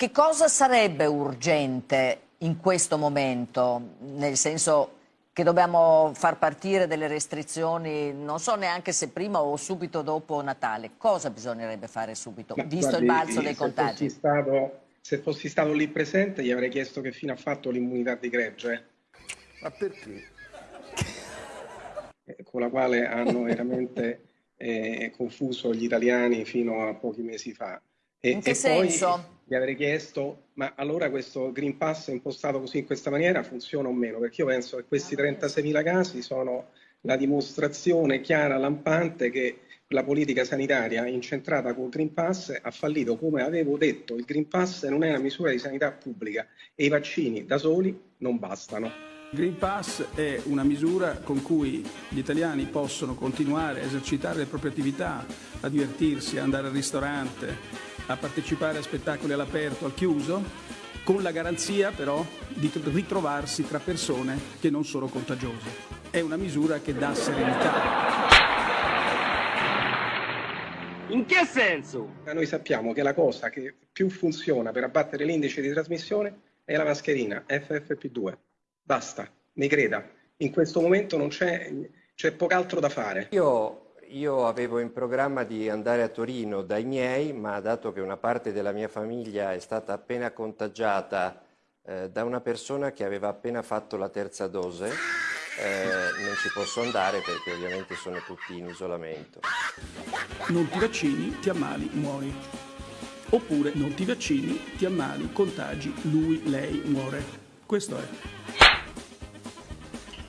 che cosa sarebbe urgente in questo momento? Nel senso che dobbiamo far partire delle restrizioni, non so neanche se prima o subito dopo Natale. Cosa bisognerebbe fare subito, Ma visto guardi, il balzo dei se contagi? Fossi stato, se fossi stato lì presente gli avrei chiesto che fine ha fatto l'immunità di gregge, Ma perché? eh, con la quale hanno veramente eh, confuso gli italiani fino a pochi mesi fa. E, In che e poi senso? gli avrei chiesto, ma allora questo Green Pass impostato così in questa maniera funziona o meno? Perché io penso che questi 36.000 casi sono la dimostrazione chiara, lampante, che la politica sanitaria incentrata col Green Pass ha fallito. Come avevo detto, il Green Pass non è una misura di sanità pubblica e i vaccini da soli non bastano. Il Green Pass è una misura con cui gli italiani possono continuare a esercitare le proprie attività, a divertirsi, a andare al ristorante, a partecipare a spettacoli all'aperto, al chiuso, con la garanzia però di ritrovarsi tra persone che non sono contagiose. È una misura che dà serenità. In che senso? Ma Noi sappiamo che la cosa che più funziona per abbattere l'indice di trasmissione è la mascherina FFP2. Basta, mi creda. In questo momento non c'è, c'è poco da fare. Io, io avevo in programma di andare a Torino dai miei, ma dato che una parte della mia famiglia è stata appena contagiata eh, da una persona che aveva appena fatto la terza dose, eh, non ci posso andare perché ovviamente sono tutti in isolamento. Non ti vaccini, ti ammali, muori. Oppure non ti vaccini, ti ammali, contagi, lui, lei muore. Questo è.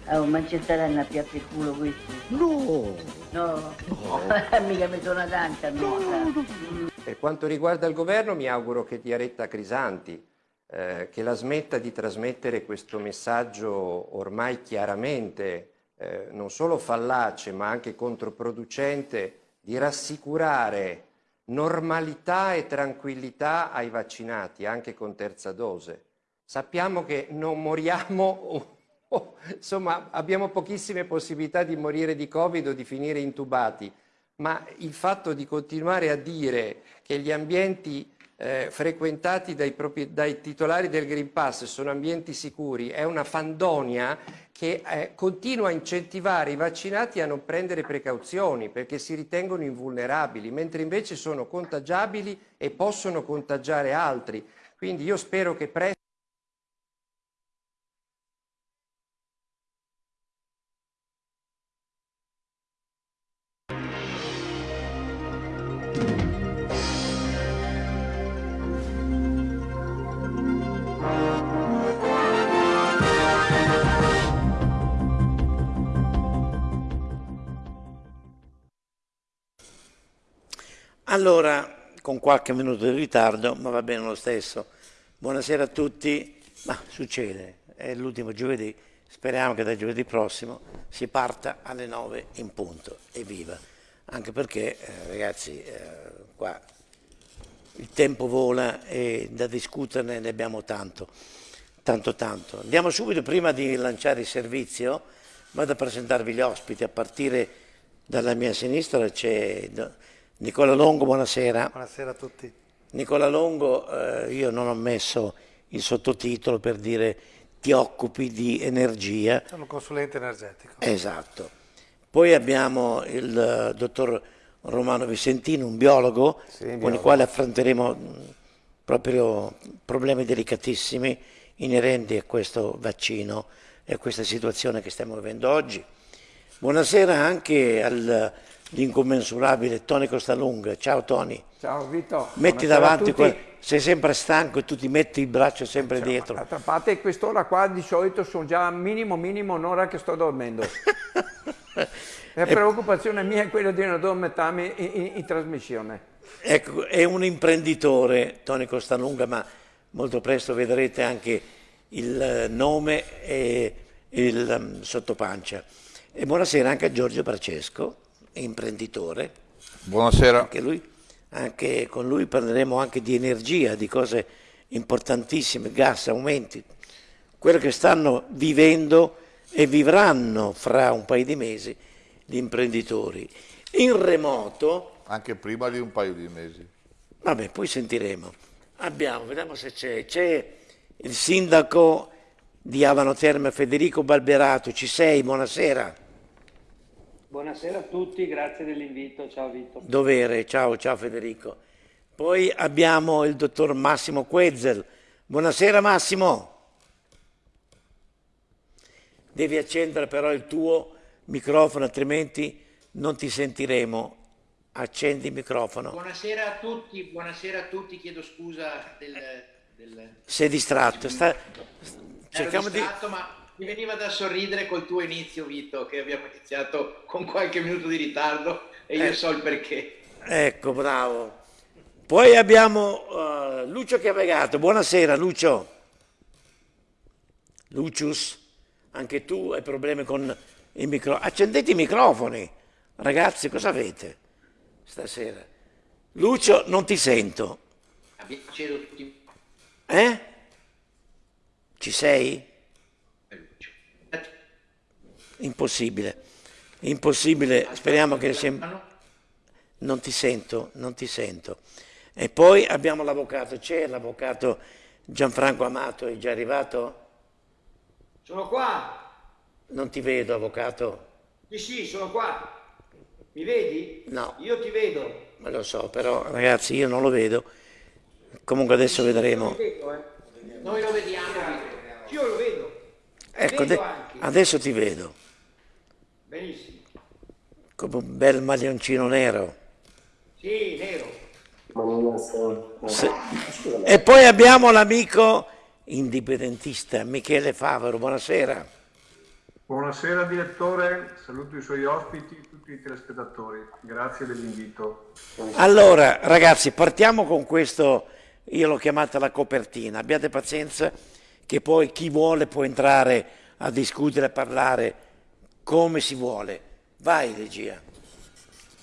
Oh, ma ci saranno a piatti il culo questi? No! No, mica mi sono tanta, no. Per quanto riguarda il governo mi auguro che Diaretta Crisanti, eh, che la smetta di trasmettere questo messaggio ormai chiaramente eh, non solo fallace ma anche controproducente, di rassicurare normalità e tranquillità ai vaccinati, anche con terza dose. Sappiamo che non moriamo, o, insomma abbiamo pochissime possibilità di morire di Covid o di finire intubati, ma il fatto di continuare a dire che gli ambienti eh, frequentati dai, propri- dai titolari del Green Pass sono ambienti sicuri è una fandonia che eh, continua a incentivare i vaccinati a non prendere precauzioni perché si ritengono invulnerabili, mentre invece sono contagiabili e possono contagiare altri. Quindi io spero che presto Allora, con qualche minuto di ritardo, ma va bene lo stesso. Buonasera a tutti. Ma succede, è l'ultimo giovedì, speriamo che da giovedì prossimo si parta alle 9 in punto. Evviva! Anche perché, eh, ragazzi, eh, qua il tempo vola e da discuterne ne abbiamo tanto, tanto, tanto. Andiamo subito, prima di lanciare il servizio, vado a presentarvi gli ospiti. A partire dalla mia sinistra c'è Nicola Longo, buonasera. Buonasera a tutti. Nicola Longo, eh, io non ho messo il sottotitolo per dire ti occupi di energia. Sono un consulente energetico. Esatto. Poi abbiamo il eh, dottor Romano Vicentino, un biologo, Sì, con biologo. il quale affronteremo mh, proprio problemi delicatissimi inerenti a questo vaccino e a questa situazione che stiamo vivendo oggi. Buonasera anche all'incommensurabile Tony Costalunga. Ciao Tony. Ciao Vito. Metti Buonasera davanti, quel- sei sempre stanco e tu ti metti il braccio sempre Cioè, dietro. D'altra parte quest'ora qua di solito sono già minimo minimo un'ora che sto dormendo. La preoccupazione mia è quella di non addormentarmi in, in- in trasmissione. Ecco, è un imprenditore, Tony Costalunga, ma molto presto vedrete anche il eh, nome e il um, sottopancia. E buonasera anche a Giorgio Bracesco, imprenditore. Buonasera. Anche, lui, anche con lui parleremo anche di energia, di cose importantissime, gas, aumenti, quello che stanno vivendo e vivranno fra un paio di mesi gli imprenditori. In remoto Anche prima di un paio di mesi. Vabbè, poi sentiremo. Abbiamo, vediamo se c'è. C'è il sindaco di Avano Terme Federico Balberato. Ci sei? Buonasera. Buonasera a tutti, grazie dell'invito. Ciao Vito. Dovere, ciao, ciao Federico. Poi abbiamo il dottor Massimo Quezzel. Buonasera Massimo. Devi accendere però il tuo microfono, altrimenti non ti sentiremo. Accendi il microfono. Buonasera a tutti, buonasera a tutti, chiedo scusa del... del... Sei distratto. Sta... Cerchiamo distratto, di... ma mi veniva da sorridere col tuo inizio, Vito, che abbiamo iniziato con qualche minuto di ritardo e io eh. so il perché. Ecco, bravo. Poi abbiamo uh, Lucio Chiavegato. Buonasera, Lucio. Lucius, anche tu hai problemi con i microfoni. Accendete i microfoni. Ragazzi, cosa avete? stasera. Lucio, non ti sento. Cedo tutti. Eh? Ci sei? Impossibile. Impossibile. Speriamo che sia... Non ti sento, non ti sento. E poi abbiamo l'avvocato. C'è l'avvocato Gianfranco Amato, è già arrivato? Sono qua. Non ti vedo, avvocato. Sì, sì, sono qua. Mi vedi? No. Io ti vedo. Ma lo so, però ragazzi io non lo vedo. Comunque adesso vedremo. Vedo, eh. Noi lo vediamo. Io lo vedo. Ecco, vedo adesso ti vedo. Benissimo. Come un bel maglioncino nero. Sì, nero. Sì. E poi abbiamo l'amico indipendentista Michele Favaro. Buonasera. Buonasera direttore, saluto i suoi ospiti e tutti i telespettatori, grazie dell'invito. Allora ragazzi partiamo con questo, io l'ho chiamata la copertina, abbiate pazienza che poi chi vuole può entrare a discutere, a parlare come si vuole. Vai regia.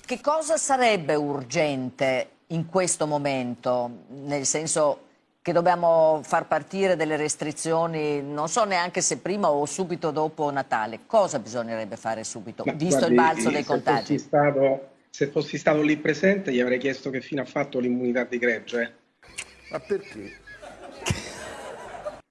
Che cosa sarebbe urgente in questo momento? Nel senso che dobbiamo far partire delle restrizioni, non so neanche se prima o subito dopo Natale. Cosa bisognerebbe fare subito, Ma visto guardi, il balzo dei se contagi? Fossi stato, se fossi stato lì presente gli avrei chiesto che fine ha fatto l'immunità di gregge. Ma perché?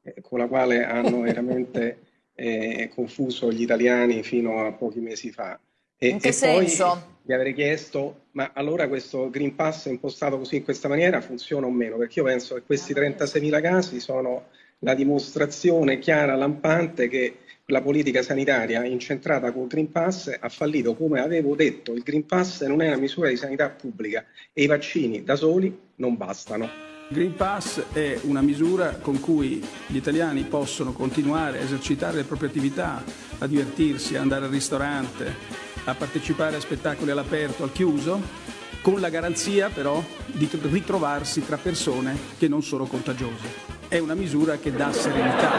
Eh, con la quale hanno veramente eh, confuso gli italiani fino a pochi mesi fa. E, in che e senso? gli avrei chiesto, ma allora questo Green Pass impostato così in questa maniera funziona o meno? Perché io penso che questi 36.000 casi sono la dimostrazione chiara, lampante, che la politica sanitaria incentrata col Green Pass ha fallito. Come avevo detto, il Green Pass non è una misura di sanità pubblica e i vaccini da soli non bastano. Il Green Pass è una misura con cui gli italiani possono continuare a esercitare le proprie attività, a divertirsi, a andare al ristorante, a partecipare a spettacoli all'aperto, al chiuso, con la garanzia però di ritrovarsi tra persone che non sono contagiose. È una misura che dà serenità.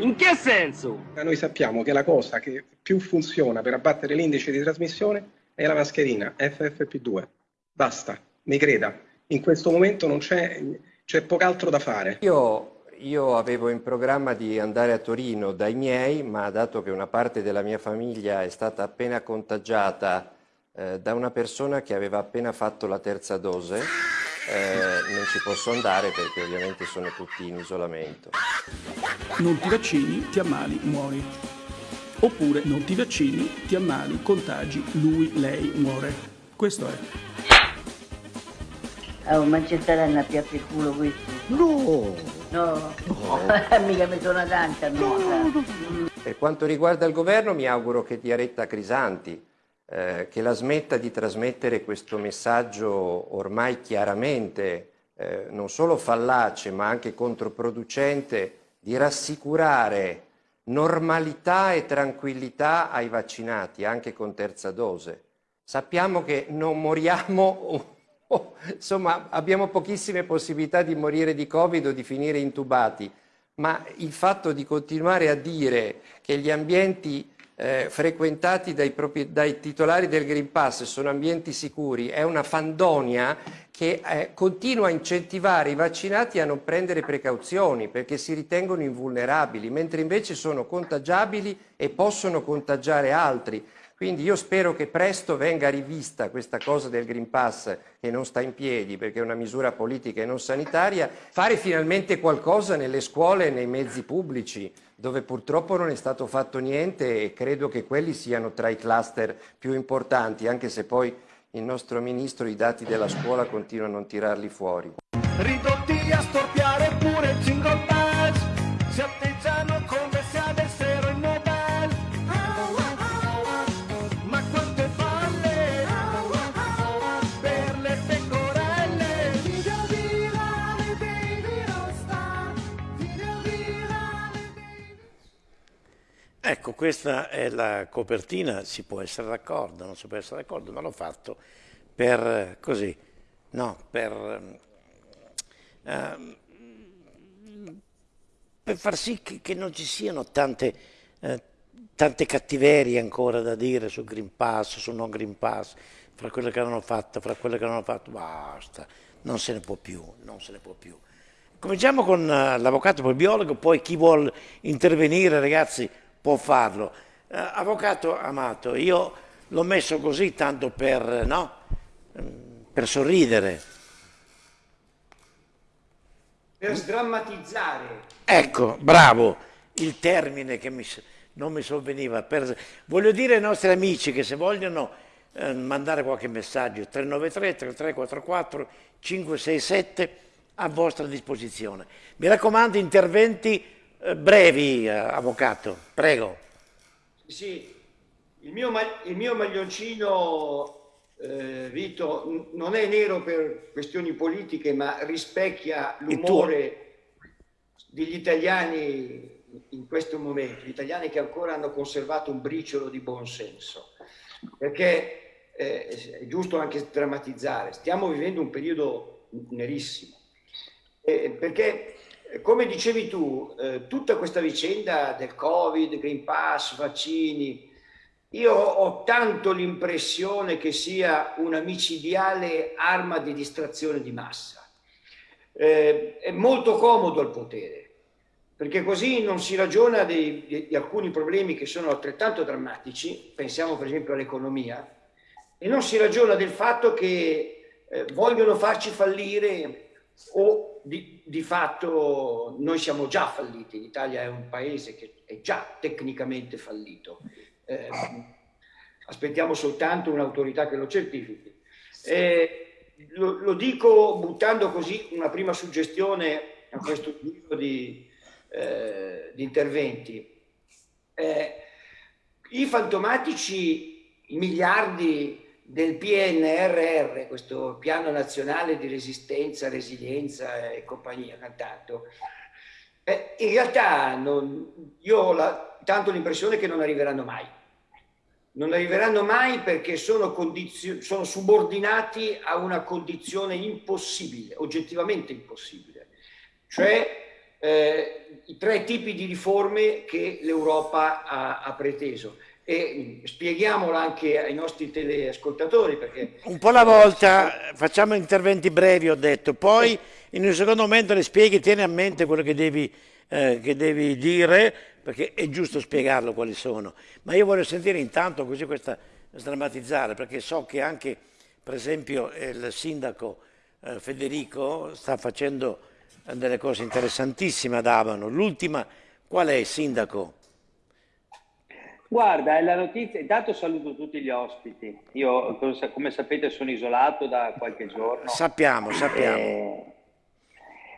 In che senso? Noi sappiamo che la cosa che più funziona per abbattere l'indice di trasmissione è la mascherina FFP2. Basta, mi creda. In questo momento non c'è, c'è poco da fare. Io io avevo in programma di andare a Torino dai miei, ma dato che una parte della mia famiglia è stata appena contagiata eh, da una persona che aveva appena fatto la terza dose, eh, non ci posso andare perché ovviamente sono tutti in isolamento. Non ti vaccini, ti ammali, muori. Oppure non ti vaccini, ti ammali, contagi, lui, lei muore. Questo è. Oh, ma ci saranno a piatti il culo questo? No! No, no. mica mi sono tanta, no. Per quanto riguarda il governo mi auguro che Diaretta Crisanti, eh, che la smetta di trasmettere questo messaggio ormai chiaramente eh, non solo fallace ma anche controproducente, di rassicurare normalità e tranquillità ai vaccinati, anche con terza dose. Sappiamo che non moriamo Oh, insomma, abbiamo pochissime possibilità di morire di Covid o di finire intubati, ma il fatto di continuare a dire che gli ambienti eh, frequentati dai, propri, dai, titolari del Green Pass sono ambienti sicuri è una fandonia che eh, continua a incentivare i vaccinati a non prendere precauzioni perché si ritengono invulnerabili, mentre invece sono contagiabili e possono contagiare altri. Quindi io spero che presto venga rivista questa cosa del Green Pass che non sta in piedi perché è una misura politica e non sanitaria, fare finalmente qualcosa nelle scuole e nei mezzi pubblici dove purtroppo non è stato fatto niente e credo che quelli siano tra i cluster più importanti, anche se poi il nostro ministro i dati della scuola continua a non tirarli fuori. Ridotti a storpiare pure il jingle bells, Ecco, questa è la copertina, si può essere d'accordo, non si può essere d'accordo, ma l'ho fatto per eh, così, no, per, ehm, per far sì che, che non ci siano tante, eh, tante cattiverie ancora da dire sul Green Pass, sul non Green Pass, fra quelle che hanno fatto, fra quelle che hanno fatto, basta, non se ne può più, non se ne può più. Cominciamo con eh, l'avvocato, poi il biologo, poi chi vuole intervenire, ragazzi, può farlo. Eh, avvocato Amato, io l'ho messo così tanto per, no? Mm, per sorridere. Per sdrammatizzare. Ecco, bravo, il termine che mi, non mi sovveniva. Per, voglio dire ai nostri amici che se vogliono eh, mandare qualche messaggio, 393 3344 567 a vostra disposizione. Mi raccomando, interventi brevi, eh, avvocato, prego. Sì, il mio, il mio maglioncino, eh, Vito, non è nero per questioni politiche, ma rispecchia l'umore degli italiani in questo momento, gli italiani che ancora hanno conservato un briciolo di buonsenso. Perché eh, è giusto anche drammatizzare, stiamo vivendo un periodo nerissimo. Eh, perché, eh, come dicevi tu, eh, tutta questa vicenda del Covid, Green Pass, vaccini, io ho tanto l'impressione che sia una micidiale arma di distrazione di massa. Eh, è molto comodo al potere, perché così non si ragiona di, di- di alcuni problemi che sono altrettanto drammatici, pensiamo per esempio all'economia, e non si ragiona del fatto che eh, vogliono farci fallire o di, di fatto noi siamo già falliti, l'Italia è un paese che è già tecnicamente fallito. Eh, aspettiamo soltanto un'autorità che lo certifichi. Eh, lo, lo dico buttando così una prima suggestione a questo tipo di, eh, di interventi. Eh, I fantomatici i miliardi del PNRR, questo piano nazionale di resistenza, resilienza e compagnia cantato, eh, in realtà non- io ho la- tanto l'impressione che non arriveranno mai. Non arriveranno mai perché sono, sono subordinati a una condizione impossibile, oggettivamente impossibile, cioè eh, i tre tipi di riforme che l'Europa ha, ha preteso. E mh, spieghiamolo anche ai nostri teleascoltatori perché Un po' alla volta, facciamo interventi brevi, ho detto, poi in un secondo momento le spieghi, tieni a mente quello che devi, eh, che devi dire, perché è giusto spiegarlo quali sono. Ma io voglio sentire intanto così questa sdrammatizzare, perché so che anche, per esempio, il sindaco eh, Federico sta facendo delle cose interessantissime ad Abano. L'ultima, qual è, sindaco? Guarda, è la notizia, intanto saluto tutti gli ospiti. Io, come sapete, sono isolato da qualche giorno. Sappiamo, sappiamo. Eh,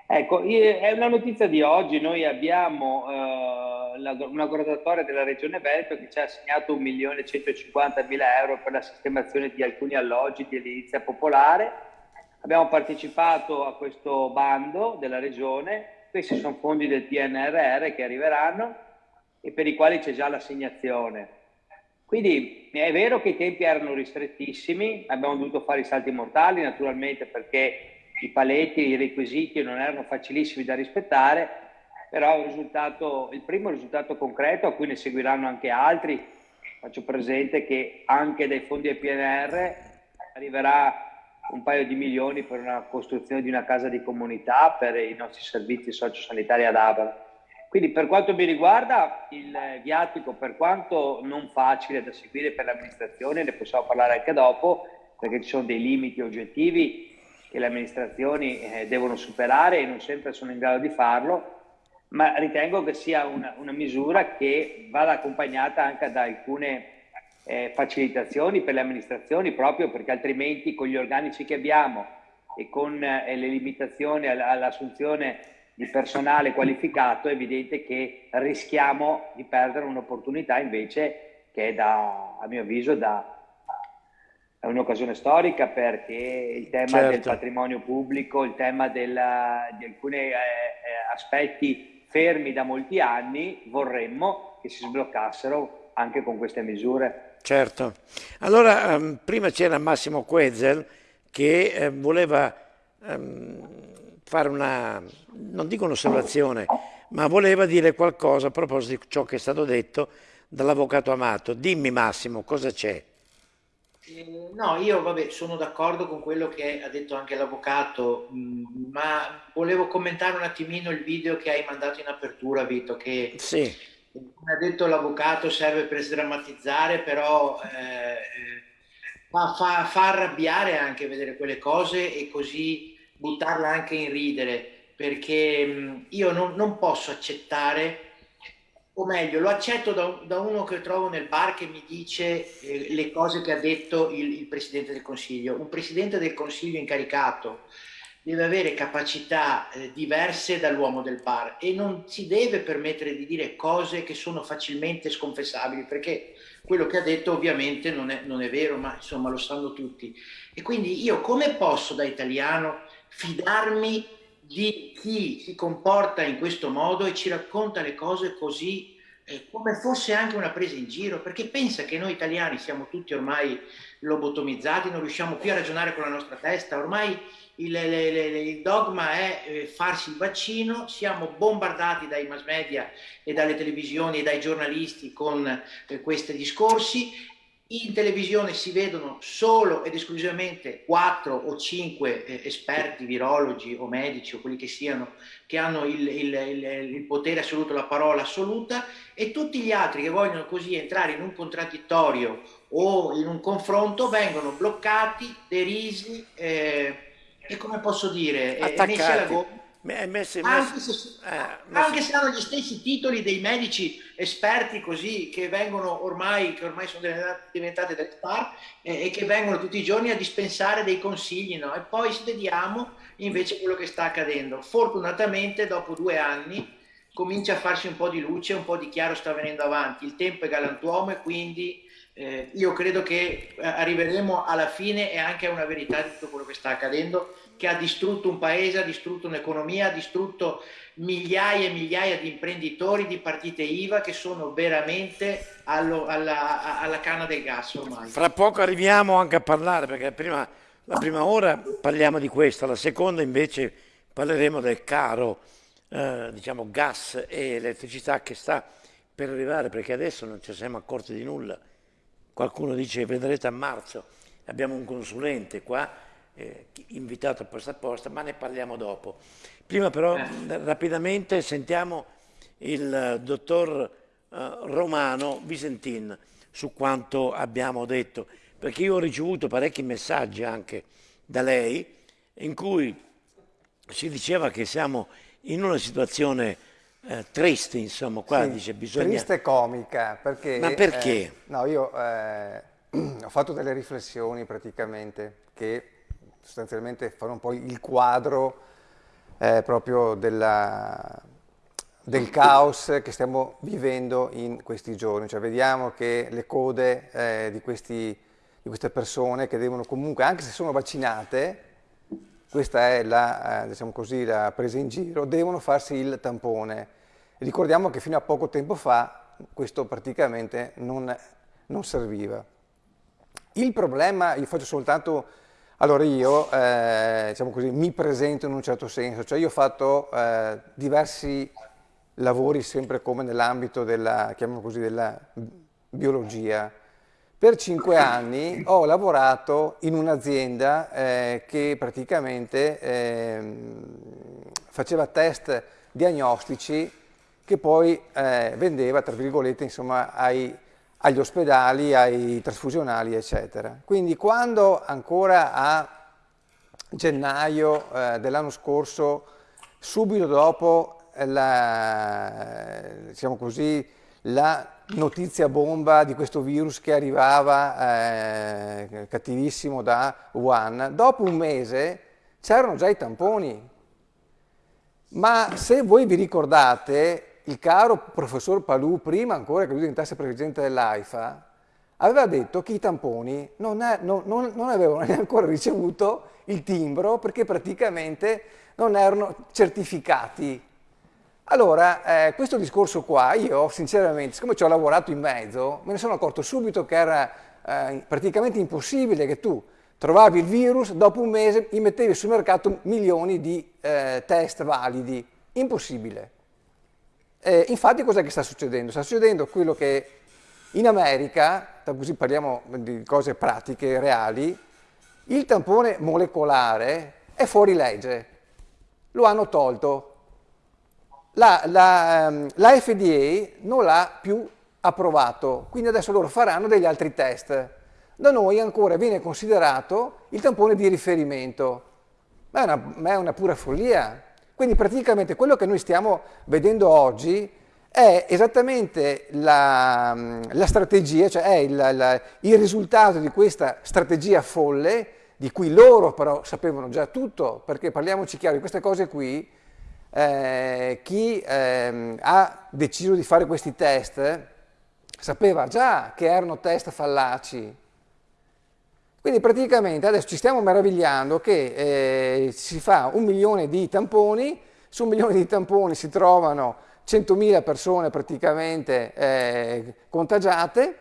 ecco, è una notizia di oggi. Noi abbiamo eh, una graduatoria della Regione Veneto che ci ha assegnato 1.150.000 euro per la sistemazione di alcuni alloggi di edilizia popolare. Abbiamo partecipato a questo bando della Regione. Questi sono fondi del PNRR che arriveranno e per i quali c'è già l'assegnazione. Quindi è vero che i tempi erano ristrettissimi, abbiamo dovuto fare i salti mortali naturalmente perché i paletti, i requisiti non erano facilissimi da rispettare, però il, risultato, il primo risultato concreto, a cui ne seguiranno anche altri, faccio presente che anche dai fondi del PNR arriverà un paio di milioni per una costruzione di una casa di comunità per i nostri servizi sociosanitari ad Abano. Quindi per quanto mi riguarda il viatico, per quanto non facile da seguire per l'amministrazione, ne possiamo parlare anche dopo, perché ci sono dei limiti oggettivi che le amministrazioni eh, devono superare e non sempre sono in grado di farlo, ma ritengo che sia una, una misura che vada accompagnata anche da alcune eh, facilitazioni per le amministrazioni, proprio perché altrimenti con gli organici che abbiamo e con eh, le limitazioni all'assunzione di personale qualificato è evidente che rischiamo di perdere un'opportunità invece che è da, a mio avviso da, è un'occasione storica perché il tema certo. del patrimonio pubblico, il tema della, di alcuni eh, eh, aspetti fermi da molti anni, vorremmo che si sbloccassero anche con queste misure. Certo. Allora, um, prima c'era Massimo Quezel che eh, voleva um, fare una, non dico un'osservazione, ma voleva dire qualcosa a proposito di ciò che è stato detto dall'avvocato Amato. Dimmi Massimo, cosa c'è? Eh, no, io vabbè, sono d'accordo con quello che ha detto anche l'avvocato, mm, ma volevo commentare un attimino il video che hai mandato in apertura, Vito, che sì. come ha detto l'avvocato serve per sdrammatizzare, però eh, fa, fa, fa arrabbiare anche vedere quelle cose e così buttarla anche in ridere, perché io non, non posso accettare o meglio, lo accetto da, da, uno che trovo nel bar che mi dice eh, le cose che ha detto il, il, Presidente del Consiglio. Un Presidente del Consiglio incaricato deve avere capacità eh, diverse dall'uomo del bar e non si deve permettere di dire cose che sono facilmente sconfessabili, perché quello che ha detto ovviamente non è, non è vero, ma insomma lo sanno tutti. E quindi io come posso da italiano fidarmi di chi si comporta in questo modo e ci racconta le cose così eh, come fosse anche una presa in giro, perché pensa che noi italiani siamo tutti ormai lobotomizzati, non riusciamo più a ragionare con la nostra testa, ormai il, le, le, il dogma è eh, farsi il vaccino, siamo bombardati dai mass media e dalle televisioni e dai giornalisti con eh, questi discorsi in televisione si vedono solo ed esclusivamente quattro o cinque eh, esperti, virologi o medici o quelli che siano, che hanno il, il, il, il, potere assoluto, la parola assoluta, e tutti gli altri che vogliono così entrare in un contraddittorio o in un confronto vengono bloccati, derisi eh, e come posso dire, eh, messi alla gomma Messi, anche, se, eh, anche se hanno gli stessi titoli dei medici esperti così che vengono ormai, che ormai sono diventate delle star eh, e che vengono tutti i giorni a dispensare dei consigli no? e poi vediamo invece quello che sta accadendo. Fortunatamente dopo due anni comincia a farsi un po' di luce, un po' di chiaro sta venendo avanti, il tempo è galantuomo e quindi eh, io credo che eh, arriveremo alla fine e anche a una verità di tutto quello che sta accadendo che ha distrutto un paese, ha distrutto un'economia, ha distrutto migliaia e migliaia di imprenditori, di partite IVA che sono veramente allo, alla, alla, canna del gas ormai. Fra poco arriviamo anche a parlare, perché prima, la prima ora parliamo di questo, la seconda invece parleremo del caro eh, diciamo, gas e elettricità che sta per arrivare, perché adesso non ci siamo accorti di nulla. Qualcuno dice vedrete a marzo, abbiamo un consulente qua eh, invitato posta a posta, ma ne parliamo dopo. Prima però eh. rapidamente sentiamo il dottor eh, Romano Visentin su quanto abbiamo detto, perché io ho ricevuto parecchi messaggi anche da lei in cui si diceva che siamo in una situazione eh, triste, insomma, qua sì, dice bisogna... Triste e comica, perché... Ma perché? Eh, no, io eh, ho fatto delle riflessioni praticamente che sostanzialmente fare un po' il quadro eh, proprio della, del caos che stiamo vivendo in questi giorni. Cioè vediamo che le code eh, di, questi, di, queste persone che devono comunque, anche se sono vaccinate, questa è la, eh, diciamo così, la presa in giro, devono farsi il tampone. ricordiamo che fino a poco tempo fa questo praticamente non, non serviva. Il problema, io faccio soltanto allora io, eh, diciamo così, mi presento in un certo senso, cioè io ho fatto eh, diversi lavori sempre come nell'ambito della, della biologia. Per cinque anni ho lavorato in un'azienda eh, che praticamente ehm, faceva test diagnostici che che poi eh, vendeva, tra virgolette, insomma, ai, agli ospedali, ai trasfusionali, eccetera. Quindi quando ancora a gennaio eh, dell'anno scorso, subito dopo la, diciamo così, la notizia bomba di questo virus che arrivava eh, cattivissimo da Wuhan, dopo un mese c'erano già i tamponi. Ma se voi vi ricordate, il caro professor Palù, prima ancora che lui diventasse presidente dell'AIFA, aveva detto che i tamponi non, è, non, non, non avevano neanche ancora ricevuto il timbro perché praticamente non erano certificati. Allora, eh, questo discorso qua, io sinceramente, siccome ci ho lavorato in mezzo, me ne sono accorto subito che era eh, praticamente impossibile che tu trovavi il virus, dopo un mese gli mettevi sul mercato milioni di eh, test validi. Impossibile. Eh, infatti cos'è che sta succedendo? Sta succedendo quello che in America, così parliamo di cose pratiche, reali, il tampone molecolare è fuori legge, lo hanno tolto. La, la, ehm, la FDA non l'ha più approvato, quindi adesso loro faranno degli altri test. Da noi ancora viene considerato il tampone di riferimento, ma è una, ma è una pura follia. Quindi praticamente quello che noi stiamo vedendo oggi è esattamente la, la strategia, cioè è il, la, il risultato di questa strategia folle, di cui loro però sapevano già tutto, perché parliamoci chiaro, di queste cose qui, eh, chi eh, ha deciso di fare questi test sapeva già che erano test fallaci. Quindi praticamente adesso ci stiamo meravigliando che eh, si fa un milione di tamponi, su un milione di tamponi si trovano 100.000 persone praticamente eh, contagiate,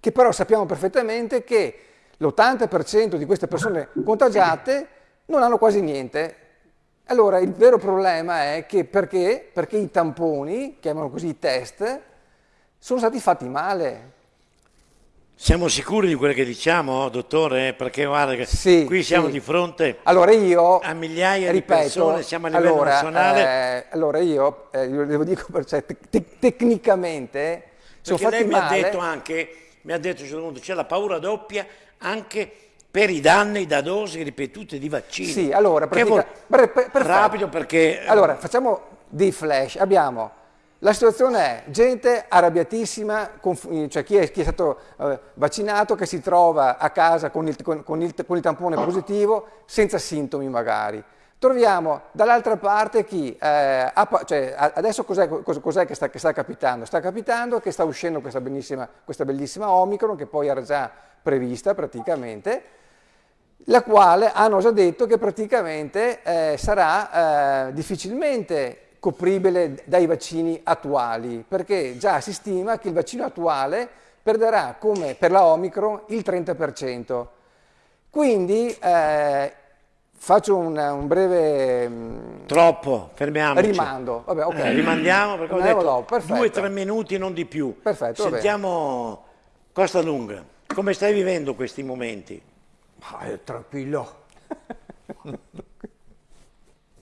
che però sappiamo perfettamente che l'80% di queste persone contagiate non hanno quasi niente. Allora il vero problema è che perché? Perché i tamponi, chiamano così i test, sono stati fatti male. Siamo sicuri di quello che diciamo, dottore? Perché guarda che sì, qui siamo sì. di fronte allora io, a migliaia ripeto, di persone, siamo a livello allora, nazionale. Eh, allora io, eh, io devo dire, cioè, te tecnicamente sono Perché fatti lei mi male. ha detto anche, mi ha detto a un certo punto, c'è la paura doppia anche per i danni da dosi ripetute di vaccini. Sì, allora, pratica- per- per- rapido perché... Allora, facciamo dei flash. Abbiamo la situazione è gente arrabbiatissima, cioè chi è, chi è stato eh, vaccinato che si trova a casa con il, con- con il- con il tampone positivo senza sintomi magari. Troviamo dall'altra parte chi, eh, ha cioè, adesso cos'è, cos- cos'è che, sta, che sta capitando? Sta capitando che sta uscendo questa, questa bellissima Omicron che poi era già prevista praticamente, la quale hanno già detto che praticamente eh, sarà eh, difficilmente copribile dai vaccini attuali, perché già si stima che il vaccino attuale perderà come per la Omicron il 30%. Quindi eh, faccio un, un breve mm, Troppo, fermiamoci. rimando. Vabbè, ok. Eh, rimandiamo perché ho detto dopo, due o tre minuti, non di più. Perfetto. Sentiamo Costa Lunga, come stai vivendo questi momenti? È tranquillo.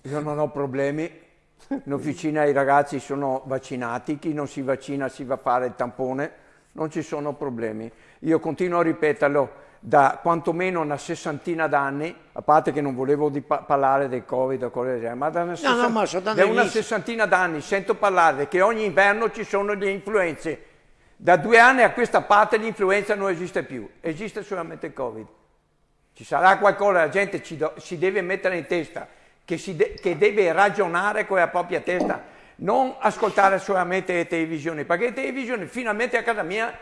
Io non ho problemi. In officina i ragazzi sono vaccinati, chi non si vaccina si va a fare il tampone, non ci sono problemi. Io continuo a ripeterlo da quantomeno una sessantina d'anni, a parte che non volevo di pa- parlare del Covid o cose del genere, ma da una, sessan- ma sono da una sessantina d'anni sento parlare che ogni inverno ci sono le influenze. Da due anni a questa parte l'influenza non esiste più, esiste solamente il Covid. Ci sarà qualcosa, la gente ci do- si deve mettere in testa, che, si de- che deve ragionare con la propria testa, non ascoltare solamente le televisioni, perché le televisioni finalmente a casa mia,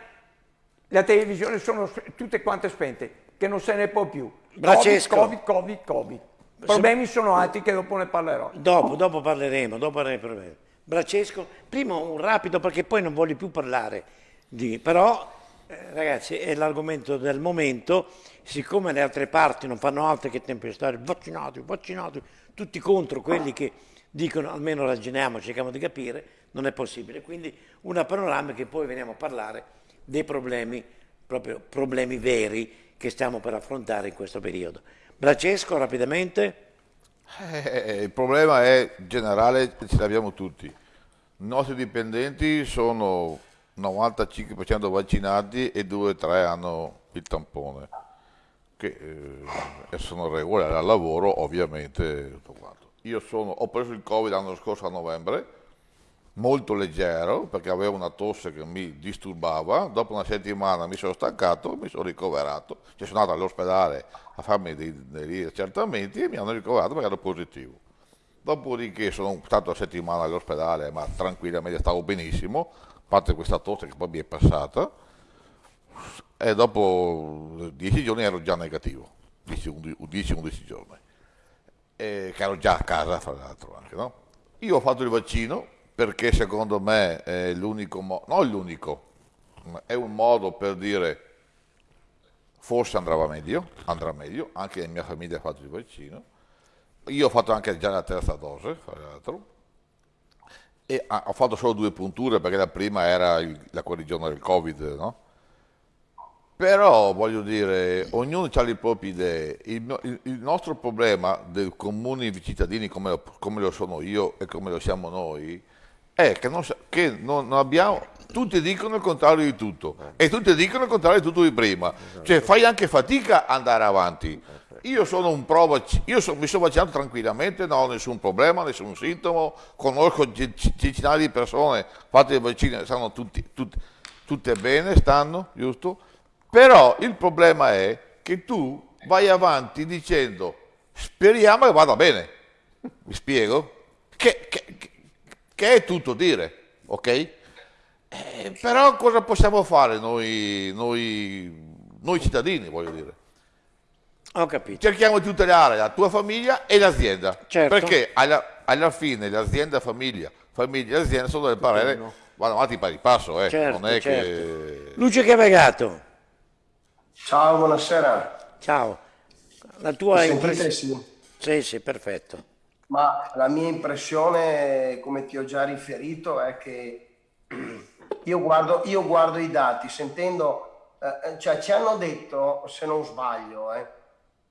le televisioni sono tutte quante spente, che non se ne può più. Francesco. Covid, Covid, Covid, Covid. I problemi sono altri che dopo ne parlerò. Dopo, dopo parleremo, dopo parleremo. Brancesco, prima un rapido perché poi non voglio più parlare di... Però, eh, ragazzi, è l'argomento del momento, siccome le altre parti non fanno altro che tempestare vaccinati, vaccinati, tutti contro quelli che dicono almeno ragioniamo, cerchiamo di capire, non è possibile. Quindi una panoramica che poi veniamo a parlare dei problemi, proprio problemi veri che stiamo per affrontare in questo periodo. Brancesco, rapidamente. Eh, il problema è generale, ce l'abbiamo tutti. I nostri dipendenti sono 95% vaccinati e 2-3 hanno il tampone, che eh, sono regolari al lavoro ovviamente. Tutto quanto. Io sono, ho preso il Covid l'anno scorso a novembre, molto leggero perché avevo una tosse che mi disturbava, dopo una settimana mi sono stancato, mi sono ricoverato, cioè sono andato all'ospedale a farmi dei, degli accertamenti e mi hanno ricoverato perché ero positivo. Dopodiché sono stato una settimana all'ospedale, ma tranquillamente stavo benissimo, a parte questa tosse che poi mi è passata, e dopo 10 giorni ero già negativo, 10-11 giorni, e che ero già a casa fra l'altro anche, no? Io ho fatto il vaccino perché secondo me è l'unico modo, non l'unico, è un modo per dire forse andrà meglio, andrà meglio, anche la mia famiglia ha fatto il vaccino, io ho fatto anche già la terza dose, fra l'altro, e ho fatto solo due punture perché la prima era il, la guarigione del Covid, no? Però voglio dire, ognuno ha le proprie idee. Il, il, il nostro problema dei comuni cittadini come, come, lo sono io e come lo siamo noi è che, non, che non, non abbiamo, tutti dicono il contrario di tutto e tutti dicono il contrario di tutto di prima. Cioè fai anche fatica ad andare avanti. Io sono un pro io so, mi sono vaccinato tranquillamente, non ho nessun problema, nessun sintomo, conosco centinaia di persone fatte il vaccino, stanno tutti, tutti, tutte bene, stanno, giusto? Però il problema è che tu vai avanti dicendo speriamo che vada bene. Mi spiego? Che, che, che è tutto dire, ok? Eh, però cosa possiamo fare noi, noi, noi cittadini, voglio dire? Ho capito. Cerchiamo di tutelare la tua famiglia e l'azienda. Certo. Perché alla, alla fine l'azienda famiglia, famiglia e azienda sono del parere, vanno avanti pari passo, eh. Certo, non è certo. che... Luce Cavagato. Ciao, buonasera. Ciao. La tua Mi impressione? Sì, sì, perfetto. Ma la mia impressione, come ti ho già riferito, è che io guardo, io guardo i dati, sentendo, eh, cioè ci hanno detto, se non sbaglio, eh,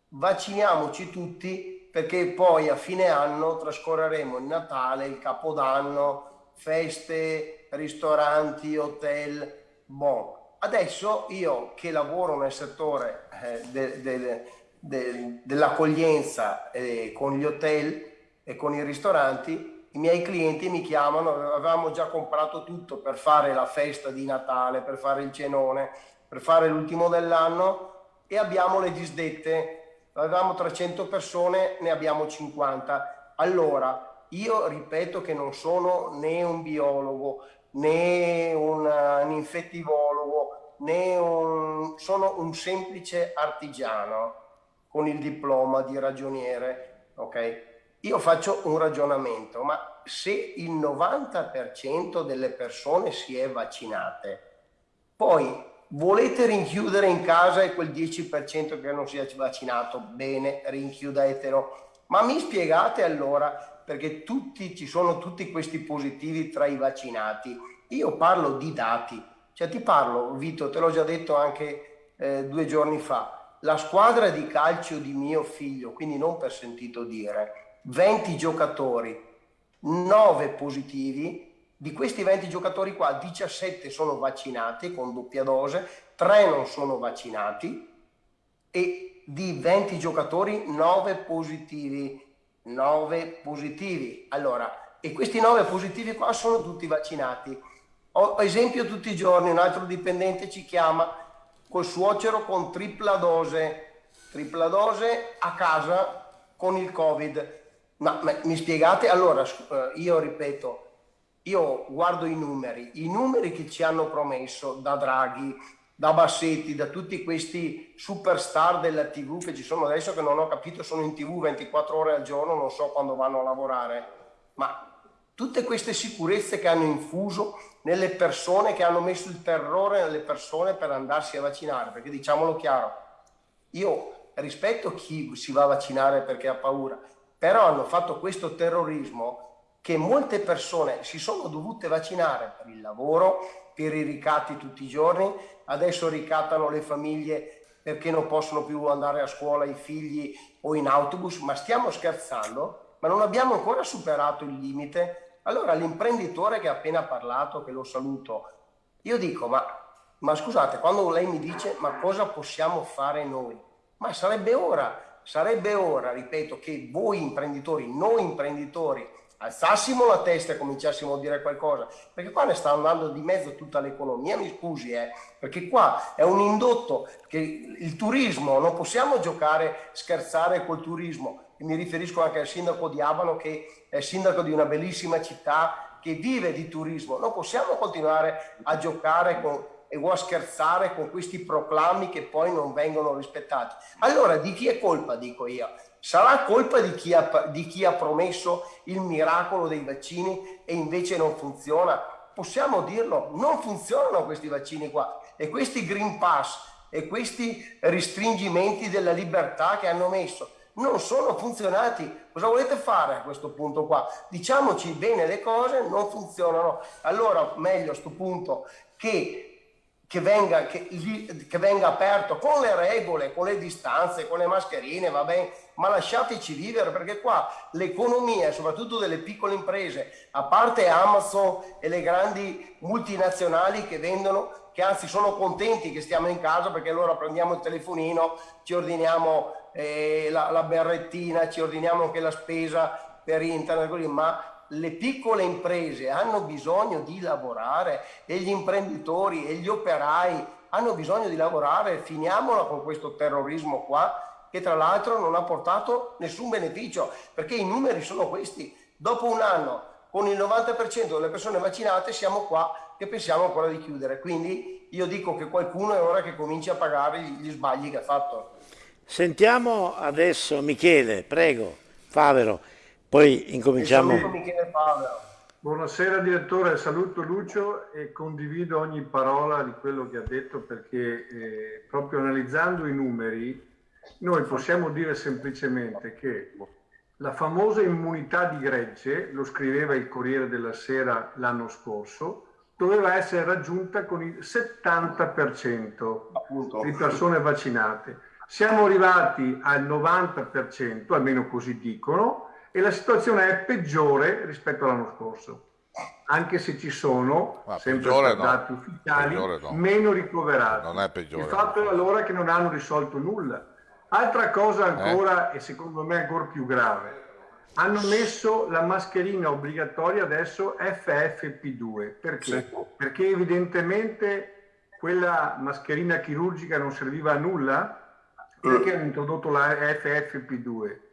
vacciniamoci tutti perché poi a fine anno trascorreremo il Natale, il Capodanno, feste, ristoranti, hotel, bon. Adesso io che lavoro nel settore eh, de- de- de- dell'accoglienza eh, con gli hotel e con i ristoranti, i miei clienti mi chiamano, avevamo già comprato tutto per fare la festa di Natale, per fare il cenone, per fare l'ultimo dell'anno e abbiamo le disdette. Avevamo 300 persone, ne abbiamo 50. Allora, io ripeto che non sono né un biologo, né un, un infettivologo, né un, sono un semplice artigiano con il diploma di ragioniere, ok? Io faccio un ragionamento, ma se il 90% delle persone si è vaccinate, poi volete rinchiudere in casa e quel 10% che non si è vaccinato, bene, rinchiudetelo. Ma mi spiegate allora, perché tutti, ci sono tutti questi positivi tra i vaccinati, io parlo di dati, cioè ti parlo, Vito, te l'ho già detto anche eh, due giorni fa, la squadra di calcio di mio figlio, quindi non per sentito dire, 20 giocatori, 9 positivi, di questi 20 giocatori qua 17 sono vaccinati con doppia dose, 3 non sono vaccinati e di 20 giocatori 9 positivi. 9 positivi. Allora, e questi 9 positivi qua sono tutti vaccinati. Ho esempio tutti i giorni, un altro dipendente ci chiama col suocero con tripla dose, tripla dose a casa con il Covid. Ma, ma mi spiegate? Allora, io ripeto, io guardo i numeri, i numeri che ci hanno promesso da Draghi, da Bassetti, da tutti questi superstar della TV che ci sono adesso che non ho capito sono in TV 24 ore al giorno, non so quando vanno a lavorare, ma tutte queste sicurezze che hanno infuso nelle persone, che hanno messo il terrore nelle persone per andarsi a vaccinare, perché diciamolo chiaro, io rispetto chi si va a vaccinare perché ha paura, però hanno fatto questo terrorismo che molte persone si sono dovute vaccinare per il lavoro, per i ricatti tutti i giorni, adesso ricattano le famiglie perché non possono più andare a scuola i figli o in autobus, ma stiamo scherzando, ma non abbiamo ancora superato il limite Allora l'imprenditore che ha appena parlato, che lo saluto, io dico, ma, ma scusate, quando lei mi dice ma cosa possiamo fare noi? Ma sarebbe ora, sarebbe ora, ripeto, che voi imprenditori, noi imprenditori, alzassimo la testa e cominciassimo a dire qualcosa, perché qua ne sta andando di mezzo tutta l'economia, mi scusi, eh, perché qua è un indotto che il turismo, non possiamo giocare, scherzare col turismo, e mi riferisco anche al sindaco di Abano che è sindaco di una bellissima città che vive di turismo, non possiamo continuare a giocare con, o a scherzare con questi proclami che poi non vengono rispettati. Allora di chi è colpa, dico io? Sarà colpa di chi, ha, di chi ha promesso il miracolo dei vaccini e invece non funziona? Possiamo dirlo, non funzionano questi vaccini qua e questi Green Pass e questi restringimenti della libertà che hanno messo non sono funzionati. Cosa volete fare a questo punto qua? Diciamoci bene le cose, non funzionano. Allora meglio a questo punto che che venga, che, che venga, aperto con le regole, con le distanze, con le mascherine, va bene, ma lasciateci vivere perché qua l'economia, soprattutto delle piccole imprese, a parte Amazon e le grandi multinazionali che vendono, che anzi sono contenti che stiamo in casa perché allora prendiamo il telefonino, ci ordiniamo eh, la, la berrettina, ci ordiniamo anche la spesa per internet, ma le piccole imprese hanno bisogno di lavorare e gli imprenditori e gli operai hanno bisogno di lavorare, finiamola con questo terrorismo qua che tra l'altro non ha portato nessun beneficio perché i numeri sono questi. Dopo un anno con il 90% delle persone vaccinate siamo qua che pensiamo ancora di chiudere. Quindi io dico che qualcuno è ora che cominci a pagare gli sbagli che ha fatto. Sentiamo adesso Michele, prego, Favero. Poi incominciamo. Buonasera direttore, saluto Lucio e condivido ogni parola di quello che ha detto perché eh, proprio analizzando i numeri noi possiamo dire semplicemente che la famosa immunità di gregge, lo scriveva il Corriere della Sera l'anno scorso, doveva essere raggiunta con il 70% Appunto. di persone vaccinate. Siamo arrivati al 90%, almeno così dicono, e la situazione è peggiore rispetto all'anno scorso, anche se ci sono, Ma sempre per no. dati ufficiali, no. meno ricoverati. Non è peggiore. Il fatto è allora che non hanno risolto nulla. Altra cosa ancora, eh? e secondo me ancora più grave, hanno messo la mascherina obbligatoria adesso FFP2. Perché? Sì. Perché evidentemente quella mascherina chirurgica non serviva a nulla? Perché hanno introdotto la FFP2?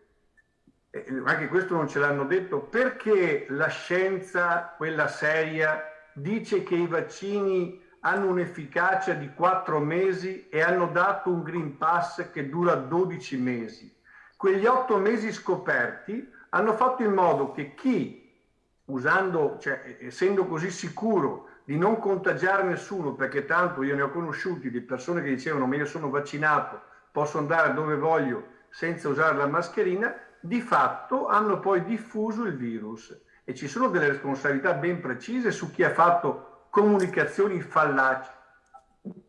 Eh, anche questo non ce l'hanno detto, perché la scienza, quella seria, dice che i vaccini hanno un'efficacia di 4 mesi e hanno dato un Green Pass che dura 12 mesi. Quegli 8 mesi scoperti hanno fatto in modo che chi, usando, cioè, essendo così sicuro di non contagiare nessuno, perché tanto io ne ho conosciuti di persone che dicevano ma io sono vaccinato, posso andare dove voglio senza usare la mascherina, di fatto hanno poi diffuso il virus e ci sono delle responsabilità ben precise su chi ha fatto comunicazioni fallaci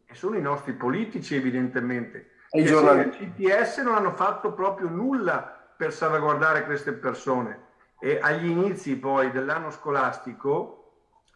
e sono i nostri politici evidentemente. E i giornalisti. CTS non hanno fatto proprio nulla per salvaguardare queste persone e agli inizi poi dell'anno scolastico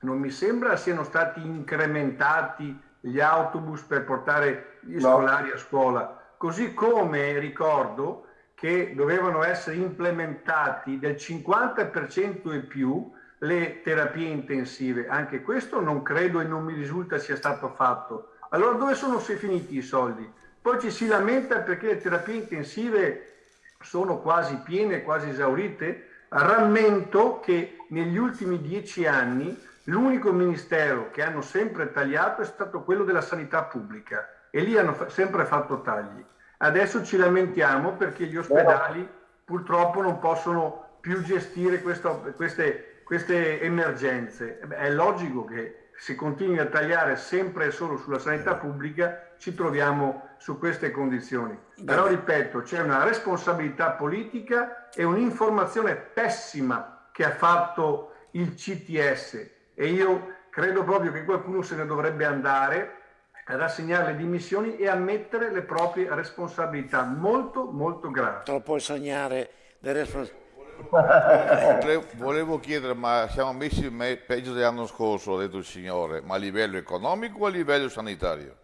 non mi sembra siano stati incrementati gli autobus per portare gli no. scolari a scuola, così come ricordo che dovevano essere implementati del 50% e più le terapie intensive. Anche questo non credo e non mi risulta sia stato fatto. Allora dove sono finiti i soldi? Poi ci si lamenta perché le terapie intensive sono quasi piene, quasi esaurite. Rammento che negli ultimi dieci anni l'unico ministero che hanno sempre tagliato è stato quello della sanità pubblica e lì hanno sempre fatto tagli. Adesso ci lamentiamo perché gli ospedali purtroppo non possono più gestire questo, queste, queste, emergenze. È logico che se continui a tagliare sempre e solo sulla sanità pubblica ci troviamo su queste condizioni. Però ripeto, c'è una responsabilità politica e un'informazione pessima che ha fatto il CTS e io credo proprio che qualcuno se ne dovrebbe andare rassegnare le dimissioni e ammettere le proprie responsabilità molto molto gravi. Non puoi sognare le responsabilità. Vole- Volevo chiedere, ma siamo messi me- peggio dell'anno scorso, ha detto il signore, ma a livello economico o a livello sanitario?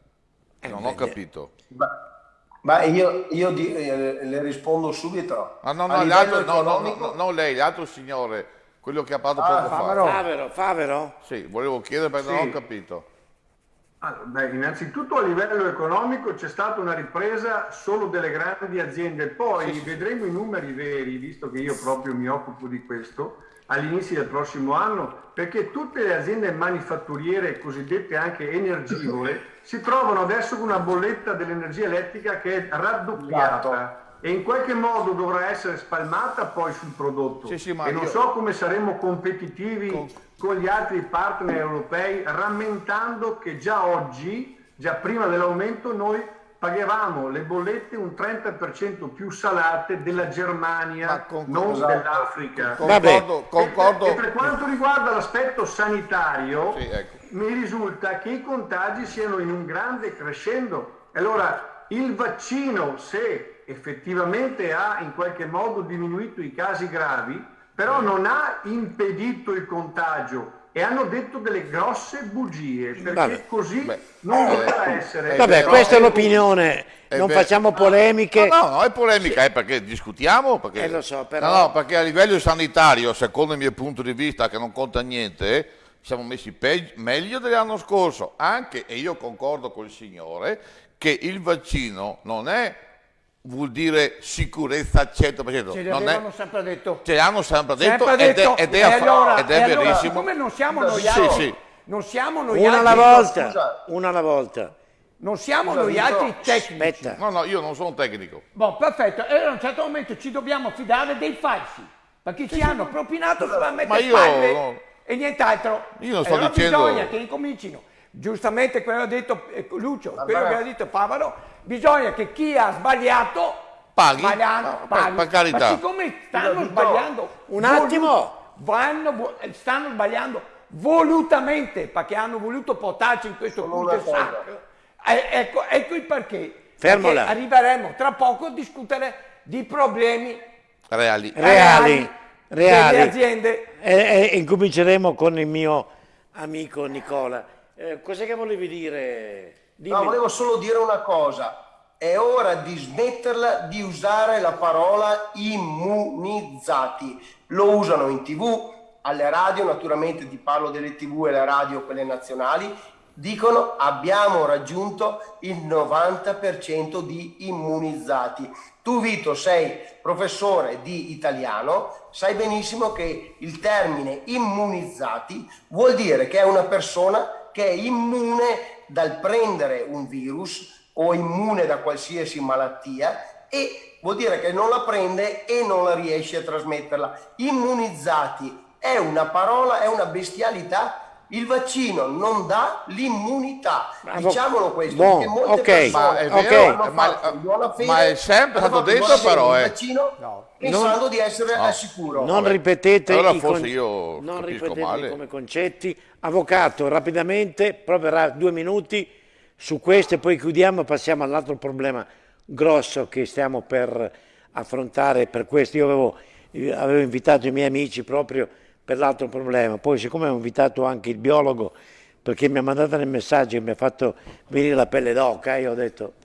non ho capito. Ma io, io di- eh, le rispondo subito. Ah, no, no, l'altro, no, no, economico- no, no, lei, l'altro signore, quello che ha parlato Ah, poco Favero. fa. Favero, Favero? Sì, volevo chiedere perché non Sì. ho capito. Allora, beh, innanzitutto a livello economico c'è stata una ripresa solo delle grandi aziende, poi vedremo i numeri veri, visto che io proprio mi occupo di questo, all'inizio del prossimo anno, perché tutte le aziende manifatturiere cosiddette anche energivore si trovano adesso con una bolletta dell'energia elettrica che è raddoppiata e in qualche modo dovrà essere spalmata poi sul prodotto. Sì, sì, ma e non io- so come saremo competitivi con gli altri partner europei, rammentando che già oggi, già prima dell'aumento, noi pagavamo le bollette un 30% più salate della Germania, non dell'Africa. Concordo, E- concordo. E, per quanto riguarda l'aspetto sanitario, Sì, ecco. mi risulta che i contagi siano in un grande crescendo. E Allora, il vaccino, se effettivamente ha in qualche modo diminuito i casi gravi, però non ha impedito il contagio e hanno detto delle grosse bugie, perché Vabbè. così non eh, doveva essere. Vabbè, vero. questa è l'opinione, non vero. facciamo polemiche. No, no, è polemica, è perché discutiamo. Perché... Eh, lo so, però- No, no, perché a livello sanitario, secondo il mio punto di vista, che non conta niente, siamo messi peg- meglio dell'anno scorso. Anche, e io concordo col signore, che il vaccino non è, vuol dire sicurezza al 100%. Ce non è, sempre detto. ce l'hanno sempre detto, Sempre ed, detto. è, ed è, E allora- ed è e allora, verissimo. siccome non siamo noi Sì, altri, sì. non siamo noi Una alla altri, volta, scusa. una alla volta. non siamo Scusa, noi altri tecnici. Aspetta. No, no, io non sono tecnico. Boh, perfetto. E a un certo momento ci dobbiamo fidare dei falsi, perché ci hanno propinato solamente Ma io palle no. e nient'altro. Io non E sto allora dicendo- bisogna che incomincino. Giustamente quello che ha detto eh, Lucio, Vabbè. quello che ha detto Pavaro, bisogna che chi ha sbagliato Paghi? sbagliando, per- paghi. per carità. Ma siccome stanno sbagliando un attimo. vanno stanno sbagliando volutamente perché hanno voluto portarci in questo cul-de-sac. Eh, ecco, ecco il perché. Fermo Perché là. arriveremo tra poco a discutere di problemi Reali. Reali, reali. delle aziende. E, e- e incominceremo con il mio amico Nicola. Eh, cos'è che volevi dire? Dimmi. No, volevo solo dire una cosa. È ora di smetterla di usare la parola immunizzati. Lo usano in tv, alle radio, naturalmente ti parlo delle tv e le radio, quelle nazionali. Dicono abbiamo raggiunto il 90% di immunizzati. Tu Vito sei professore di italiano, sai benissimo che il termine immunizzati vuol dire che è una persona che è immune dal prendere un virus o immune da qualsiasi malattia e vuol dire che non la prende e non la riesce a trasmetterla. Immunizzati è una parola, è una bestialità. Il vaccino non dà l'immunità, diciamolo questo, molte ok, persone Ma è vero, hanno ma, fede, ma è sempre stato detto però, il eh. vaccino pensando di essere al sicuro. Non ripetete, Allora forse con- io non capisco ripetete male. come concetti. Avvocato, rapidamente, proverà due minuti su questo e poi chiudiamo e passiamo all'altro problema grosso che stiamo per affrontare per questo. Io avevo, io avevo invitato i miei amici proprio per l'altro problema, poi siccome ho invitato anche il biologo perché mi ha mandato nel messaggio che mi ha fatto venire la pelle d'oca, io ho detto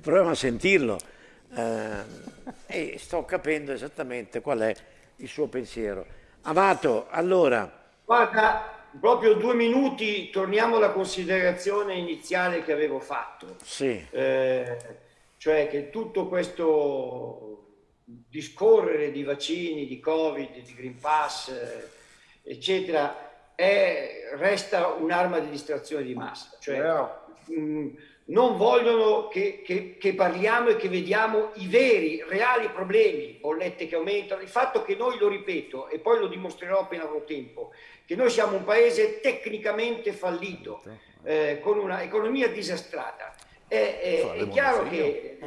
proviamo a sentirlo eh, e sto capendo esattamente qual è il suo pensiero. Amato, allora, Guarda, proprio due minuti, torniamo alla considerazione iniziale che avevo fatto. sì, Eh, cioè che tutto questo discorrere di vaccini, di Covid, di Green Pass, eccetera, è- resta un'arma di distrazione di massa. Cioè, mh, non vogliono che, che- che parliamo e che vediamo i veri, reali problemi, bollette che aumentano, il fatto che noi, lo ripeto, e poi lo dimostrerò appena avrò tempo, che noi siamo un paese tecnicamente fallito, eh, con una economia disastrata. È, è- è chiaro che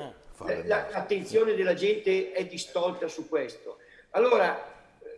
eh, l'attenzione della gente è distolta su questo. Allora,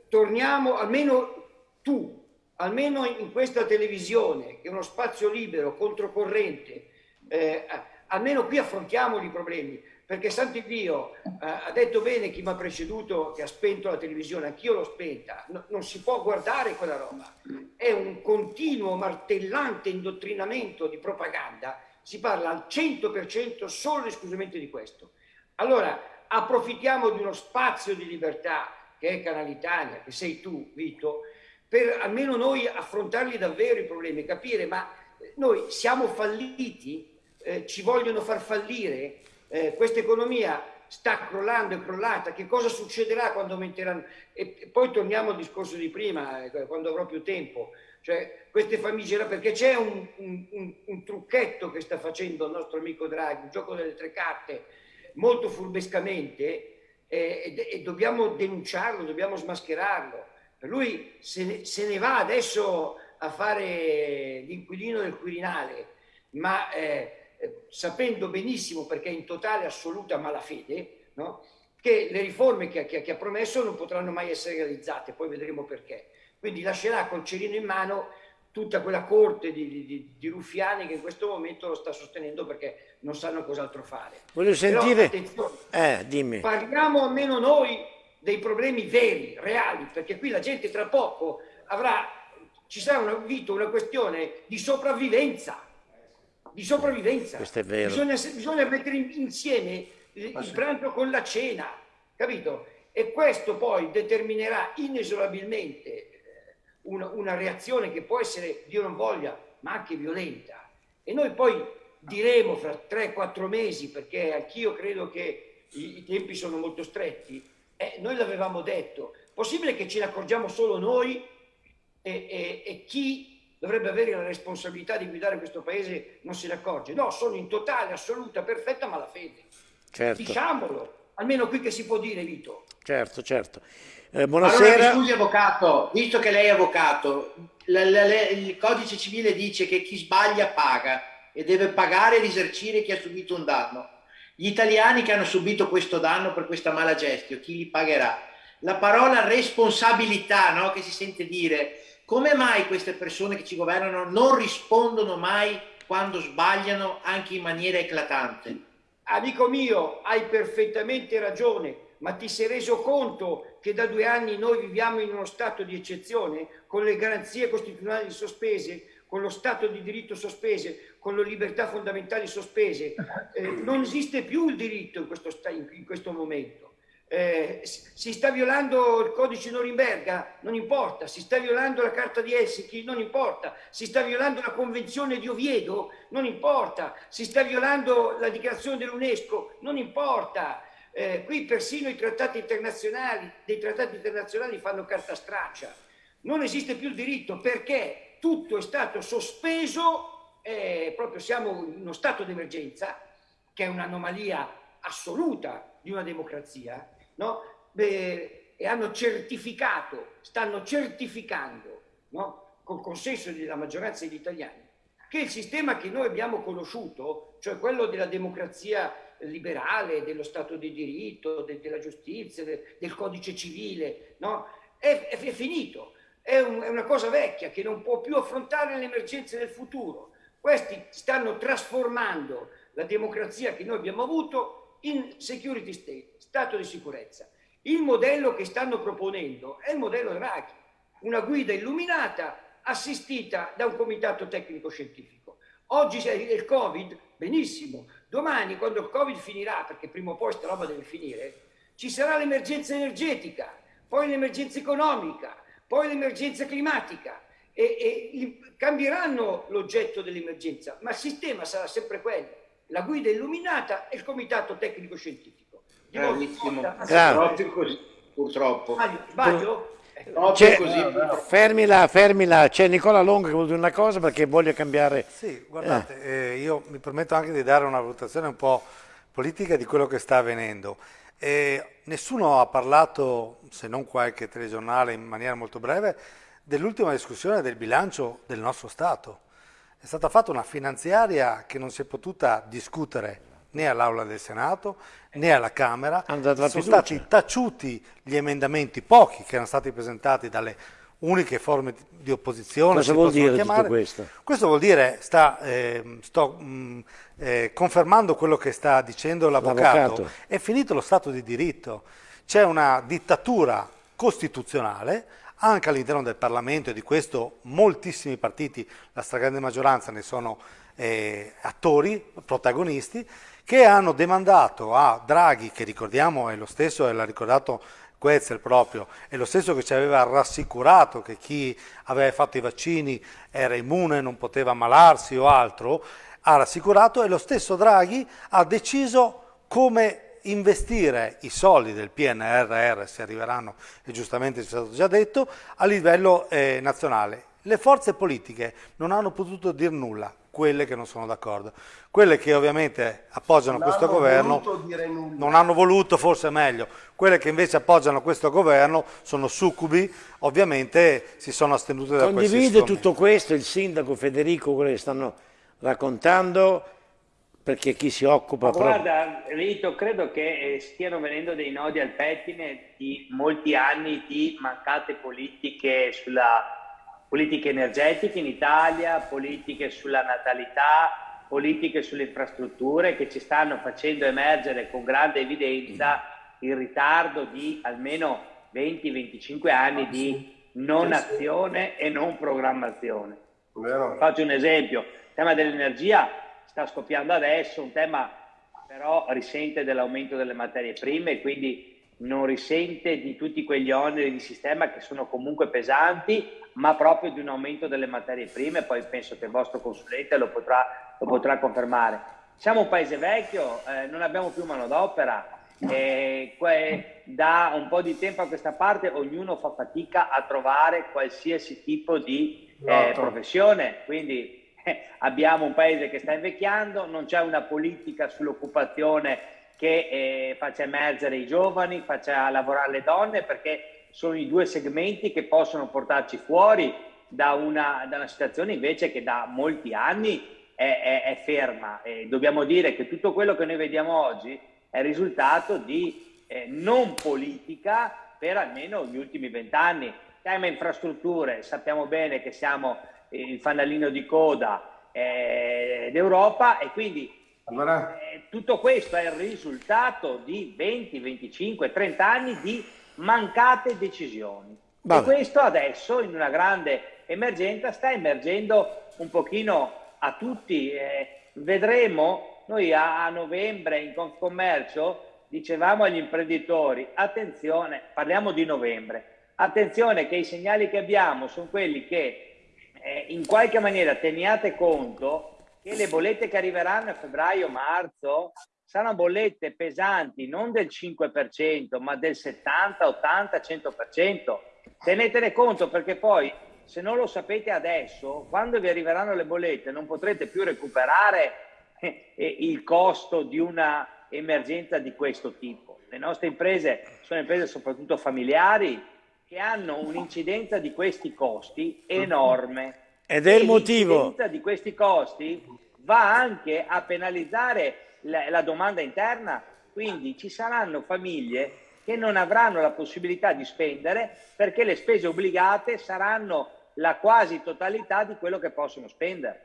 torniamo, almeno tu, almeno in questa televisione, che è uno spazio libero, controcorrente, eh, almeno qui affrontiamo i problemi. perché santo Dio eh, ha detto bene chi mi ha preceduto che ha spento la televisione, anch'io l'ho spenta, No- non si può guardare quella roba, è un continuo martellante indottrinamento di propaganda, si parla al 100% solo e esclusivamente di questo. Allora, approfittiamo di uno spazio di libertà che è Canale Italia, che sei tu, Vito, per almeno noi affrontarli davvero i problemi, capire, ma eh, noi siamo falliti, Eh, ci vogliono far fallire, Eh, questa economia sta crollando, è crollata, che cosa succederà quando aumenteranno? E, e poi torniamo al discorso di prima, eh, quando avrò più tempo, cioè queste famiglie, perché c'è un, un- un- trucchetto che sta facendo il nostro amico Draghi, un gioco delle tre carte, molto furbescamente, eh, e, e dobbiamo denunciarlo, dobbiamo smascherarlo. Per lui se ne, se ne va adesso a fare l'inquilino del Quirinale, ma eh, eh, sapendo benissimo, perché è in totale assoluta malafede, no? che le riforme che, che- che ha promesso non potranno mai essere realizzate, poi vedremo perché. Quindi lascerà col cerino in mano tutta quella corte di, di- di- ruffiani che in questo momento lo sta sostenendo perché non sanno cos'altro fare. Voglio Però, sentire... attenzione, Eh, dimmi. Parliamo almeno noi dei problemi veri, reali, perché qui la gente tra poco avrà, ci sarà una, Vito, una questione di sopravvivenza, di sopravvivenza. Questo è vero. Bisogna, bisogna mettere in- insieme il, il pranzo con la cena, capito? E questo poi determinerà inesorabilmente eh, una, una reazione che può essere, Dio non voglia, ma anche violenta. E noi poi diremo fra 3-4 mesi, perché anch'io credo che i, i tempi sono molto stretti, eh, noi l'avevamo detto, possibile che ce ne accorgiamo solo noi e, e- e chi dovrebbe avere la responsabilità di guidare questo paese non se ne accorge? No, sono in totale, assoluta, perfetta malafede. Certo, Diciamolo, almeno qui che si può dire, Vito. certo, certo. Eh, Allora, buonasera. mi scusi avvocato, visto che lei è avvocato, la- la- la- il codice civile dice che chi sbaglia paga e deve pagare e risarcire chi ha subito un danno. Gli italiani che hanno subito questo danno per questa mala gestione, chi li pagherà? La parola responsabilità, no, che si sente dire, come mai queste persone che ci governano non rispondono mai quando sbagliano anche in maniera eclatante? Amico mio, hai perfettamente ragione, ma ti sei reso conto che da due anni noi viviamo in uno stato di eccezione, con le garanzie costituzionali sospese, con lo Stato di diritto sospese, con le libertà fondamentali sospese. Eh, non esiste più il diritto in questo, in questo momento. Eh, si sta violando il codice Norimberga, non importa, si sta violando la carta di Helsinki, non importa, si sta violando la convenzione di Oviedo, non importa, si sta violando la dichiarazione dell'UNESCO, non importa. Eh, qui persino i trattati internazionali, dei trattati internazionali fanno carta straccia. Non esiste più il diritto perché tutto è stato sospeso, eh, proprio siamo in uno stato di emergenza, che è un'anomalia assoluta di una democrazia, no? Beh, e hanno certificato, stanno certificando, no? col consenso della maggioranza degli italiani, che il sistema che noi abbiamo conosciuto, cioè quello della democrazia liberale, dello Stato di diritto, de- della giustizia, de- del codice civile, no? è, è- è finito. È, un- è una cosa vecchia che non può più affrontare le emergenze del futuro. Questi stanno trasformando la democrazia che noi abbiamo avuto in security state, stato di sicurezza. Il modello che stanno proponendo è il modello Draghi, una guida illuminata assistita da un comitato tecnico scientifico. Oggi c'è il Covid, benissimo. Domani, quando il Covid finirà, perché prima o poi sta roba deve finire, ci sarà l'emergenza energetica, poi l'emergenza economica, poi l'emergenza climatica e, e cambieranno l'oggetto dell'emergenza, ma il sistema sarà sempre quello, la guida illuminata e il comitato tecnico scientifico. Bravissimo. volta- Proprio così, purtroppo. Sbaglio? C'è- così, purtroppo. fermila, fermila, c'è Nicola Longo che vuole dire una cosa perché voglio cambiare. Sì, guardate, eh, io mi permetto anche di dare una valutazione un po' politica di quello che sta avvenendo. Eh, nessuno ha parlato, se non qualche telegiornale in maniera molto breve, dell'ultima discussione del bilancio del nostro Stato. È stata fatta una finanziaria che non si è potuta discutere né all'Aula del Senato né alla Camera. Sono stati taciuti gli emendamenti, pochi che erano stati presentati dalle uniche forme di opposizione. Cosa vuol dire chiamare. tutto questo? Questo vuol dire, sta, eh, sto mh, eh, confermando quello che sta dicendo l'avvocato, L'avvocato. è finito lo Stato di diritto, c'è una dittatura costituzionale anche all'interno del Parlamento e di questo moltissimi partiti, la stragrande maggioranza ne sono eh, attori, protagonisti, che hanno demandato a Draghi, che ricordiamo è lo stesso, e l'ha ricordato Quetzal proprio, è lo stesso che ci aveva rassicurato che chi aveva fatto i vaccini era immune, non poteva ammalarsi o altro, ha rassicurato e lo stesso Draghi ha deciso come investire i soldi del PNRR, se arriveranno, e giustamente ci è stato già detto, a livello eh, nazionale. Le forze politiche non hanno potuto dir nulla, quelle che non sono d'accordo. Quelle che ovviamente appoggiano Non questo hanno governo voluto dire nulla. non hanno voluto, forse è meglio. Quelle che invece appoggiano questo governo sono succubi, ovviamente si sono astenute da questi Condivide tutto questo il sindaco Federico, quello che stanno raccontando, perché chi si occupa Ma proprio... guarda, Rito, credo che eh, stiano venendo dei nodi al pettine di molti anni di mancate politiche sulla politiche energetiche in Italia, politiche sulla natalità, politiche sulle infrastrutture che ci stanno facendo emergere con grande evidenza il ritardo di almeno 20-25 anni di non azione e non programmazione. Faccio un esempio, il tema dell'energia sta scoppiando adesso, un tema però risente dell'aumento delle materie prime e quindi non risente di tutti quegli oneri di sistema che sono comunque pesanti, ma proprio di un aumento delle materie prime, poi penso che il vostro consulente lo potrà, lo potrà confermare. Siamo un paese vecchio, eh, non abbiamo più manodopera, e que- da un po' di tempo a questa parte ognuno fa fatica a trovare qualsiasi tipo di eh, professione, quindi eh, abbiamo un paese che sta invecchiando, non c'è una politica sull'occupazione che eh, faccia emergere i giovani, faccia lavorare le donne, perché sono i due segmenti che possono portarci fuori da una, da una situazione invece che da molti anni è, è- è ferma. E dobbiamo dire che tutto quello che noi vediamo oggi è risultato di eh, non politica per almeno gli ultimi vent'anni. Tema infrastrutture, sappiamo bene che siamo il fanalino di coda eh, d'Europa e quindi eh, tutto questo è il risultato di 20, 25, 30 anni di mancate decisioni. E Vabbè. questo adesso, in una grande emergenza, sta emergendo un pochino a tutti. eh, vedremo, noi a, a novembre in Confcommercio dicevamo agli imprenditori, attenzione, parliamo di novembre, attenzione che i segnali che abbiamo sono quelli che eh, in qualche maniera teniate conto che le bollette che arriveranno a febbraio-marzo saranno bollette pesanti non del 5%, ma del 70, 80, 100%. Tenetene conto perché poi se non lo sapete adesso, quando vi arriveranno le bollette non potrete più recuperare eh, eh, il costo di una emergenza di questo tipo. Le nostre imprese sono imprese soprattutto familiari che hanno un'incidenza di questi costi enorme. Ed è il motivo. Di questi costi va anche a penalizzare la, la domanda interna, quindi ci saranno famiglie che non avranno la possibilità di spendere perché le spese obbligate saranno la quasi totalità di quello che possono spendere.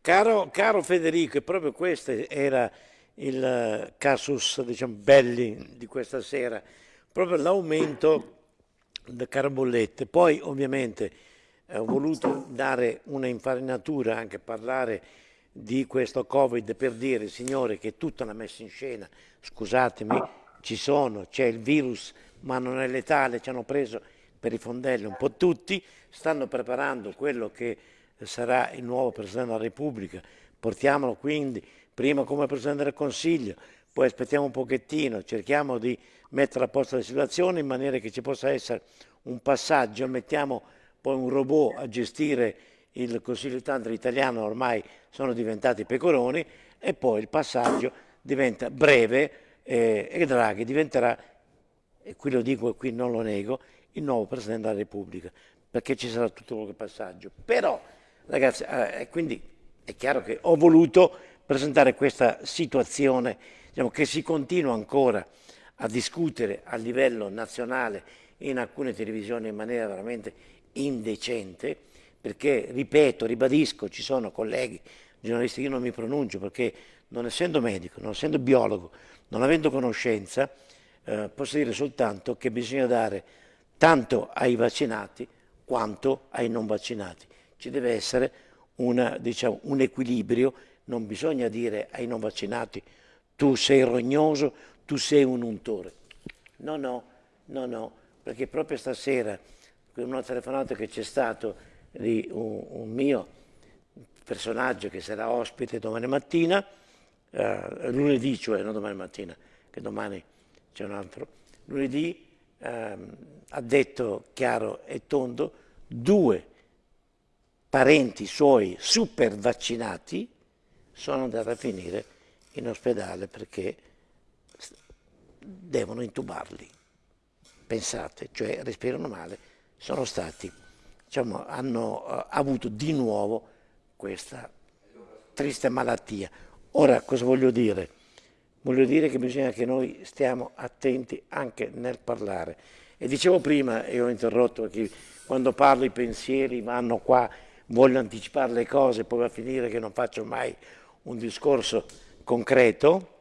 Caro, caro Federico, e proprio questo era il casus diciamo, belli di questa sera, proprio l'aumento delle carbollette. Poi ovviamente ho voluto dare una infarinatura, anche parlare di questo Covid per dire, signore, che tutta una messa in scena, scusatemi, ci sono, c'è il virus, ma non è letale, ci hanno preso per i fondelli un po' tutti, stanno preparando quello che sarà il nuovo Presidente della Repubblica, portiamolo quindi prima come Presidente del Consiglio, poi aspettiamo un pochettino, cerchiamo di mettere a posto la situazione in maniera che ci possa essere un passaggio, mettiamo poi un robot a gestire il Consiglio di Tantra italiano, ormai sono diventati pecoroni, e poi il passaggio diventa breve eh, e Draghi diventerà, e qui lo dico e qui non lo nego, il nuovo Presidente della Repubblica, perché ci sarà tutto quel passaggio. Però, ragazzi, eh, quindi è chiaro che ho voluto presentare questa situazione diciamo, che si continua ancora a discutere a livello nazionale in alcune televisioni in maniera veramente indecente, perché, ripeto, ribadisco, ci sono colleghi, giornalisti, io non mi pronuncio perché non essendo medico, non essendo biologo, non avendo conoscenza, eh, posso dire soltanto che bisogna dare tanto ai vaccinati quanto ai non vaccinati. Ci deve essere una, diciamo, un equilibrio, non bisogna dire ai non vaccinati tu sei rognoso, tu sei un untore. No, no, no, no, perché proprio stasera, con una telefonata che c'è stato di un, un, mio personaggio che sarà ospite domani mattina, eh, lunedì, cioè non domani mattina, che domani c'è un altro, lunedì ehm, ha detto chiaro e tondo, due parenti suoi super vaccinati sono andati a finire in ospedale perché devono intubarli. Pensate, cioè respirano male, sono stati, diciamo, hanno uh, avuto di nuovo questa triste malattia. Ora, cosa voglio dire? Voglio dire che bisogna che noi stiamo attenti anche nel parlare. E dicevo prima, e ho interrotto perché quando parlo i pensieri vanno qua, voglio anticipare le cose, poi va a finire che non faccio mai un discorso concreto.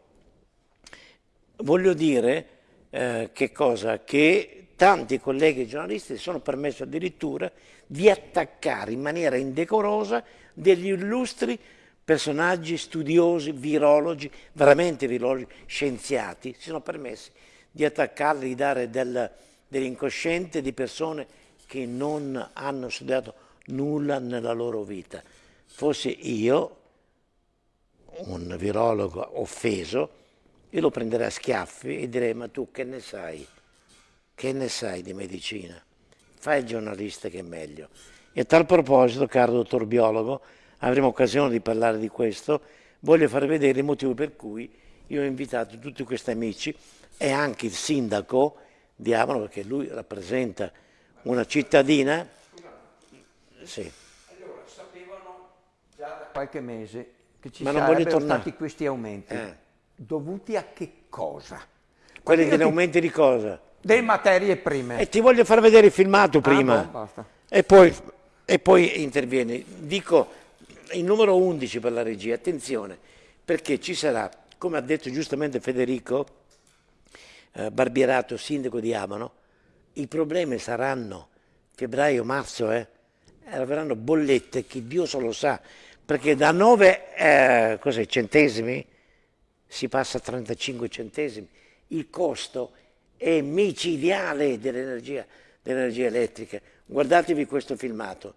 Voglio dire eh, che cosa? Che tanti colleghi giornalisti si sono permessi addirittura di attaccare in maniera indecorosa degli illustri personaggi studiosi, virologi, veramente virologi, scienziati, si sono permessi di attaccarli, di dare del, dell'incosciente di persone che non hanno studiato nulla nella loro vita. Fossi io, un virologo offeso, io lo prenderei a schiaffi e direi ma tu che ne sai? Che ne sai di medicina? Fai il giornalista che è meglio. E a tal proposito, caro dottor biologo, avremo occasione di parlare di questo, voglio far vedere il motivo per cui io ho invitato tutti questi amici e anche il sindaco di Avano, perché lui rappresenta una cittadina. Sì. Allora, sapevano già da qualche mese che ci Ma non sarebbero stati questi aumenti. Eh. Dovuti a che cosa? Quelli degli ti- aumenti di cosa? Delle materie prime. E ti voglio far vedere il filmato prima. Ah, boh, basta. e, poi, e poi intervieni. Dico il numero 11 per la regia, attenzione, perché ci sarà, come ha detto giustamente Federico eh, Barbierato, sindaco di Amano, i problemi saranno febbraio-marzo, eh? arriveranno bollette che Dio solo sa, perché da 9 eh, centesimi si passa a 35 centesimi. Il costo è micidiale dell'energia, dell'energia elettrica. Guardatevi questo filmato.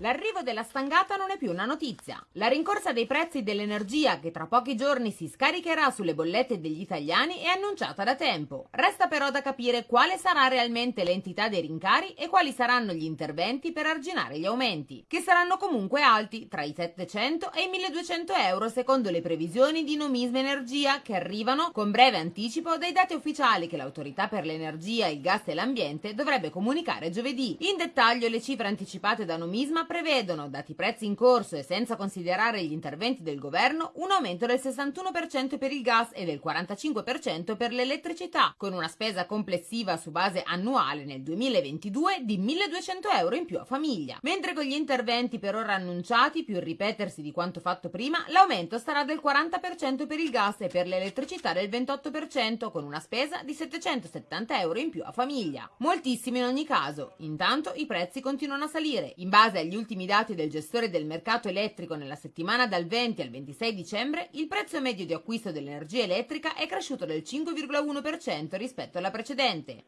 L'arrivo della stangata non è più una notizia. La rincorsa dei prezzi dell'energia, che tra pochi giorni si scaricherà sulle bollette degli italiani, è annunciata da tempo. Resta però da capire quale sarà realmente l'entità dei rincari e quali saranno gli interventi per arginare gli aumenti, che saranno comunque alti, tra i 700 e i 1200 euro secondo le previsioni di Nomisma Energia, che arrivano con breve anticipo dai dati ufficiali che l'autorità per l'energia, il gas e l'ambiente dovrebbe comunicare giovedì. In dettaglio le cifre anticipate da Nomisma prevedono, dati i prezzi in corso e senza considerare gli interventi del governo, un aumento del 61% per il gas e del 45% per l'elettricità, con una spesa complessiva su base annuale nel 2022 di 1200 euro in più a famiglia. Mentre con gli interventi per ora annunciati, più il ripetersi di quanto fatto prima, l'aumento sarà del 40% per il gas e per l'elettricità del 28%, con una spesa di 770 euro in più a famiglia. Moltissimi in ogni caso. Intanto i prezzi continuano a salire. In base agli ultimi dati del gestore del mercato elettrico nella settimana dal 20 al 26 dicembre, il prezzo medio di acquisto dell'energia elettrica è cresciuto del 5,1% rispetto alla precedente.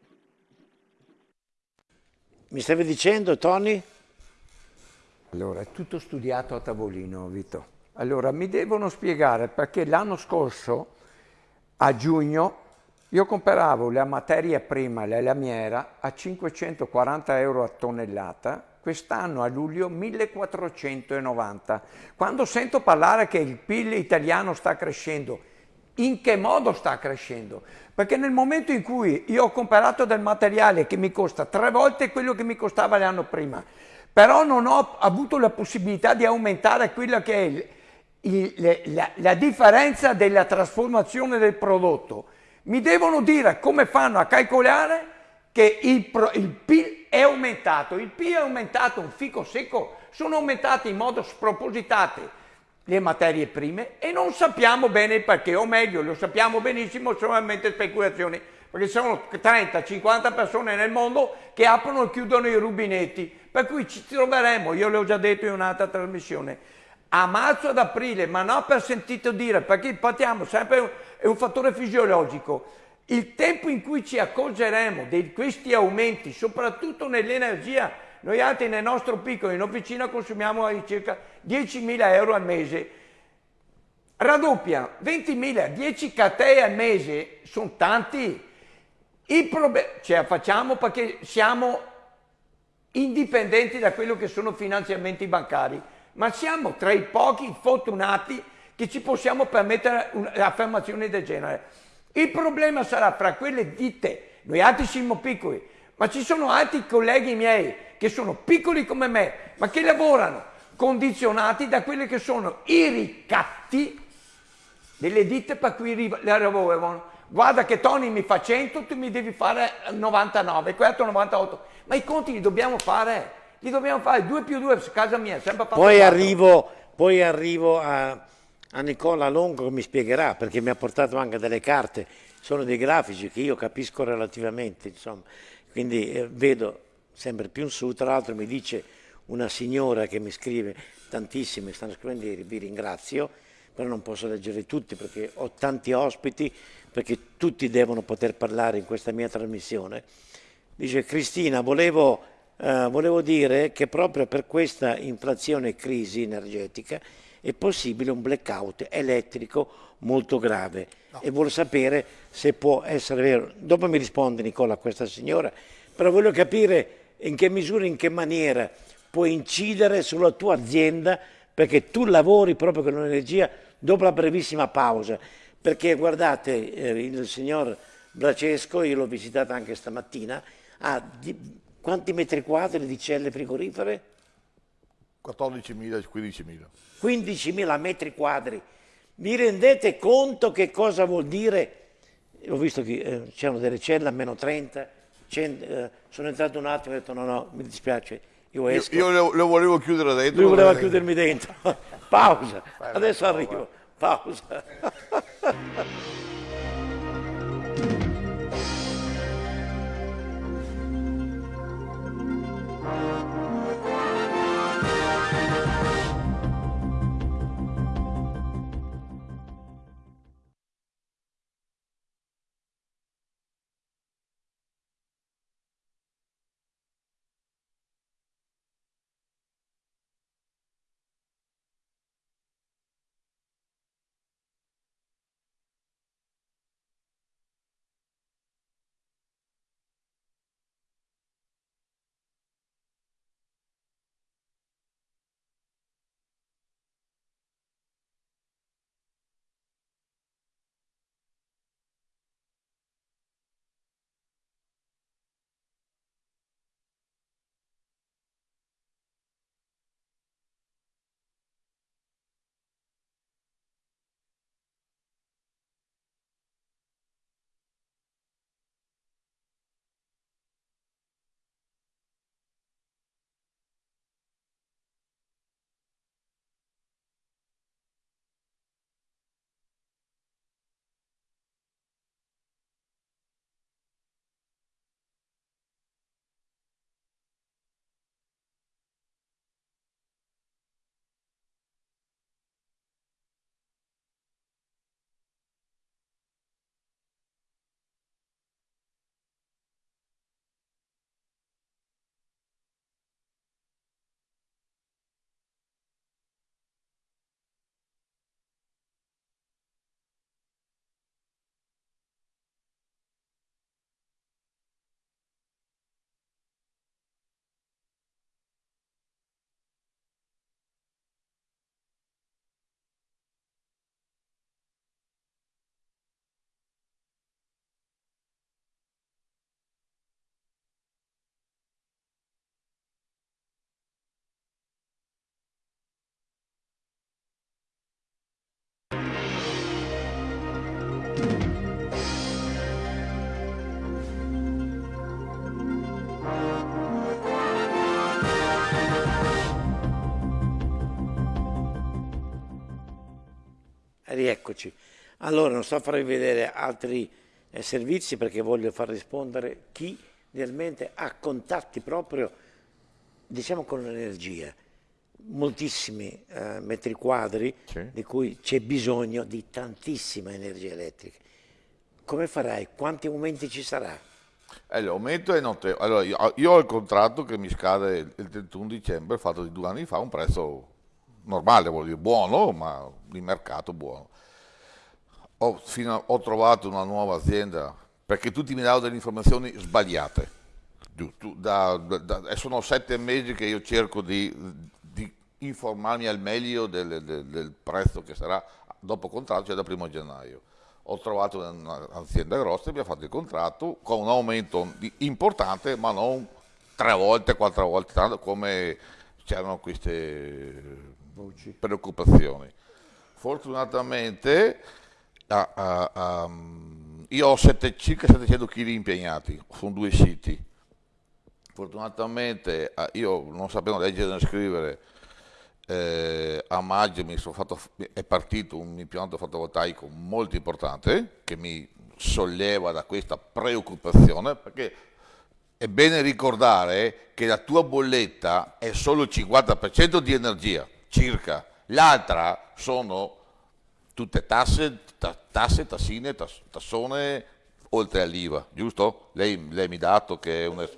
Mi stavi dicendo, Tony? Allora, è tutto studiato a tavolino, Vito. Allora, mi devono spiegare perché l'anno scorso, a giugno, io compravo la materia prima, la lamiera, a 540 euro a tonnellata, quest'anno a luglio 1490. Quando sento parlare che il PIL italiano sta crescendo, in che modo sta crescendo? Perché nel momento in cui io ho comprato del materiale che mi costa tre volte quello che mi costava l'anno prima, però non ho avuto la possibilità di aumentare quello che è il, il- la, la differenza della trasformazione del prodotto. Mi devono dire come fanno a calcolare che il, il PIL è aumentato. Il PIL è aumentato, un fico secco, sono aumentate in modo spropositato le materie prime e non sappiamo bene il perché, o meglio, lo sappiamo benissimo, solamente speculazioni, perché sono 30-50 persone nel mondo che aprono e chiudono i rubinetti, per cui ci troveremo, io l'ho già detto in un'altra trasmissione, a marzo ad aprile, ma non per sentito dire, perché partiamo sempre, è un fattore fisiologico. Il tempo in cui ci accorgeremo di questi aumenti, soprattutto nell'energia, noi altri nel nostro piccolo in officina consumiamo circa 10.000 euro al mese. Raddoppia 20.000, 10 catee al mese sono tanti. Il problema ce la facciamo perché siamo indipendenti da quello che sono finanziamenti bancari, ma siamo tra i pochi fortunati che ci possiamo permettere un'affermazione del genere. Il problema sarà fra quelle ditte, noi altri siamo piccoli, ma ci sono altri colleghi miei che sono piccoli come me, ma che lavorano condizionati da quelli che sono i ricatti delle ditte per cui lavorano. Guarda che Tony mi fa 100, tu mi devi fare 99, questo 98. Ma i conti li dobbiamo fare, li dobbiamo fare 2 più 2 casa mia, sempre fatto Poi arrivo, poi arrivo a, a Nicola Longo mi spiegherà, perché mi ha portato anche delle carte, sono dei grafici che io capisco relativamente, insomma. Quindi eh, vedo sempre più in su, tra l'altro mi dice una signora che mi scrive tantissime, stanno scrivendo, ieri, vi ringrazio, però non posso leggere tutti perché ho tanti ospiti, perché tutti devono poter parlare in questa mia trasmissione. Dice Cristina, volevo, eh, volevo dire che proprio per questa inflazione e crisi energetica è possibile un blackout elettrico molto grave e vuole sapere se può essere vero. Dopo mi risponde Nicola questa signora, però voglio capire in che misura, in che maniera può incidere sulla tua azienda perché tu lavori proprio con l'energia dopo la brevissima pausa. Perché guardate, eh, il signor Bracesco, io l'ho visitato anche stamattina, ha di- quanti metri quadri di celle frigorifere? 14.000, 15.000. 15.000 metri quadri. Vi rendete conto che cosa vuol dire? Ho visto che eh, c'erano delle celle a meno 30, eh, sono entrato un attimo e ho detto no, no, mi dispiace, io esco. Io, io lo volevo chiudere dentro. Lui voleva chiudermi dentro. Pausa, adesso arrivo. Pausa. Rieccoci. Allora, non sto a farvi vedere altri eh, servizi perché voglio far rispondere chi realmente ha contatti proprio, diciamo, con l'energia. Moltissimi eh, metri quadri Sì. di cui c'è bisogno di tantissima energia elettrica. Come farai? Quanti aumenti ci sarà? Eh, l'aumento è notevole. Allora, io, io ho il contratto che mi scade il il 31 dicembre, fatto di due anni fa, a un prezzo normale, vuol dire buono, ma di mercato buono. Ho, a- ho trovato una nuova azienda perché tutti mi davano delle informazioni sbagliate. Da- da- sono sette mesi che io cerco di, di informarmi al meglio del, del- del prezzo che sarà dopo contratto, cioè da primo gennaio. Ho trovato un'azienda grossa e abbiamo fatto il contratto con un aumento di- importante, ma non tre volte, quattro volte tanto come c'erano queste preoccupazioni. Fortunatamente ah, ah, ah, io ho sette- circa 700 kg impegnati su due siti. Fortunatamente io non sapevo leggere né scrivere, eh, a maggio sono fatto, è partito un impianto fotovoltaico molto importante che mi solleva da questa preoccupazione perché è bene ricordare che la tua bolletta è solo il 50% di energia, circa, l'altra sono tutte tasse, ta- tasse tassine, tas- tassone, oltre all'IVA, giusto? Lei, lei mi ha dato che è un...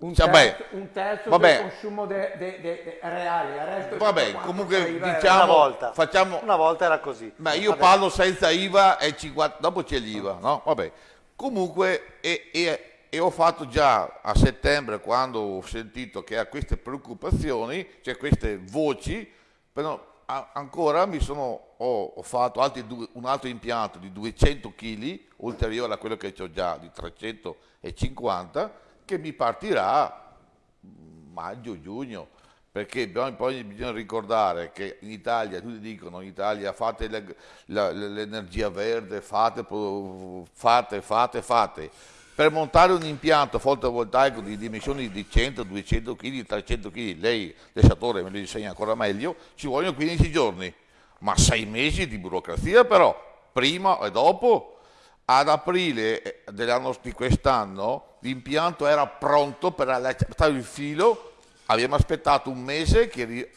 Un Cioè, terzo, beh, un terzo vabbè. del consumo de- de- de- de- reale, il resto è Vabbè, comunque e diciamo, Una volta. facciamo... Una volta era così. Ma io Vabbè. parlo senza IVA e 50, dopo c'è l'IVA, no? Vabbè. Comunque, e, e- e ho fatto già a settembre, quando ho sentito che ha queste preoccupazioni, cioè queste voci, però ancora mi sono, ho, ho fatto altri due- un altro impianto di 200 kg, ulteriore a quello che ho già di 350, che mi partirà maggio, giugno, perché poi, bisogna ricordare che in Italia, tutti dicono in Italia fate l'energia verde, fate, fate, fate, fate. Per montare un impianto fotovoltaico di dimensioni di 100, 200 kg, 300 kg, lei, l'estatore me lo insegna ancora meglio, ci vogliono 15 giorni, ma 6 mesi di burocrazia però, prima e dopo. Ad aprile di quest'anno l'impianto era pronto per allacciare il filo, abbiamo aspettato un mese che,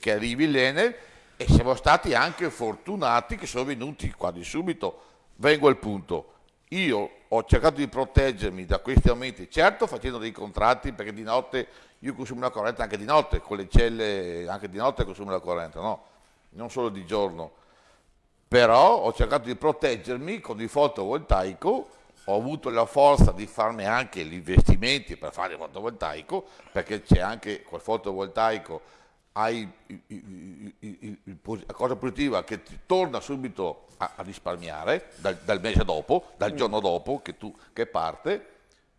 che arrivi l'Enel e siamo stati anche fortunati che sono venuti quasi subito. Vengo al punto. Io ho cercato di proteggermi da questi aumenti, certo facendo dei contratti perché di notte io consumo la corrente anche di notte, con le celle anche di notte consumo la corrente, no? non solo di giorno però ho cercato di proteggermi con il fotovoltaico, ho avuto la forza di farmi anche gli investimenti per fare il fotovoltaico, perché c'è anche col fotovoltaico, hai la cosa positiva che ti torna subito a, a risparmiare dal, dal mese dopo, dal giorno dopo che, tu, che parte,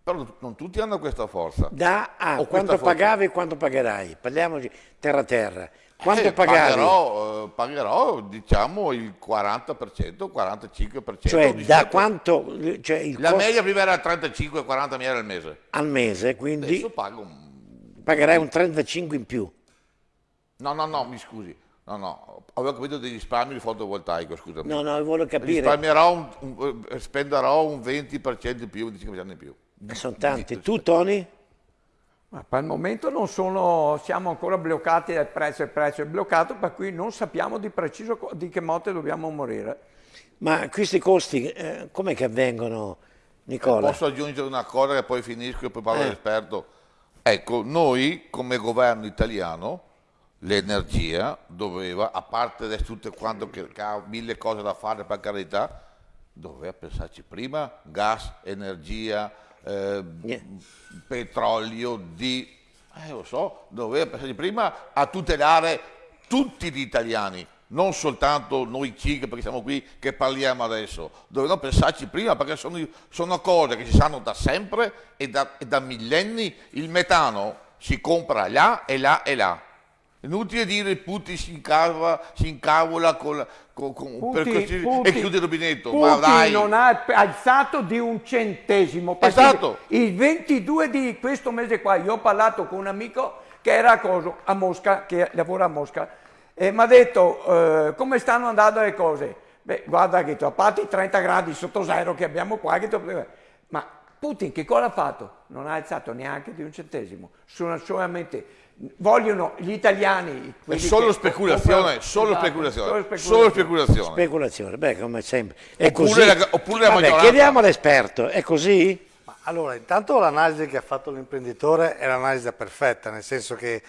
però non tutti hanno questa forza. Da a questa quanto pagavi e quanto pagherai? Parliamoci terra terra. Quanto Eh, pagavi? Pagherò, eh, pagherò, diciamo il 40%, 45%. Cioè, da quanto? Cioè La costo media prima era 35-40 mila al mese. al mese, quindi Adesso pago un... pagherai un 35 in più. No, no, no, mi scusi. No, no, avevo capito dei risparmi di fotovoltaico, scusami. No, no, voglio capire. Risparmierò un, un- eh, spenderò un 20% in più, un 25% in più. Sono tanti. Tu, Tony? Ma per il momento non sono, siamo ancora bloccati dal prezzo, il prezzo è bloccato, per cui non sappiamo di preciso di che motte dobbiamo morire. Ma questi costi eh, com'è che avvengono, Nicola? Posso aggiungere una cosa che poi finisco e poi parlo Eh. all'esperto? Ecco, noi come governo italiano l'energia doveva, a parte adesso tutte quanto che, ha mille cose da fare per carità, doveva pensarci prima, gas, energia, eh, petrolio, di, eh, lo so, doveva pensarci prima a tutelare tutti gli italiani, non soltanto noi CIG perché siamo qui che parliamo adesso, dovevano pensarci prima perché sono, sono cose che si sanno da sempre e da, e da millenni, il metano si compra là e là e là. Inutile dire Putin si, incava, si incavola con, con, con- per Putin- così- Putin- e chiude il rubinetto. Ma Putin dai, non ha alzato di un centesimo. Esatto. Il 22 di questo mese qua io ho parlato con un amico che era a, coso, a Mosca, che lavora a Mosca, e mi ha detto eh, come stanno andando le cose. Beh, guarda che a parte i 30 gradi sotto zero che abbiamo qua, che tu- ma Putin che cosa ha fatto? Non ha alzato neanche di un centesimo, sono solamente vogliono gli italiani è solo speculazione, comprano- solo Esatto, speculazione, solo solo speculazione. Speculazione, beh, come sempre. È Oppure così. la- oppure la Vabbè, maggioranza. chiediamo all'esperto, è così? Ma allora, intanto l'analisi che ha fatto l'imprenditore è l'analisi perfetta, nel senso che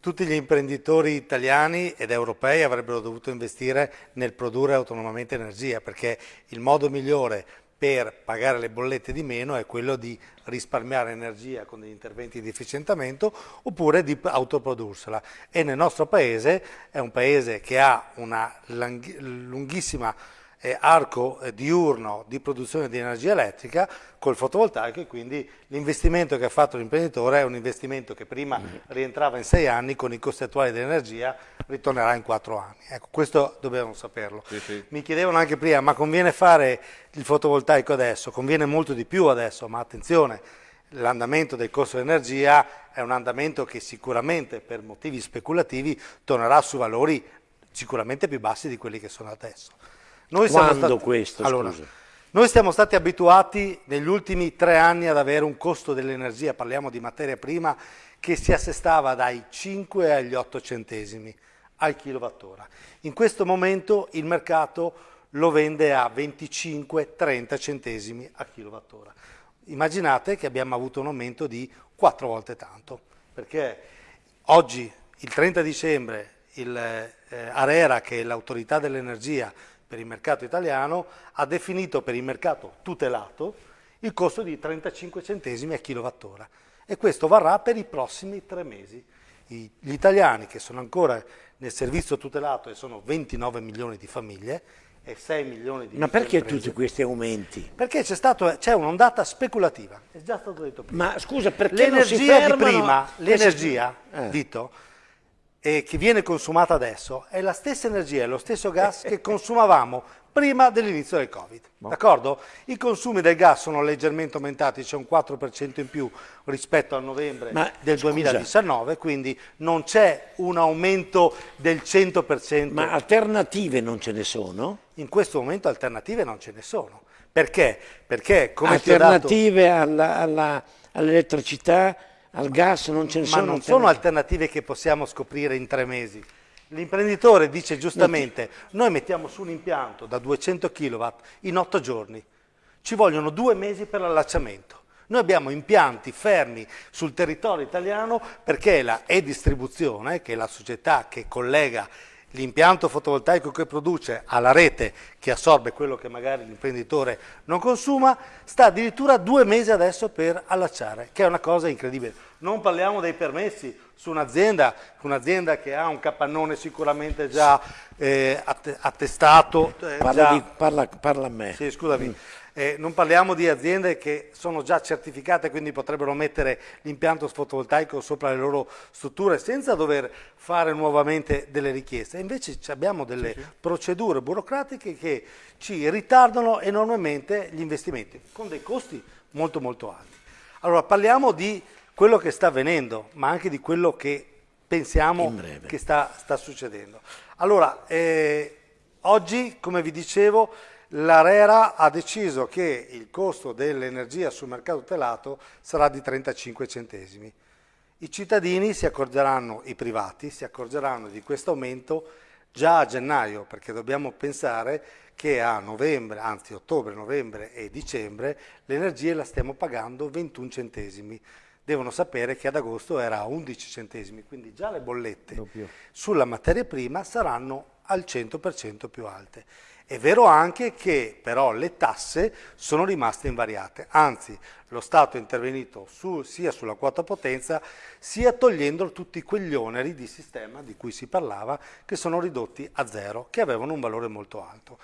tutti gli imprenditori italiani ed europei avrebbero dovuto investire nel produrre autonomamente energia, perché il modo migliore per pagare le bollette di meno è quello di risparmiare energia con degli interventi di efficientamento oppure di autoprodursela. E nel nostro paese è un paese che ha una lunghissima eh, arco eh, diurno di produzione di energia elettrica col fotovoltaico e quindi l'investimento che ha fatto l'imprenditore è un investimento che prima rientrava in sei anni, con i costi attuali dell'energia ritornerà in quattro anni. Ecco, questo dobbiamo saperlo. Mi chiedevano anche prima, ma conviene fare il fotovoltaico adesso? Conviene molto di più adesso, ma attenzione, l'andamento del costo dell'energia è un andamento che sicuramente per motivi speculativi tornerà su valori sicuramente più bassi di quelli che sono adesso. Noi siamo Quando stati- questo, Allora, noi siamo stati abituati negli ultimi tre anni ad avere un costo dell'energia, parliamo di materia prima, che si assestava dai 5 agli 8 centesimi al kilowattora. In questo momento il mercato lo vende a 25-30 centesimi a kilowattora. Immaginate che abbiamo avuto un aumento di 4 volte tanto, perché oggi, il 30 dicembre, il, eh, ARERA, che è l'autorità dell'energia per il mercato italiano, ha definito per il mercato tutelato il costo di 35 centesimi a kilowattora e questo varrà per i prossimi tre mesi. Gli italiani che sono ancora nel servizio tutelato e sono 29 milioni di famiglie e 6 milioni di Ma perché imprese, tutti questi aumenti? Perché c'è, stato- c'è un'ondata speculativa, è già stato detto prima. Ma scusa, perché non si l'energia di fermano prima, l'energia, Eh. Vito, eh, che viene consumata adesso è la stessa energia, è lo stesso gas che consumavamo prima dell'inizio del Covid. D'accordo? I consumi del gas sono leggermente aumentati, c'è un 4% in più rispetto al novembre Ma, del scusa. 2019, quindi non c'è un aumento del 100%. Ma alternative non ce ne sono? In questo momento alternative non ce ne sono. Perché? Perché come dato- alternative alla- all'elettricità, al gas non ce ne ma sono? non sono alternative che possiamo scoprire in tre mesi. L'imprenditore dice giustamente, noi mettiamo su un impianto da 200 kW in otto giorni, ci vogliono due mesi per l'allacciamento. Noi abbiamo impianti fermi sul territorio italiano perché la E-Distribuzione, che è la società che collega l'impianto fotovoltaico che produce alla rete che assorbe quello che magari l'imprenditore non consuma, sta addirittura due mesi adesso per allacciare, che è una cosa incredibile. Non parliamo dei permessi su un'azienda, un'azienda che ha un capannone sicuramente già eh, att- attestato. eh, Parla, già- di- parla- parla a me. sì, scusami. Eh, non parliamo di aziende che sono già certificate, quindi potrebbero mettere l'impianto fotovoltaico sopra le loro strutture senza dover fare nuovamente delle richieste. Invece abbiamo delle procedure burocratiche che ci ritardano enormemente gli investimenti, con dei costi molto molto alti. Allora parliamo di quello che sta avvenendo, ma anche di quello che pensiamo che sta, sta succedendo. Allora, eh, oggi, come vi dicevo, l'ARERA ha deciso che il costo dell'energia sul mercato tutelato sarà di 35 centesimi. I cittadini si accorgeranno, i privati si accorgeranno di questo aumento già a gennaio, perché dobbiamo pensare che a novembre, anzi ottobre, novembre e dicembre, l'energia la stiamo pagando 21 centesimi. Devono sapere che ad agosto era a 11 centesimi, quindi già le bollette sulla materia prima saranno al 100% più alte. È vero anche che però le tasse sono rimaste invariate, anzi lo Stato è intervenuto su- sia sulla quota potenza sia togliendo tutti quegli oneri di sistema di cui si parlava che sono ridotti a zero, che avevano un valore molto alto.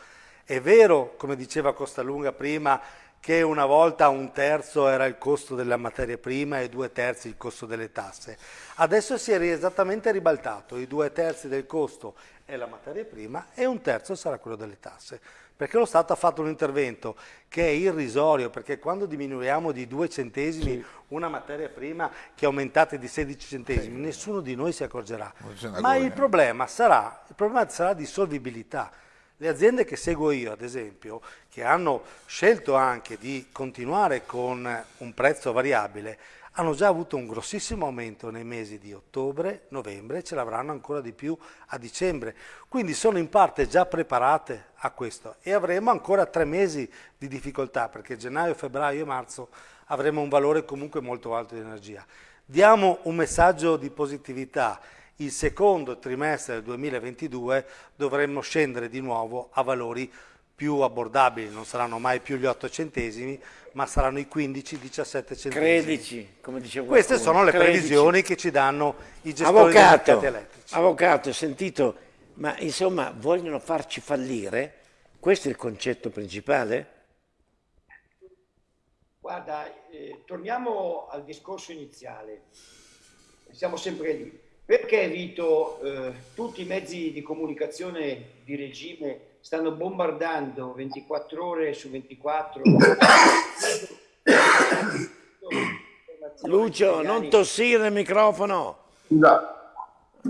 È vero, come diceva Costalunga prima, che una volta un terzo era il costo della materia prima e due terzi il costo delle tasse. Adesso si è esattamente ribaltato, i due terzi del costo è la materia prima e un terzo sarà quello delle tasse. Perché lo Stato ha fatto un intervento che è irrisorio, perché quando diminuiamo di due centesimi sì. una materia prima che è aumentata di 16 centesimi, sì. nessuno di noi si accorgerà. Ma il problema, sarà, il problema sarà di solvibilità. Le aziende che seguo io, ad esempio, che hanno scelto anche di continuare con un prezzo variabile, hanno già avuto un grossissimo aumento nei mesi di ottobre, novembre e ce l'avranno ancora di più a dicembre. Quindi sono in parte già preparate a questo e avremo ancora tre mesi di difficoltà perché gennaio, febbraio e marzo avremo un valore comunque molto alto di energia. Diamo un messaggio di positività il secondo trimestre del 2022 dovremmo scendere di nuovo a valori più abbordabili, non saranno mai più gli 8 centesimi, ma saranno i 15-17 centesimi. Credici, come dicevo. Queste sono le Credici. previsioni che ci danno i gestori avvocato, dei mercati elettrici. Avvocato, ho sentito, ma insomma vogliono farci fallire? Questo è il concetto principale? Guarda, eh, torniamo al discorso iniziale, siamo sempre lì. Perché Vito, eh, tutti i mezzi di comunicazione di regime stanno bombardando 24 ore su 24? Lucio, non tossire il microfono. No.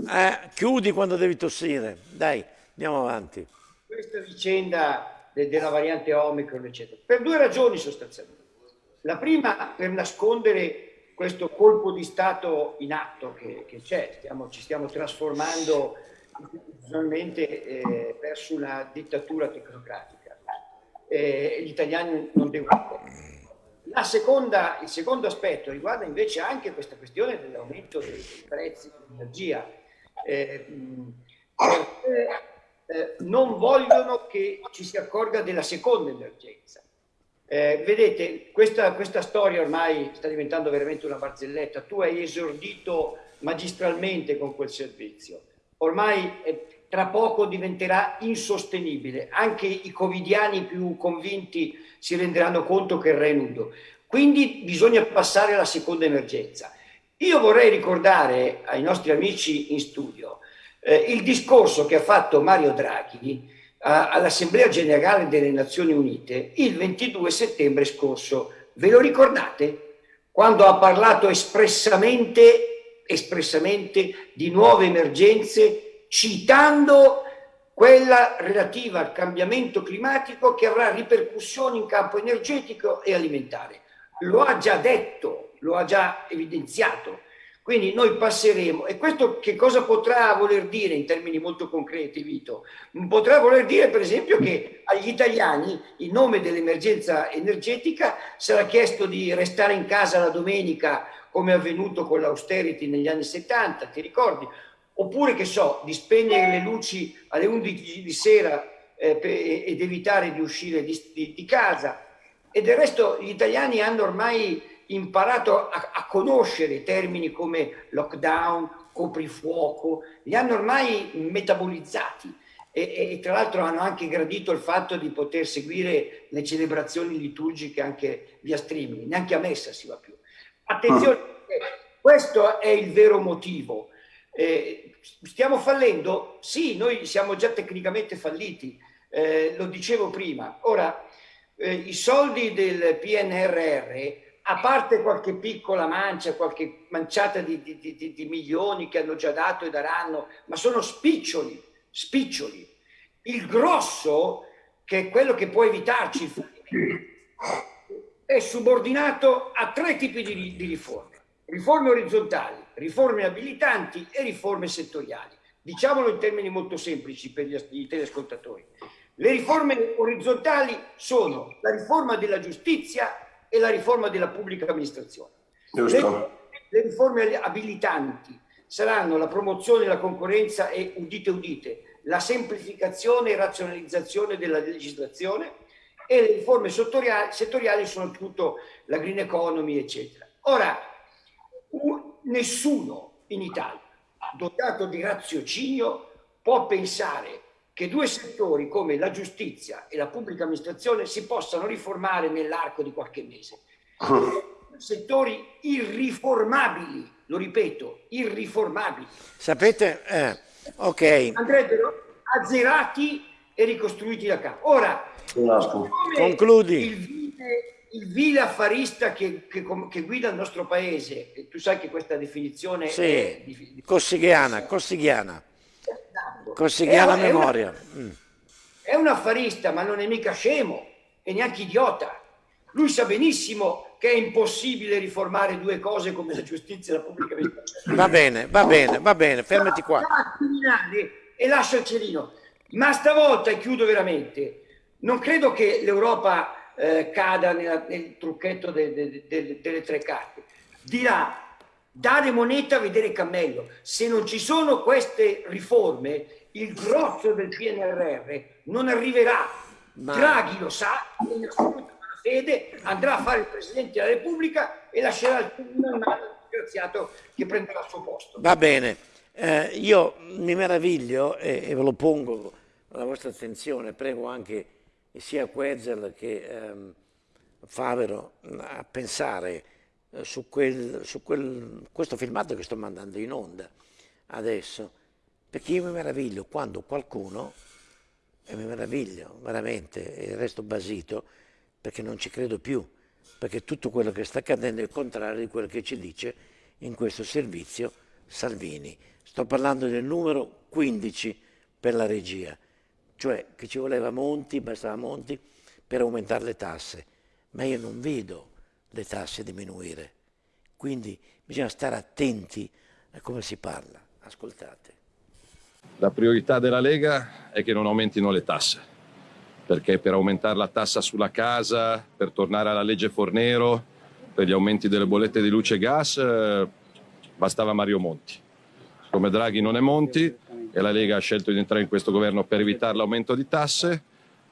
Eh, chiudi quando devi tossire. Dai, andiamo avanti. Questa vicenda de della variante Omicron, eccetera, per due ragioni sostanzialmente. La prima per nascondere questo colpo di Stato in atto che, c'è, ci stiamo trasformando istituzionalmente eh, verso una dittatura tecnocratica. Eh, gli italiani non devono... Seconda, il secondo aspetto riguarda invece anche questa questione dell'aumento dei, prezzi dell'energia. Eh, eh, non vogliono che ci si accorga della seconda emergenza eh, vedete, questa, questa, storia ormai sta diventando veramente una barzelletta. Tu hai esordito magistralmente con quel servizio. Ormai eh, tra poco diventerà insostenibile. Anche i covidiani più convinti si renderanno conto che il re è nudo. Quindi bisogna passare alla seconda emergenza. Io vorrei ricordare ai nostri amici in studio eh, il discorso che ha fatto Mario Draghi all'Assemblea Generale delle Nazioni Unite il 22 settembre scorso. Ve lo ricordate? Quando ha parlato espressamente, espressamente di nuove emergenze, citando quella relativa al cambiamento climatico che avrà ripercussioni in campo energetico e alimentare. Lo ha già detto, lo ha già evidenziato quindi noi passeremo, e questo che cosa potrà voler dire in termini molto concreti, Vito? Potrà voler dire per esempio che agli italiani, in nome dell'emergenza energetica, sarà chiesto di restare in casa la domenica come è avvenuto con l'austerity negli anni 70, ti ricordi? Oppure che so, di spegnere le luci alle 11 di sera eh, ed evitare di uscire di, di, di casa. E del resto gli italiani hanno ormai imparato a, a conoscere termini come lockdown, coprifuoco, li hanno ormai metabolizzati e, e, tra l'altro hanno anche gradito il fatto di poter seguire le celebrazioni liturgiche anche via streaming, neanche a messa si va più. Attenzione, questo è il vero motivo. Eh, stiamo fallendo? Sì, noi siamo già tecnicamente falliti, eh, lo dicevo prima. Ora, eh, i soldi del PNRR a parte qualche piccola mancia, qualche manciata di, di, di, di, milioni che hanno già dato e daranno, ma sono spiccioli, spiccioli. Il grosso, che è quello che può evitarci è subordinato a tre tipi di, riforme. Riforme orizzontali, riforme abilitanti e riforme settoriali. Diciamolo in termini molto semplici per gli, gli telescoltatori. Le riforme orizzontali sono la riforma della giustizia e la riforma della pubblica amministrazione. Le, le, riforme abilitanti saranno la promozione della concorrenza e, udite udite, la semplificazione e razionalizzazione della legislazione e le riforme settoriali, settoriali sono la green economy, eccetera. Ora, un, nessuno in Italia dotato di raziocinio può pensare che due settori come la giustizia e la pubblica amministrazione si possano riformare nell'arco di qualche mese. settori irriformabili, lo ripeto, irriformabili. Sapete, eh, ok. Andrebbero azzerati e ricostruiti da capo. Ora, Concludi. Il vile, il vile affarista che, che, che, guida il nostro paese, tu sai che questa definizione Sì, è Cossigliana, Cossigliana. È una- memoria. Mm. È un affarista, ma non è mica scemo e neanche idiota. Lui sa benissimo che è impossibile riformare due cose come la giustizia e la pubblica amministrazione. Va bene, va bene, va bene, fermati qua. E lascia il cerino. Ma stavolta, e chiudo veramente, non credo che l'Europa eh, cada nella- nel trucchetto de- de- de- delle tre carte. Dirà, dare moneta a vedere cammello. Se non ci sono queste riforme, il grosso del PNRR non arriverà. Ma- Draghi lo sa, in assoluta fede andrà a fare il Presidente della Repubblica e lascerà il al disgraziato che prenderà il suo posto. Va bene, Eh, io mi meraviglio e, e ve lo pongo alla vostra attenzione, prego anche sia Quezel che ehm, Favero a pensare eh, su, quel, su quel- questo filmato che sto mandando in onda adesso, perché io mi meraviglio quando qualcuno, e mi meraviglio veramente e resto basito, perché non ci credo più, perché tutto quello che sta accadendo è il contrario di quello che ci dice in questo servizio Salvini. Sto parlando del numero 15 per la regia, cioè che ci voleva Monti, bastava Monti per aumentare le tasse, ma io non vedo le tasse diminuire, quindi bisogna stare attenti a come si parla. Ascoltate. La priorità della Lega è che non aumentino le tasse, perché per aumentare la tassa sulla casa, per tornare alla legge Fornero, per gli aumenti delle bollette di luce e gas, eh, bastava Mario Monti. Come Draghi non è Monti e la Lega ha scelto di entrare in questo governo per evitare l'aumento di tasse,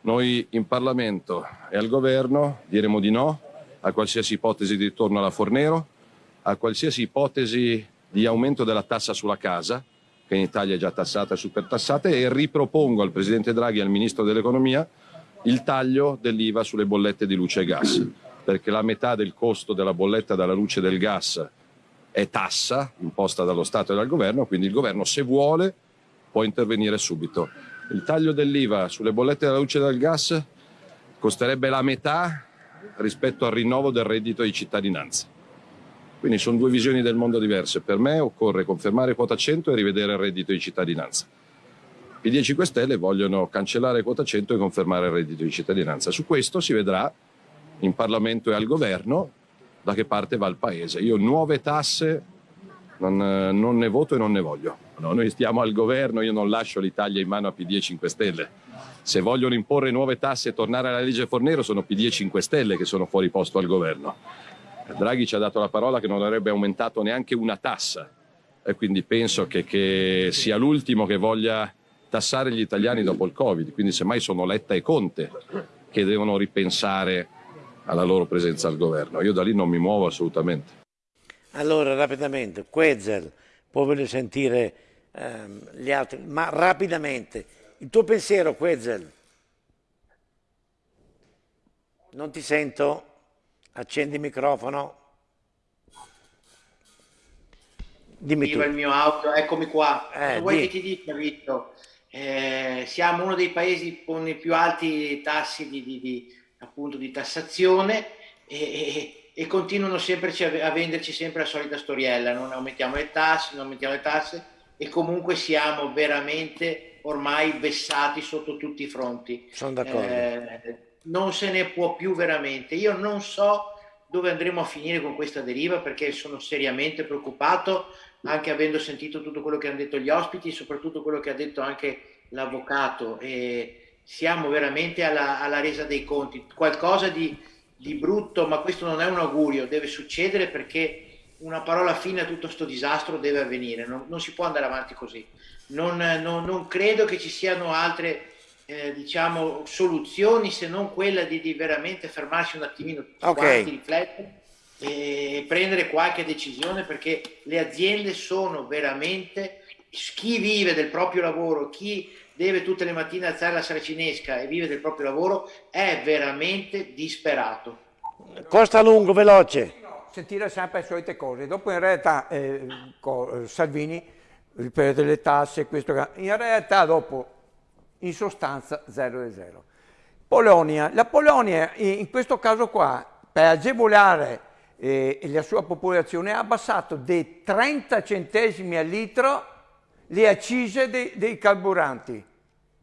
noi in Parlamento e al governo diremo di no a qualsiasi ipotesi di ritorno alla Fornero, a qualsiasi ipotesi di aumento della tassa sulla casa, che in Italia è già tassata e supertassata, e ripropongo al Presidente Draghi e al Ministro dell'Economia il taglio dell'IVA sulle bollette di luce e gas, perché la metà del costo della bolletta della luce e del gas è tassa imposta dallo Stato e dal Governo, quindi il Governo se vuole può intervenire subito. Il taglio dell'IVA sulle bollette della luce e del gas costerebbe la metà rispetto al rinnovo del reddito di cittadinanza. Quindi sono due visioni del mondo diverse. Per me occorre confermare quota 100 e rivedere il reddito di cittadinanza. PD e 5 Stelle vogliono cancellare quota 100 e confermare il reddito di cittadinanza. Su questo si vedrà in Parlamento e al governo da che parte va il Paese. Io nuove tasse non, non ne voto e non ne voglio. No, noi stiamo al governo, io non lascio l'Italia in mano a PD e 5 Stelle. Se vogliono imporre nuove tasse e tornare alla legge Fornero sono PD e 5 Stelle che sono fuori posto al governo. Draghi ci ha dato la parola che non avrebbe aumentato neanche una tassa e quindi penso che, che sia l'ultimo che voglia tassare gli italiani dopo il Covid. Quindi semmai sono Letta e Conte che devono ripensare alla loro presenza al governo. Io da lì non mi muovo assolutamente. Allora, rapidamente, Quezel, poi voglio sentire ehm, gli altri, ma rapidamente, il tuo pensiero, Quezel? Non ti sento? Accendi il microfono. Dimmi tu. Attiva il mio auto, eccomi qua. Eh, Cosa vuoi di- che ti dica, Vitto? Eh, siamo uno dei paesi con i più alti tassi di, di- di, appunto, di tassazione e, e- e continuano sempre a venderci sempre la solita storiella, non aumentiamo le tasse, non aumentiamo le tasse e comunque siamo veramente ormai vessati sotto tutti i fronti. Sono d'accordo. Eh, non se ne può più veramente. Io non so dove andremo a finire con questa deriva perché sono seriamente preoccupato, anche avendo sentito tutto quello che hanno detto gli ospiti, soprattutto quello che ha detto anche l'avvocato. E siamo veramente alla, alla resa dei conti. Qualcosa di, di brutto, ma questo non è un augurio, deve succedere perché una parola fine a tutto questo disastro deve avvenire, non, non si può andare avanti così. Non, non- non credo che ci siano altre eh, diciamo, soluzioni se non quella di, di veramente fermarsi un attimino tutti Ok. quanti, riflettere e prendere qualche decisione perché le aziende sono veramente chi vive del proprio lavoro, chi deve tutte le mattine alzare la saracinesca e vive del proprio lavoro è veramente disperato. Costa lungo, veloce. Sentire sempre le solite cose. Dopo in realtà eh, Salvini ripete le tasse, questo, in realtà dopo in sostanza 0 e 0. Polonia, la Polonia in questo caso qua per agevolare eh, la sua popolazione ha abbassato dei 30 centesimi al litro le accise dei, dei carburanti.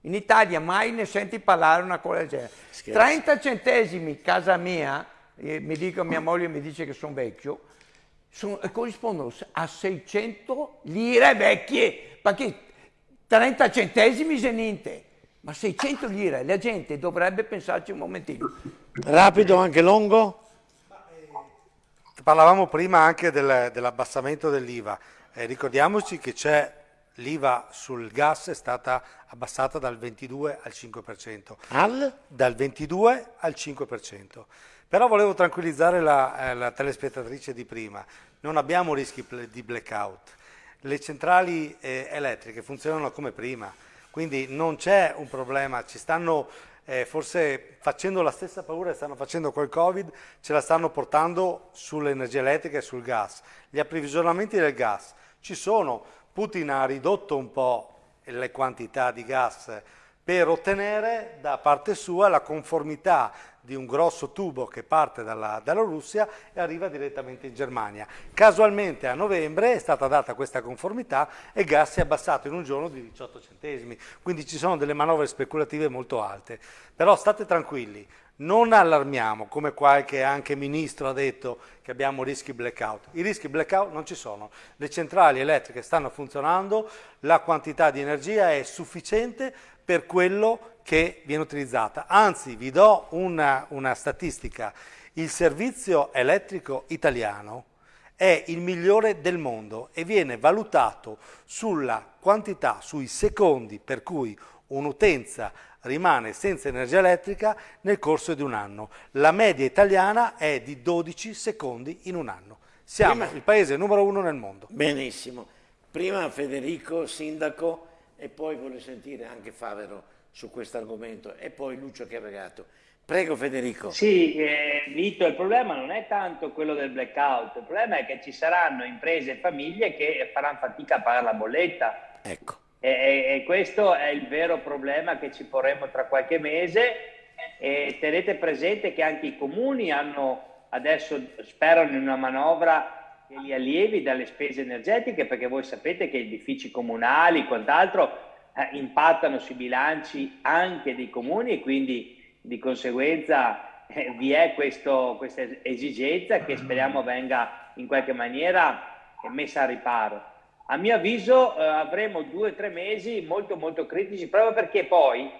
In Italia mai ne senti parlare una cosa del genere. 30 centesimi, casa mia, eh, mi dico mia moglie mi dice che sono vecchio, sono, corrispondono a 600 lire vecchie, perché 30 centesimi se niente, ma 600 lire, la gente dovrebbe pensarci un momentino. Rapido, anche lungo? Parlavamo prima anche del, dell'abbassamento dell'IVA. Eh, ricordiamoci che c'è l'IVA sul gas è stata abbassata dal 22 al 5%. Al? Dal 22 al 5%. Però volevo tranquillizzare la, eh, la telespettatrice di prima, non abbiamo rischi di blackout. Le centrali eh, elettriche funzionano come prima, quindi non c'è un problema, ci stanno eh, forse facendo la stessa paura che stanno facendo col Covid, ce la stanno portando sull'energia elettrica e sul gas. Gli approvvigionamenti del gas ci sono, Putin ha ridotto un po' le quantità di gas per ottenere da parte sua la conformità di un grosso tubo che parte dalla, dalla, Russia e arriva direttamente in Germania. Casualmente a novembre è stata data questa conformità e gas si è abbassato in un giorno di 18 centesimi, quindi ci sono delle manovre speculative molto alte. Però state tranquilli, non allarmiamo, come qualche anche ministro ha detto che abbiamo rischi blackout. I rischi blackout non ci sono, le centrali elettriche stanno funzionando, la quantità di energia è sufficiente per quello che viene utilizzata. Anzi, vi do una, una statistica, il servizio elettrico italiano è il migliore del mondo e viene valutato sulla quantità, sui secondi per cui un'utenza rimane senza energia elettrica nel corso di un anno. La media italiana è di 12 secondi in un anno. Siamo Prima... il paese numero uno nel mondo. Benissimo. Prima Federico, sindaco, e poi voglio sentire anche Favero su questo argomento e poi Lucio Chiavegato. Prego Federico. Sì, eh, Vito, il problema non è tanto quello del blackout, il problema è che ci saranno imprese e famiglie che faranno fatica a pagare la bolletta. Ecco. E, e, e questo è il vero problema che ci porremo tra qualche mese e tenete presente che anche i comuni hanno adesso sperano in una manovra che li allievi dalle spese energetiche perché voi sapete che edifici comunali, quant'altro, eh, impattano sui bilanci anche dei comuni e quindi di conseguenza eh, vi è questo, questa esigenza che speriamo venga in qualche maniera messa a riparo. A mio avviso eh, avremo due o tre mesi molto molto critici proprio perché poi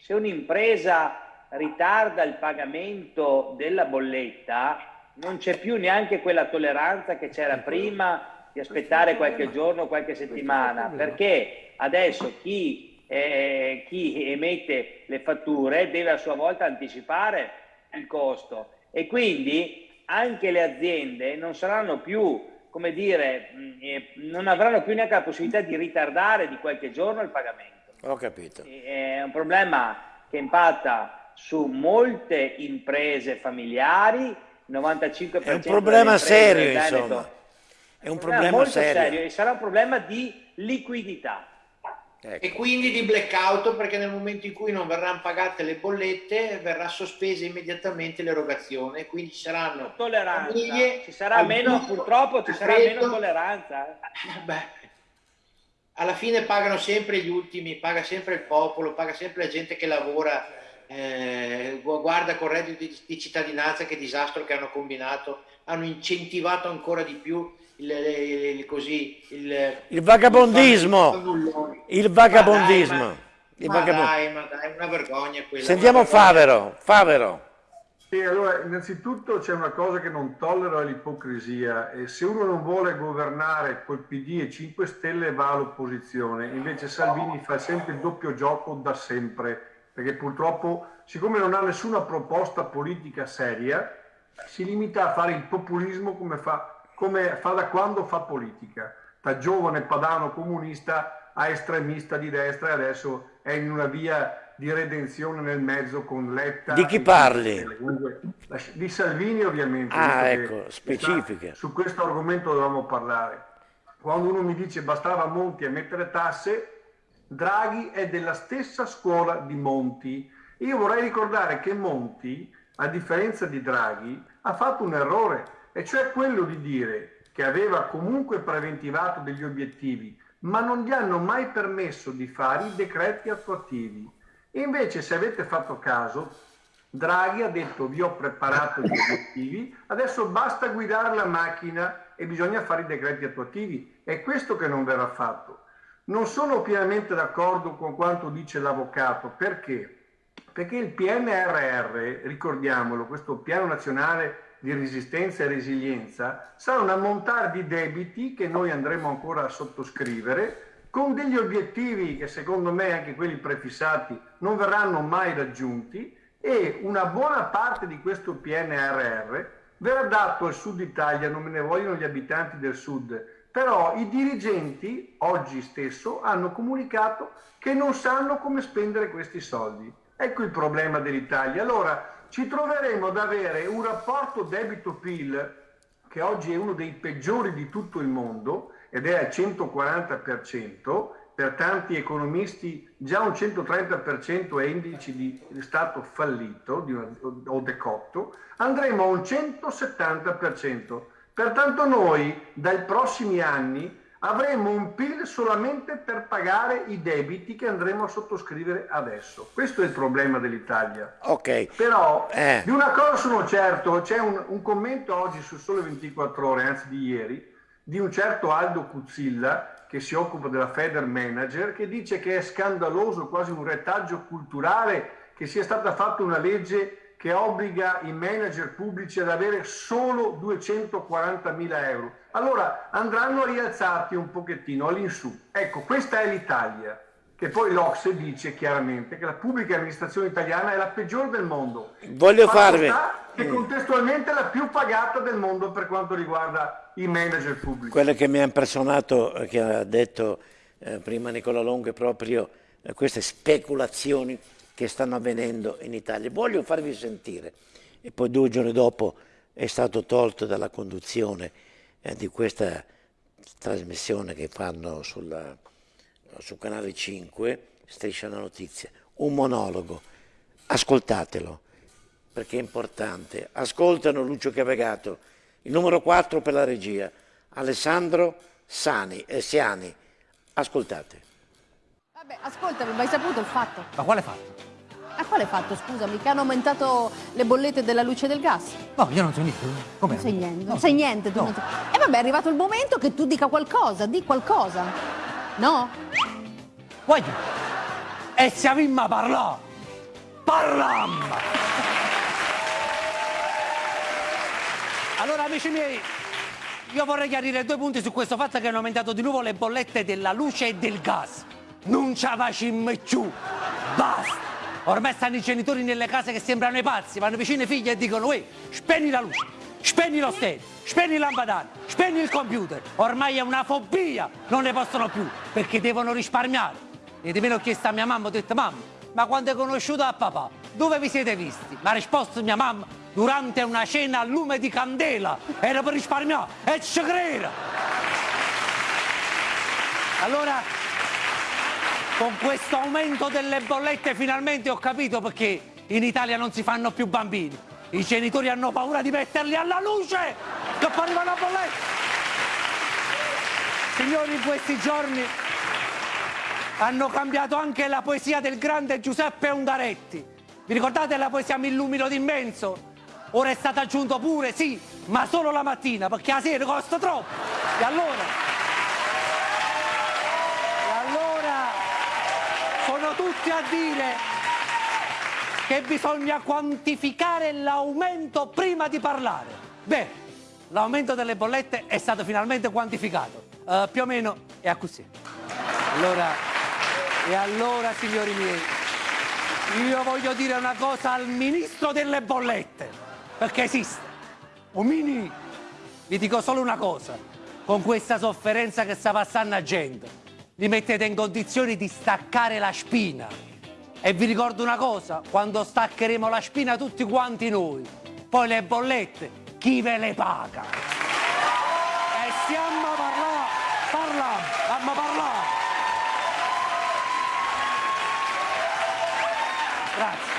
se un'impresa ritarda il pagamento della bolletta non c'è più neanche quella tolleranza che c'era prima di aspettare qualche giorno, qualche settimana, perché adesso chi, eh, chi emette le fatture deve a sua volta anticipare il costo e quindi anche le aziende non saranno più come dire, mm, eh, non avranno più neanche la possibilità di ritardare di qualche giorno il pagamento. Ho capito. È un problema che impatta su molte imprese familiari, 95% È un problema serio, insomma. È un problema, serio. serio e sarà un problema di liquidità. Ecco. E quindi di blackout perché nel momento in cui non verranno pagate le bollette verrà sospesa immediatamente l'erogazione, quindi ci saranno tolleranza. famiglie, ci sarà meno, purtroppo ci sarà meno tolleranza. Eh. Beh, alla fine pagano sempre gli ultimi, paga sempre il popolo, paga sempre la gente che lavora, eh, guarda con reddito di, di cittadinanza che disastro che hanno combinato, hanno incentivato ancora di più il, il, così, il, il vagabondismo. Il vagabondismo. Ma dai, ma, ma dai, ma dai, una vergogna quella. Sentiamo Favero. Favero. Sì, allora, innanzitutto c'è una cosa che non tollero, è l'ipocrisia. E se uno non vuole governare col PD e 5 Stelle va all'opposizione. Invece Salvini fa sempre il doppio gioco da sempre, perché purtroppo, siccome non ha nessuna proposta politica seria, si limita a fare il populismo come fa come fa da quando fa politica. Da giovane padano comunista a estremista di destra e adesso è in una via di redenzione nel mezzo con Letta. Di chi parli? Di Salvini ovviamente. Ah, ecco, specifiche. sta- Su questo argomento dovevamo parlare. Quando uno mi dice bastava Monti a mettere tasse, Draghi è della stessa scuola di Monti. Io vorrei ricordare che Monti, a differenza di Draghi, ha fatto un errore, e cioè quello di dire che aveva comunque preventivato degli obiettivi, ma non gli hanno mai permesso di fare i decreti attuativi. Invece, se avete fatto caso, Draghi ha detto vi ho preparato gli obiettivi, adesso basta guidare la macchina e bisogna fare i decreti attuativi. È questo che non verrà fatto. Non sono pienamente d'accordo con quanto dice l'avvocato, perché? Perché il PNRR, ricordiamolo, questo piano nazionale di resistenza e resilienza, sarà un ammontare di debiti che noi andremo ancora a sottoscrivere con degli obiettivi che secondo me anche quelli prefissati non verranno mai raggiunti e una buona parte di questo PNRR verrà dato al sud Italia, non me ne vogliono gli abitanti del sud, però i dirigenti oggi stesso hanno comunicato che non sanno come spendere questi soldi. Ecco il problema dell'Italia. Allora ci troveremo ad avere un rapporto debito-PIL che oggi è uno dei peggiori di tutto il mondo ed è al 140%, per tanti economisti già un 130% è indice di stato fallito di una- o decotto, andremo a un 170%. Pertanto noi dai prossimi anni avremo un PIL solamente per pagare i debiti che andremo a sottoscrivere adesso. Questo è il problema dell'Italia. Ok. Però Eh. di una cosa sono certo, c'è un, un commento oggi su Sole 24 Ore, anzi di ieri, di un certo Aldo Cuzzilla che si occupa della Feder Manager, che dice che è scandaloso, quasi un retaggio culturale, che sia stata fatta una legge che obbliga i manager pubblici ad avere solo 240 mila euro. Allora andranno rialzati un pochettino all'insù. Ecco, questa è l'Italia, che poi l'Ocse dice chiaramente che la pubblica amministrazione italiana è la peggiore del mondo. Voglio farvi- sta Che contestualmente è la più pagata del mondo per quanto riguarda i manager pubblici. Quello che mi ha impressionato, eh, che ha detto eh, prima Nicola Longo, è proprio eh, queste speculazioni che stanno avvenendo in Italia. Voglio farvi sentire, e poi due giorni dopo è stato tolto dalla conduzione eh, di questa trasmissione che fanno sulla, su Canale 5, Striscia la Notizia, un monologo. Ascoltatelo, perché è importante. Ascoltano Lucio Cavegato, il numero 4 per la regia, Alessandro Sani, eh, Siani. Ascoltate. Vabbè, ascoltami, ma hai saputo il fatto? Ma quale fatto? A quale fatto, scusami? Che hanno aumentato le bollette della luce e del gas? No, io non so niente. Come? Non sai niente, non sai niente. Tu non E vabbè, è arrivato il momento che tu dica qualcosa, di qualcosa. No? Voglio. E se avimma parlò. Parlam! Allora, amici miei, io vorrei chiarire due punti su questo fatto che hanno aumentato di nuovo le bollette della luce e del gas. Non ce la facciamo più. Basta! Ormai stanno i genitori nelle case che sembrano i pazzi, vanno vicino ai figli e dicono, uè, spegni la luce, spegni lo stereo, spegni il lampadano, spegni il computer. Ormai è una fobia, non ne possono più, perché devono risparmiare. E di meno ho chiesto a mia mamma, ho detto, mamma, ma quando hai conosciuto a papà, dove vi siete visti? Mi ha risposto mia mamma, durante una cena a lume di candela, era per risparmiare, e ci credo! Allora, con questo aumento delle bollette finalmente ho capito perché in Italia non si fanno più bambini. I genitori hanno paura di metterli alla luce, che poi arriva la bolletta. Signori, in questi giorni hanno cambiato anche la poesia del grande Giuseppe Ungaretti. Vi ricordate la poesia Mi illumino d'immenso? Ora è stato aggiunto pure, sì, ma solo la mattina, perché la sera costa troppo. E allora, e allora sono tutti a dire che bisogna quantificare l'aumento prima di parlare. Beh, l'aumento delle bollette è stato finalmente quantificato. Eh, più o meno è a così. Allora, e allora, signori miei, io voglio dire una cosa al ministro delle bollette, perché esiste. Un mini, vi dico solo una cosa, con questa sofferenza che sta passando a gente, li mettete in condizioni di staccare la spina. E vi ricordo una cosa, quando staccheremo la spina tutti quanti noi, poi le bollette, chi ve le paga? E stiamo a parlare, parla, stiamo a parlare. Grazie.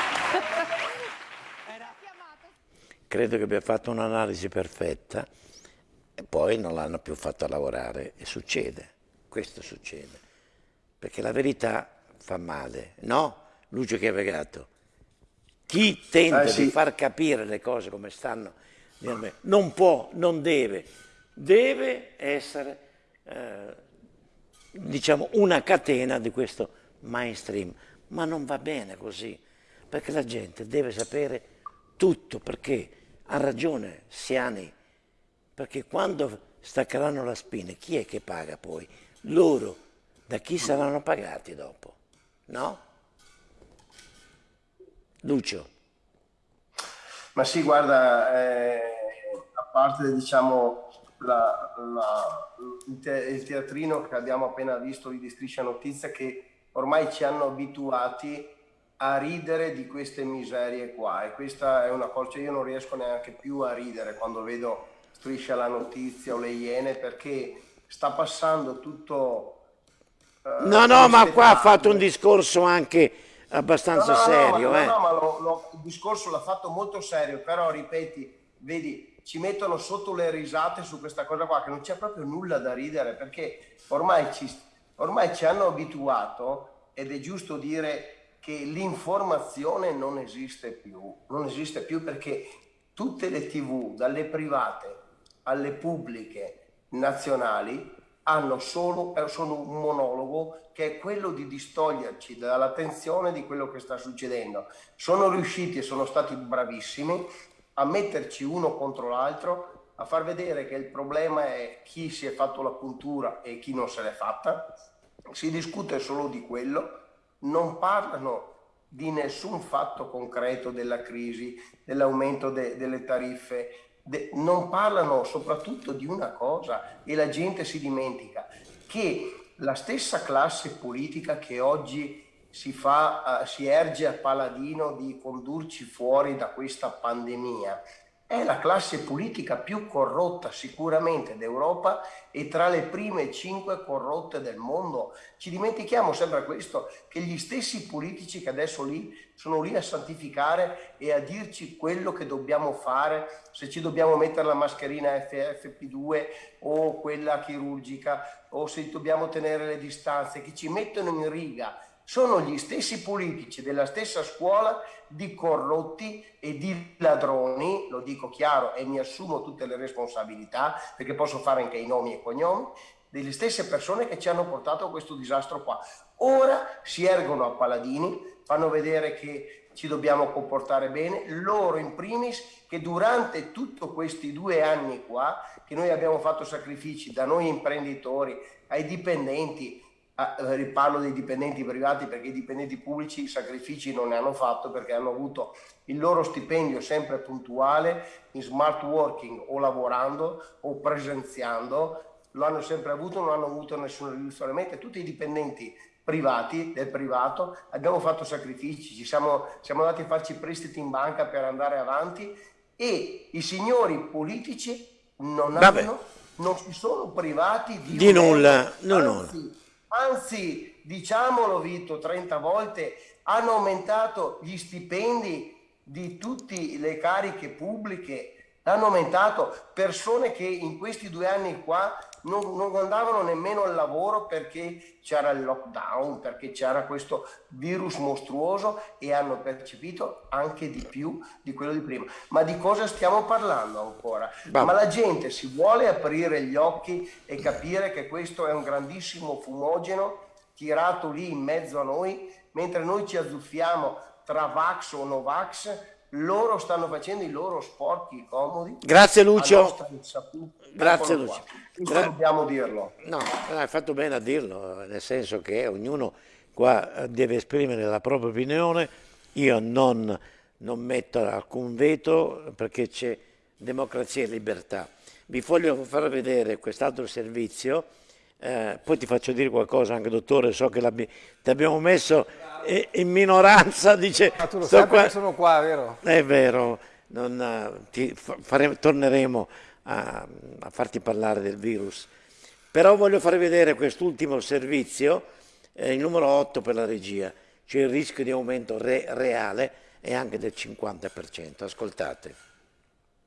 Credo che abbia fatto un'analisi perfetta e poi non l'hanno più fatto lavorare e succede, questo succede, perché la verità fa male, no? Lucio Chiavegato, chi tenta Eh, sì. di far capire le cose come stanno non può, non deve, deve essere eh, diciamo una catena di questo mainstream, ma non va bene così, perché la gente deve sapere tutto, perché ha ragione Siani, perché quando staccheranno la spina, chi è che paga poi? Loro, da chi saranno pagati dopo? No? Lucio. Ma sì, guarda, eh, a parte diciamo la- la- il, te- il teatrino che abbiamo appena visto di Striscia Notizia, che ormai ci hanno abituati a ridere di queste miserie qua e questa è una cosa, cioè io non riesco neanche più a ridere quando vedo Striscia la Notizia o le Iene perché sta passando tutto... eh, No, no, ma qua ha fatto un discorso anche abbastanza No, no, no, serio. ma, eh. no, no, ma lo- lo- il discorso l'ha fatto molto serio, però ripeti, vedi, ci mettono sotto le risate su questa cosa qua, che non c'è proprio nulla da ridere, perché ormai ci, ormai ci hanno abituato, ed è giusto dire che l'informazione non esiste più, non esiste più perché tutte le tv, dalle private alle pubbliche nazionali, hanno solo, eh, sono un monologo che è quello di distoglierci dall'attenzione di quello che sta succedendo. Sono riusciti e sono stati bravissimi a metterci uno contro l'altro, a far vedere che il problema è chi si è fatto la puntura e chi non se l'è fatta. Si discute solo di quello, non parlano di nessun fatto concreto della crisi, dell'aumento de- delle tariffe, non parlano soprattutto di una cosa e la gente si dimentica che la stessa classe politica che oggi si, fa, eh, si erge a paladino di condurci fuori da questa pandemia è la classe politica più corrotta sicuramente d'Europa e tra le prime cinque corrotte del mondo. Ci dimentichiamo sempre questo, che gli stessi politici che adesso lì sono lì a santificare e a dirci quello che dobbiamo fare, se ci dobbiamo mettere la mascherina FFP2 o quella chirurgica o se dobbiamo tenere le distanze, che ci mettono in riga sono gli stessi politici della stessa scuola di corrotti e di ladroni, lo dico chiaro e mi assumo tutte le responsabilità perché posso fare anche i nomi e cognomi, delle stesse persone che ci hanno portato a questo disastro qua. Ora si ergono a paladini, fanno vedere che ci dobbiamo comportare bene, loro in primis che durante tutti questi due anni qua, che noi abbiamo fatto sacrifici da noi imprenditori ai dipendenti, eh, parlo dei dipendenti privati perché i dipendenti pubblici i sacrifici non ne hanno fatto perché hanno avuto il loro stipendio sempre puntuale in smart working o lavorando o presenziando, lo hanno sempre avuto, non hanno avuto nessun risolvimento. Tutti i dipendenti privati, del privato, abbiamo fatto sacrifici, ci siamo, siamo andati a farci prestiti in banca per andare avanti e i signori politici non, hanno, non si sono privati di, Di nulla, no, no. Anzi, diciamolo Vito 30 volte, hanno aumentato gli stipendi di tutte le cariche pubbliche, l'hanno aumentato persone che in questi due anni qua non, non andavano nemmeno al lavoro perché c'era il lockdown, perché c'era questo virus mostruoso e hanno percepito anche di più di quello di prima. Ma di cosa stiamo parlando ancora? Va- Ma la gente si vuole aprire gli occhi e capire che questo è un grandissimo fumogeno tirato lì in mezzo a noi, mentre noi ci azzuffiamo tra Vax o Novax, loro stanno facendo i loro sporchi comodi. Grazie Lucio. Grazie Lucio. Gra- dobbiamo dirlo. No, hai fatto bene a dirlo, nel senso che ognuno qua deve esprimere la propria opinione, io non, non metto alcun veto perché c'è democrazia e libertà. Vi voglio far vedere quest'altro servizio Eh, poi ti faccio dire qualcosa anche dottore, so che ti abbiamo messo in minoranza, dice... Ma tu lo sai qua... sono qua, vero? È vero, non, eh, ti fare, torneremo a, a, farti parlare del virus. Però voglio fare vedere quest'ultimo servizio, eh, il numero 8 per la regia, c'è il rischio di aumento re, reale e anche del 50%. Ascoltate.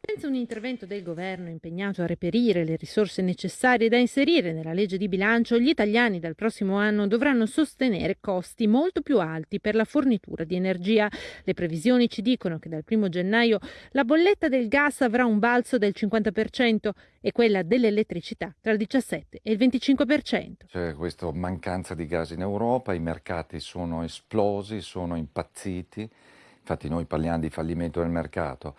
Senza un intervento del governo impegnato a reperire le risorse necessarie da inserire nella legge di bilancio, gli italiani dal prossimo anno dovranno sostenere costi molto più alti per la fornitura di energia. Le previsioni ci dicono che dal 1 gennaio la bolletta del gas avrà un balzo del 50% e quella dell'elettricità tra il 17 e il 25%. C'è questa mancanza di gas in Europa, i mercati sono esplosi, sono impazziti, infatti noi parliamo di fallimento del mercato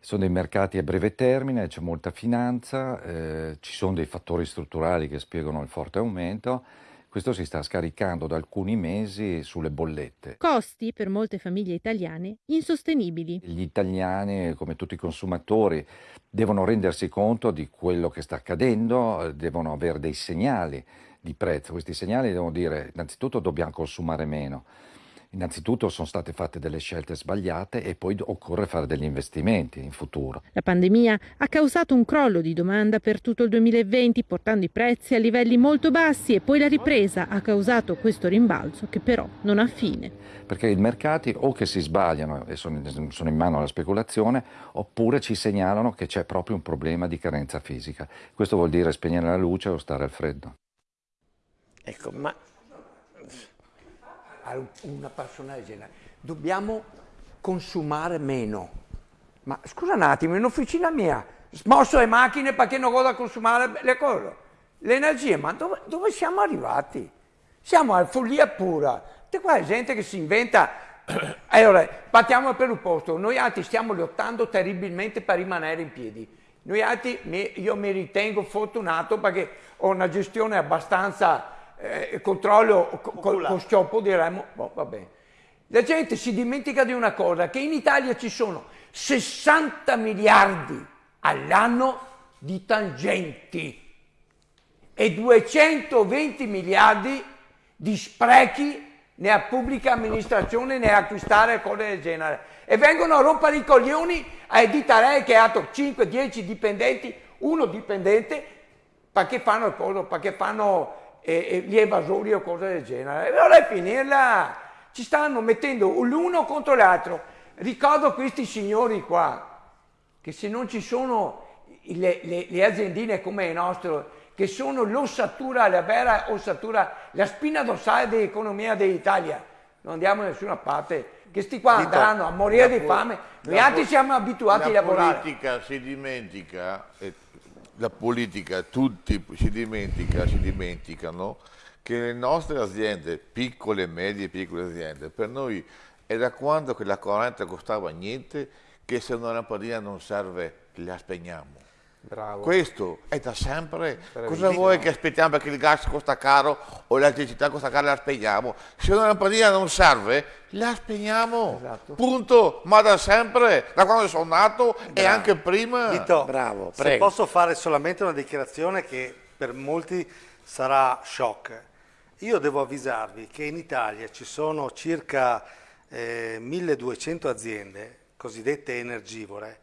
sono dei mercati a breve termine, c'è molta finanza, eh, ci sono dei fattori strutturali che spiegano il forte aumento. Questo si sta scaricando da alcuni mesi sulle bollette. Costi per molte famiglie italiane insostenibili. Gli italiani, come tutti i consumatori, devono rendersi conto di quello che sta accadendo, devono avere dei segnali di prezzo. Questi segnali devono dire innanzitutto dobbiamo consumare meno Innanzitutto sono state fatte delle scelte sbagliate e poi occorre fare degli investimenti in futuro. La pandemia ha causato un crollo di domanda per tutto il 2020, portando i prezzi a livelli molto bassi e poi la ripresa ha causato questo rimbalzo che però non ha fine. Perché i mercati o che si sbagliano e sono in mano alla speculazione oppure ci segnalano che c'è proprio un problema di carenza fisica. Questo vuol dire spegnere la luce o stare al freddo. Ecco, ma una persona del genere. Dobbiamo consumare meno. Ma scusa un attimo, in officina mia, smosso le macchine perché non vado a consumare le cose. L'energia, ma dove, dove, siamo arrivati? Siamo a follia pura. C'è qua gente che si inventa... Allora, partiamo per un posto. Noi altri stiamo lottando terribilmente per rimanere in piedi. Noi altri, io mi ritengo fortunato perché ho una gestione abbastanza eh, controllo con, con scioppo diremmo, boh, va bene. La gente si dimentica di una cosa, che in Italia ci sono 60 miliardi all'anno di tangenti e 220 miliardi di sprechi nella pubblica amministrazione nell'acquistare cose del genere. E vengono a rompere i coglioni a Edita Re che ha 5-10 dipendenti, uno dipendente, perché fanno, perché fanno e, e gli evasori o cose del genere. E vorrei finirla. Ci stanno mettendo l'uno contro l'altro. Ricordo questi signori qua, che se non ci sono le, le, le aziendine come il nostro, che sono l'ossatura, la vera ossatura, la spina dorsale dell'economia dell'Italia, non andiamo da nessuna parte. Che sti qua andranno a morire di fame, noi altri siamo abituati a lavorare. La politica si dimentica, e la politica, tutti si, dimentica, si dimenticano che le nostre aziende, piccole, medie piccole aziende, per noi è da quando che la corrente costava niente che se una lampadina non serve la spegniamo. Bravo. Questo è da sempre. Cosa vuoi che aspettiamo perché il gas costa caro o l'elettricità costa caro e la spegniamo? Se una lampadina non serve, la spegniamo. Esatto. Punto. Ma da sempre, da quando sono nato Bravo. e anche prima. Dito, Bravo, prego. Se posso fare solamente una dichiarazione che per molti sarà shock. Io devo avvisarvi che in Italia ci sono circa eh, 1200 aziende cosiddette energivore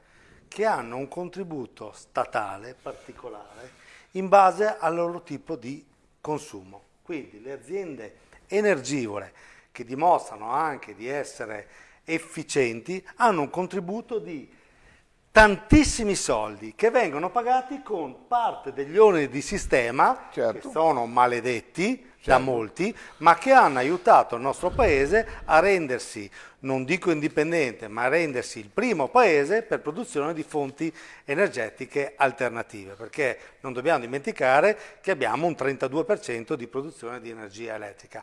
che hanno un contributo statale particolare in base al loro tipo di consumo. Quindi le aziende energivore che dimostrano anche di essere efficienti hanno un contributo di tantissimi soldi che vengono pagati con parte degli oneri di sistema certo. che sono maledetti. Da molti, ma che hanno aiutato il nostro paese a rendersi, non dico indipendente, ma a rendersi il primo paese per produzione di fonti energetiche alternative, perché non dobbiamo dimenticare che abbiamo un 32% di produzione di energia elettrica.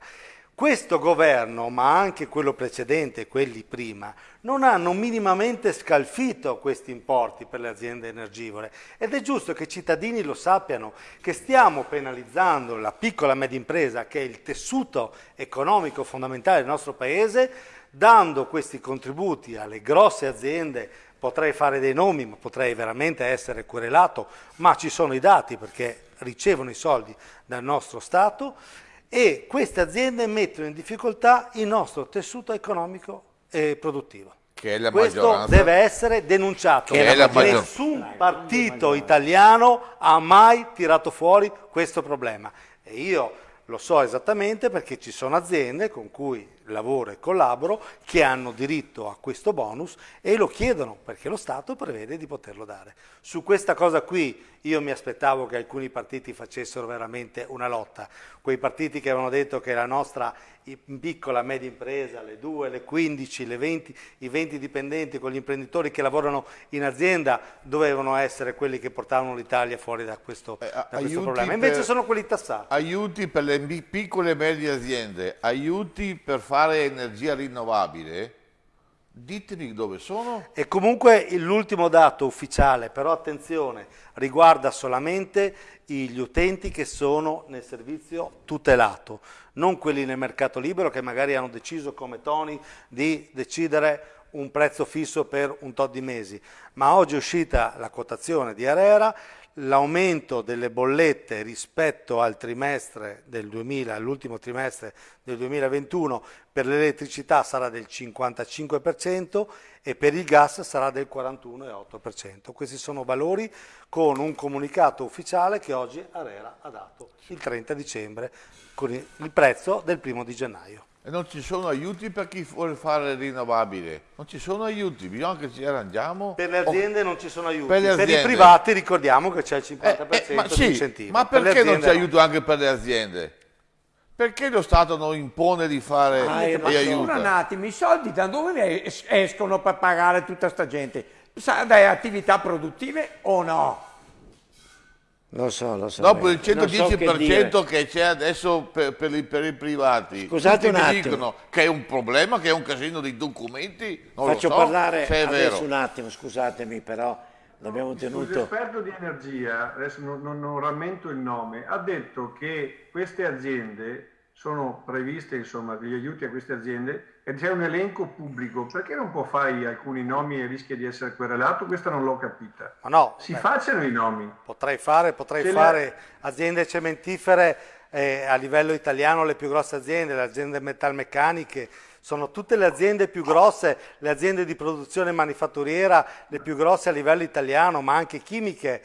Questo governo, ma anche quello precedente e quelli prima, non hanno minimamente scalfito questi importi per le aziende energivore. Ed è giusto che i cittadini lo sappiano, che stiamo penalizzando la piccola e media impresa, che è il tessuto economico fondamentale del nostro Paese, dando questi contributi alle grosse aziende. Potrei fare dei nomi, ma potrei veramente essere querelato, ma ci sono i dati perché ricevono i soldi dal nostro Stato e queste aziende mettono in difficoltà il nostro tessuto economico e produttivo. Che è la Questo maggioranza. deve essere denunciato. Nessun partito italiano ha mai tirato fuori questo problema. E io lo so esattamente perché ci sono aziende con cui lavoro e collaboro che hanno diritto a questo bonus e lo chiedono perché lo Stato prevede di poterlo dare. Su questa cosa qui io mi aspettavo che alcuni partiti facessero veramente una lotta. Quei partiti che avevano detto che la nostra piccola media impresa, le 2, le 15, le 20, i 20 dipendenti con gli imprenditori che lavorano in azienda dovevano essere quelli che portavano l'Italia fuori da questo, da questo problema. Invece per- sono quelli tassati. Aiuti per le piccole e medie aziende, aiuti per fare energia rinnovabile, ditemi dove sono. E comunque l'ultimo dato ufficiale, però attenzione, riguarda solamente gli utenti che sono nel servizio tutelato, non quelli nel mercato libero che magari hanno deciso come Tony di decidere un prezzo fisso per un tot di mesi. Ma oggi è uscita la quotazione di Arera, l'aumento delle bollette rispetto al trimestre del 2000, all'ultimo trimestre del 2021 per l'elettricità sarà del 55% e per il gas sarà del 41,8%. Questi sono valori con un comunicato ufficiale che oggi Arera ha dato il 30 dicembre con il prezzo del primo di gennaio. E non ci sono aiuti per chi vuole fare rinnovabile, non ci sono aiuti, bisogna che ci arrangiamo. Per le aziende non ci sono aiuti, Per per, i privati ricordiamo che c'è il 50% Eh, ma di sì, incentivo. ma Per perché non aziende c'è aiuto anche per le aziende? Perché lo Stato non impone di fare Ah, e ma aiuta? un attimo, i soldi da dove es- escono per pagare tutta sta gente? Dalle attività produttive o no? Lo so, lo so. Dopo il Non so che 110% c'è adesso per, per i, per i privati, Scusate tutti un mi attimo. dicono che è un problema, che è un casino di documenti, non Faccio lo so parlare se è adesso vero. un attimo, scusatemi, però l'abbiamo tenuto. L'esperto di energia, adesso non, non- non rammento il nome, ha detto che queste aziende sono previste, insomma, degli aiuti a queste aziende c'è un elenco pubblico. Perché non può fare alcuni nomi e rischia di essere querelato? Questa non l'ho capita. Ma no, Si beh. facciano i nomi. Potrei fare, potrei fare aziende cementifere eh, a livello italiano, le più grosse aziende, le aziende metalmeccaniche, sono tutte le aziende più grosse, le aziende di produzione manifatturiera, le più grosse a livello italiano, ma anche chimiche,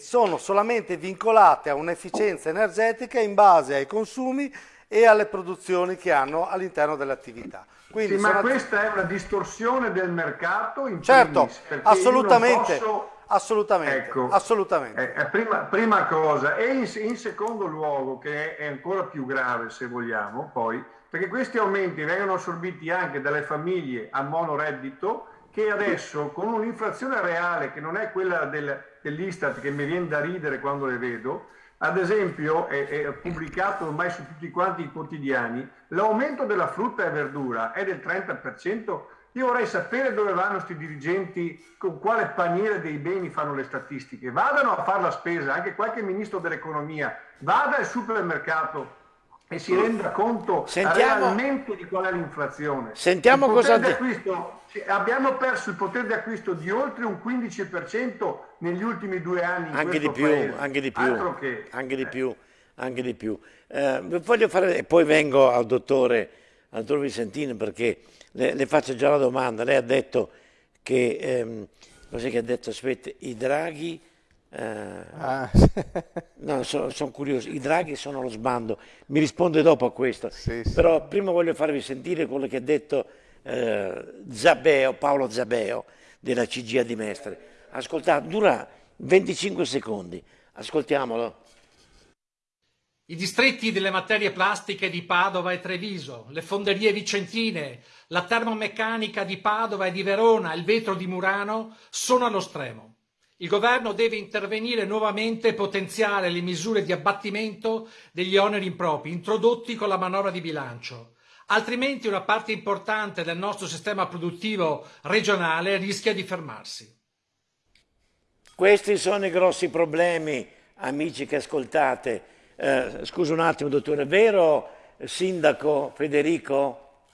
sono solamente vincolate a un'efficienza energetica in base ai consumi e alle produzioni che hanno all'interno dell'attività. Quindi Sì, ma sono- questa è una distorsione del mercato in Certo, primis, assolutamente, posso- assolutamente, Ecco. assolutamente. Eh, prima, prima cosa, e in, in secondo luogo, che è, è ancora più grave se vogliamo, poi, perché questi aumenti vengono assorbiti anche dalle famiglie a monoreddito che adesso con un'inflazione reale che non è quella del- dell'Istat che mi viene da ridere quando le vedo, ad esempio è, è pubblicato ormai su tutti quanti i quotidiani, l'aumento della frutta e verdura è del 30%. Io vorrei sapere dove vanno questi dirigenti, con quale paniere dei beni fanno le statistiche. Vadano a fare la spesa, anche qualche ministro dell'economia, vada al supermercato e si renda conto Sentiamo- realmente di qual è l'inflazione. Sentiamo cosa acquisto- abbiamo perso il potere di acquisto di oltre un 15% negli ultimi due anni Anche di più, paese. anche di più, che anche di più, anche di più. Eh, voglio fare, e poi vengo al dottore, al dottor Vicentino perché le, le faccio già la domanda. Lei ha detto che, ehm, cos'è che ha detto? Aspetta, i draghi... eh, Ah. no, sono curioso, i draghi sono lo sbando. Mi risponde dopo a questo. Però prima voglio farvi sentire quello che ha detto eh, Zabeo, Paolo Zabeo della CGA di Mestre. Ascoltate, dura 25 secondi. Ascoltiamolo. I distretti delle materie plastiche di Padova e Treviso, le fonderie vicentine, la termomeccanica di Padova e di Verona, il vetro di Murano sono allo stremo. Il governo deve intervenire nuovamente e potenziare le misure di abbattimento degli oneri impropri introdotti con la manovra di bilancio. Altrimenti una parte importante del nostro sistema produttivo regionale rischia di fermarsi. Questi sono i grossi problemi, amici che ascoltate. Eh, scusa un attimo, dottore, è vero, sindaco Federico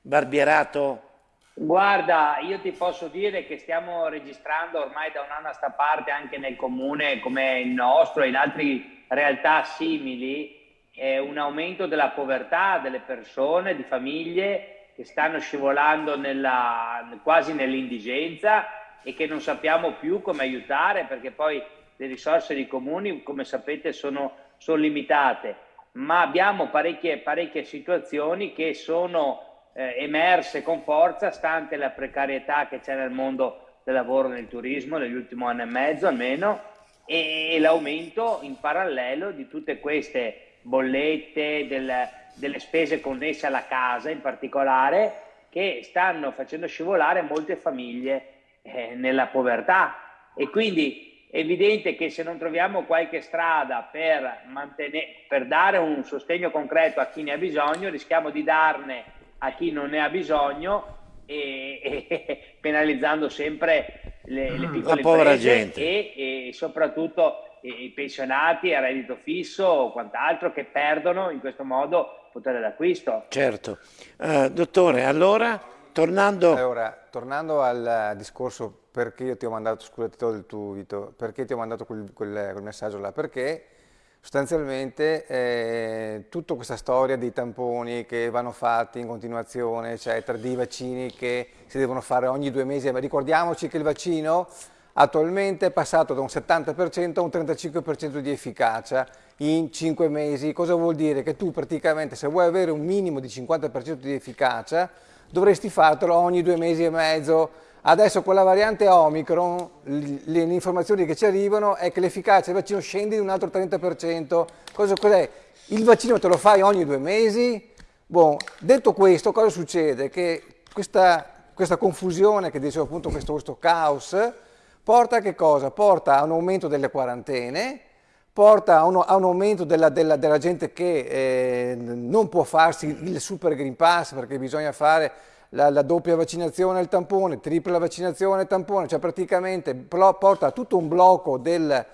Barbierato? Guarda, io ti posso dire che stiamo registrando ormai da un anno a sta parte anche nel comune come il nostro e in altre realtà simili eh, un aumento della povertà delle persone, di famiglie che stanno scivolando nella, quasi nell'indigenza e che non sappiamo più come aiutare perché poi le risorse dei comuni, come sapete, sono, sono limitate, ma abbiamo parecchie, parecchie situazioni che sono eh, emerse con forza, stante la precarietà che c'è nel mondo del lavoro nel turismo nell'ultimo anno e mezzo almeno, e, e l'aumento in parallelo di tutte queste bollette, del, delle spese connesse alla casa in particolare, che stanno facendo scivolare molte famiglie eh, nella povertà. E quindi è evidente che se non troviamo qualche strada per, per dare un sostegno concreto a chi ne ha bisogno, rischiamo di darne a chi non ne ha bisogno e, e penalizzando sempre le, le piccole La povera imprese gente. e, e soprattutto i pensionati a reddito fisso o quant'altro che perdono in questo modo potere d'acquisto. Certo. Eh, dottore, allora, tornando... Allora, tornando al discorso perché io ti ho mandato, scusa ti tolgo il tuo Vito, perché ti ho mandato quel, quel- quel messaggio là? Perché sostanzialmente eh, tutta questa storia dei tamponi che vanno fatti in continuazione, eccetera, dei vaccini che si devono fare ogni due mesi, ma ricordiamoci che il vaccino attualmente è passato da un 70% a un 35% di efficacia in 5 mesi. Cosa vuol dire? Che tu praticamente se vuoi avere un minimo di 50% di efficacia dovresti fartelo ogni due mesi e mezzo. Adesso con la variante Omicron le, informazioni che ci arrivano è che l'efficacia del vaccino scende di un altro 30%. Cosa, cos'è? Il vaccino te lo fai ogni due mesi? Boh, detto questo, cosa succede? Che questa, questa confusione, che dicevo appunto, questo, questo caos, porta a che cosa? Porta a un aumento delle quarantene, porta a un, a un aumento della, della- della gente che eh, non può farsi il super Green Pass perché bisogna fare la, la doppia vaccinazione al tampone, tripla vaccinazione al tampone, cioè praticamente porta a tutto un blocco del,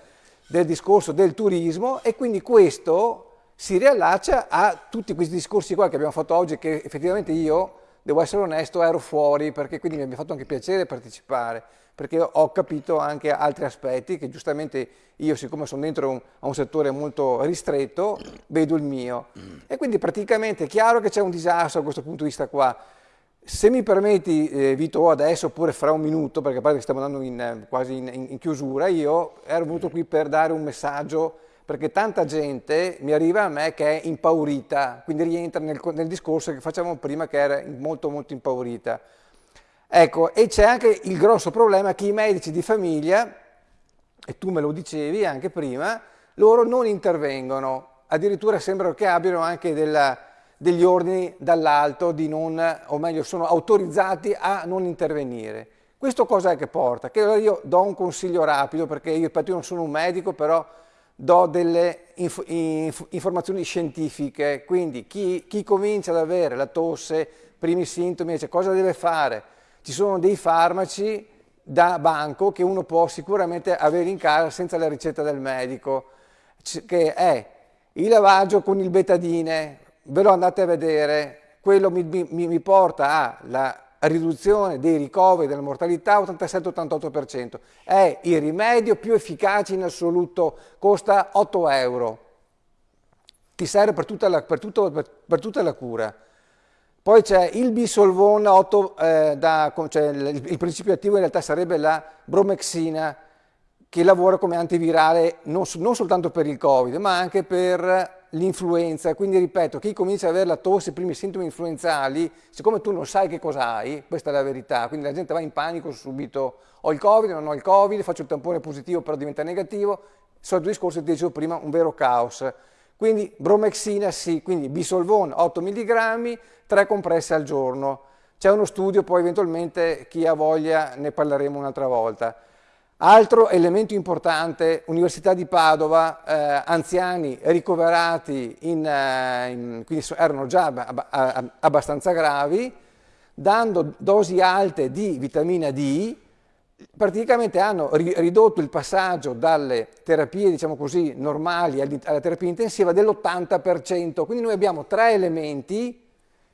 del discorso del turismo e quindi questo si riallaccia a tutti questi discorsi qua che abbiamo fatto oggi che effettivamente io, devo essere onesto, ero fuori perché quindi mi ha fatto anche piacere partecipare perché ho capito anche altri aspetti che giustamente io siccome sono dentro un- a un settore molto ristretto vedo il mio. E quindi praticamente è chiaro che c'è un disastro da questo punto di vista qua se mi permetti, eh, Vito, adesso oppure fra un minuto, perché pare che stiamo andando in, eh, quasi in, in- chiusura, io ero venuto qui per dare un messaggio, perché tanta gente mi arriva a me che è impaurita, quindi rientra nel, nel discorso che facevamo prima che era molto molto impaurita. Ecco, e c'è anche il grosso problema che i medici di famiglia, e tu me lo dicevi anche prima, loro non intervengono, addirittura sembra che abbiano anche della- degli ordini dall'alto o meglio, sono autorizzati a non intervenire. Questo cosa è che porta? Che allora io do un consiglio rapido, perché io, io non sono un medico, però do delle inf- inf- informazioni scientifiche, quindi chi, chi comincia ad avere la tosse, primi sintomi, dice cosa deve fare? Ci sono dei farmaci da banco che uno può sicuramente avere in casa senza la ricetta del medico, che è il lavaggio con il betadine, ve lo andate a vedere, quello mi, mi- mi porta alla riduzione dei ricoveri della mortalità 87-88%, è il rimedio più efficace in assoluto, costa 8 euro, ti serve per tutta la, per tutto- per- per tutta la cura. Poi c'è il bisolvon 8, eh, da- cioè il, il principio attivo in realtà sarebbe la bromexina, che lavora come antivirale non, non soltanto per il Covid, ma anche per l'influenza. Quindi ripeto, chi comincia ad avere la tosse, i primi sintomi influenzali, siccome tu non sai che cosa hai, questa è la verità, quindi la gente va in panico subito, ho il Covid, non ho il Covid, faccio il tampone positivo però diventa negativo, solito discorso ti dicevo prima, un vero caos. Quindi bromexina sì, quindi bisolvon 8 mg, 3 compresse al giorno. C'è uno studio, poi eventualmente chi ha voglia ne parleremo un'altra volta. Altro elemento importante, Università di Padova, eh, anziani ricoverati, in, eh, in- quindi erano già ab- ab- ab- abbastanza gravi, dando dosi alte di vitamina D, praticamente hanno ri- ridotto il passaggio dalle terapie, diciamo così, normali alla terapia intensiva dell'80%. Quindi noi abbiamo tre elementi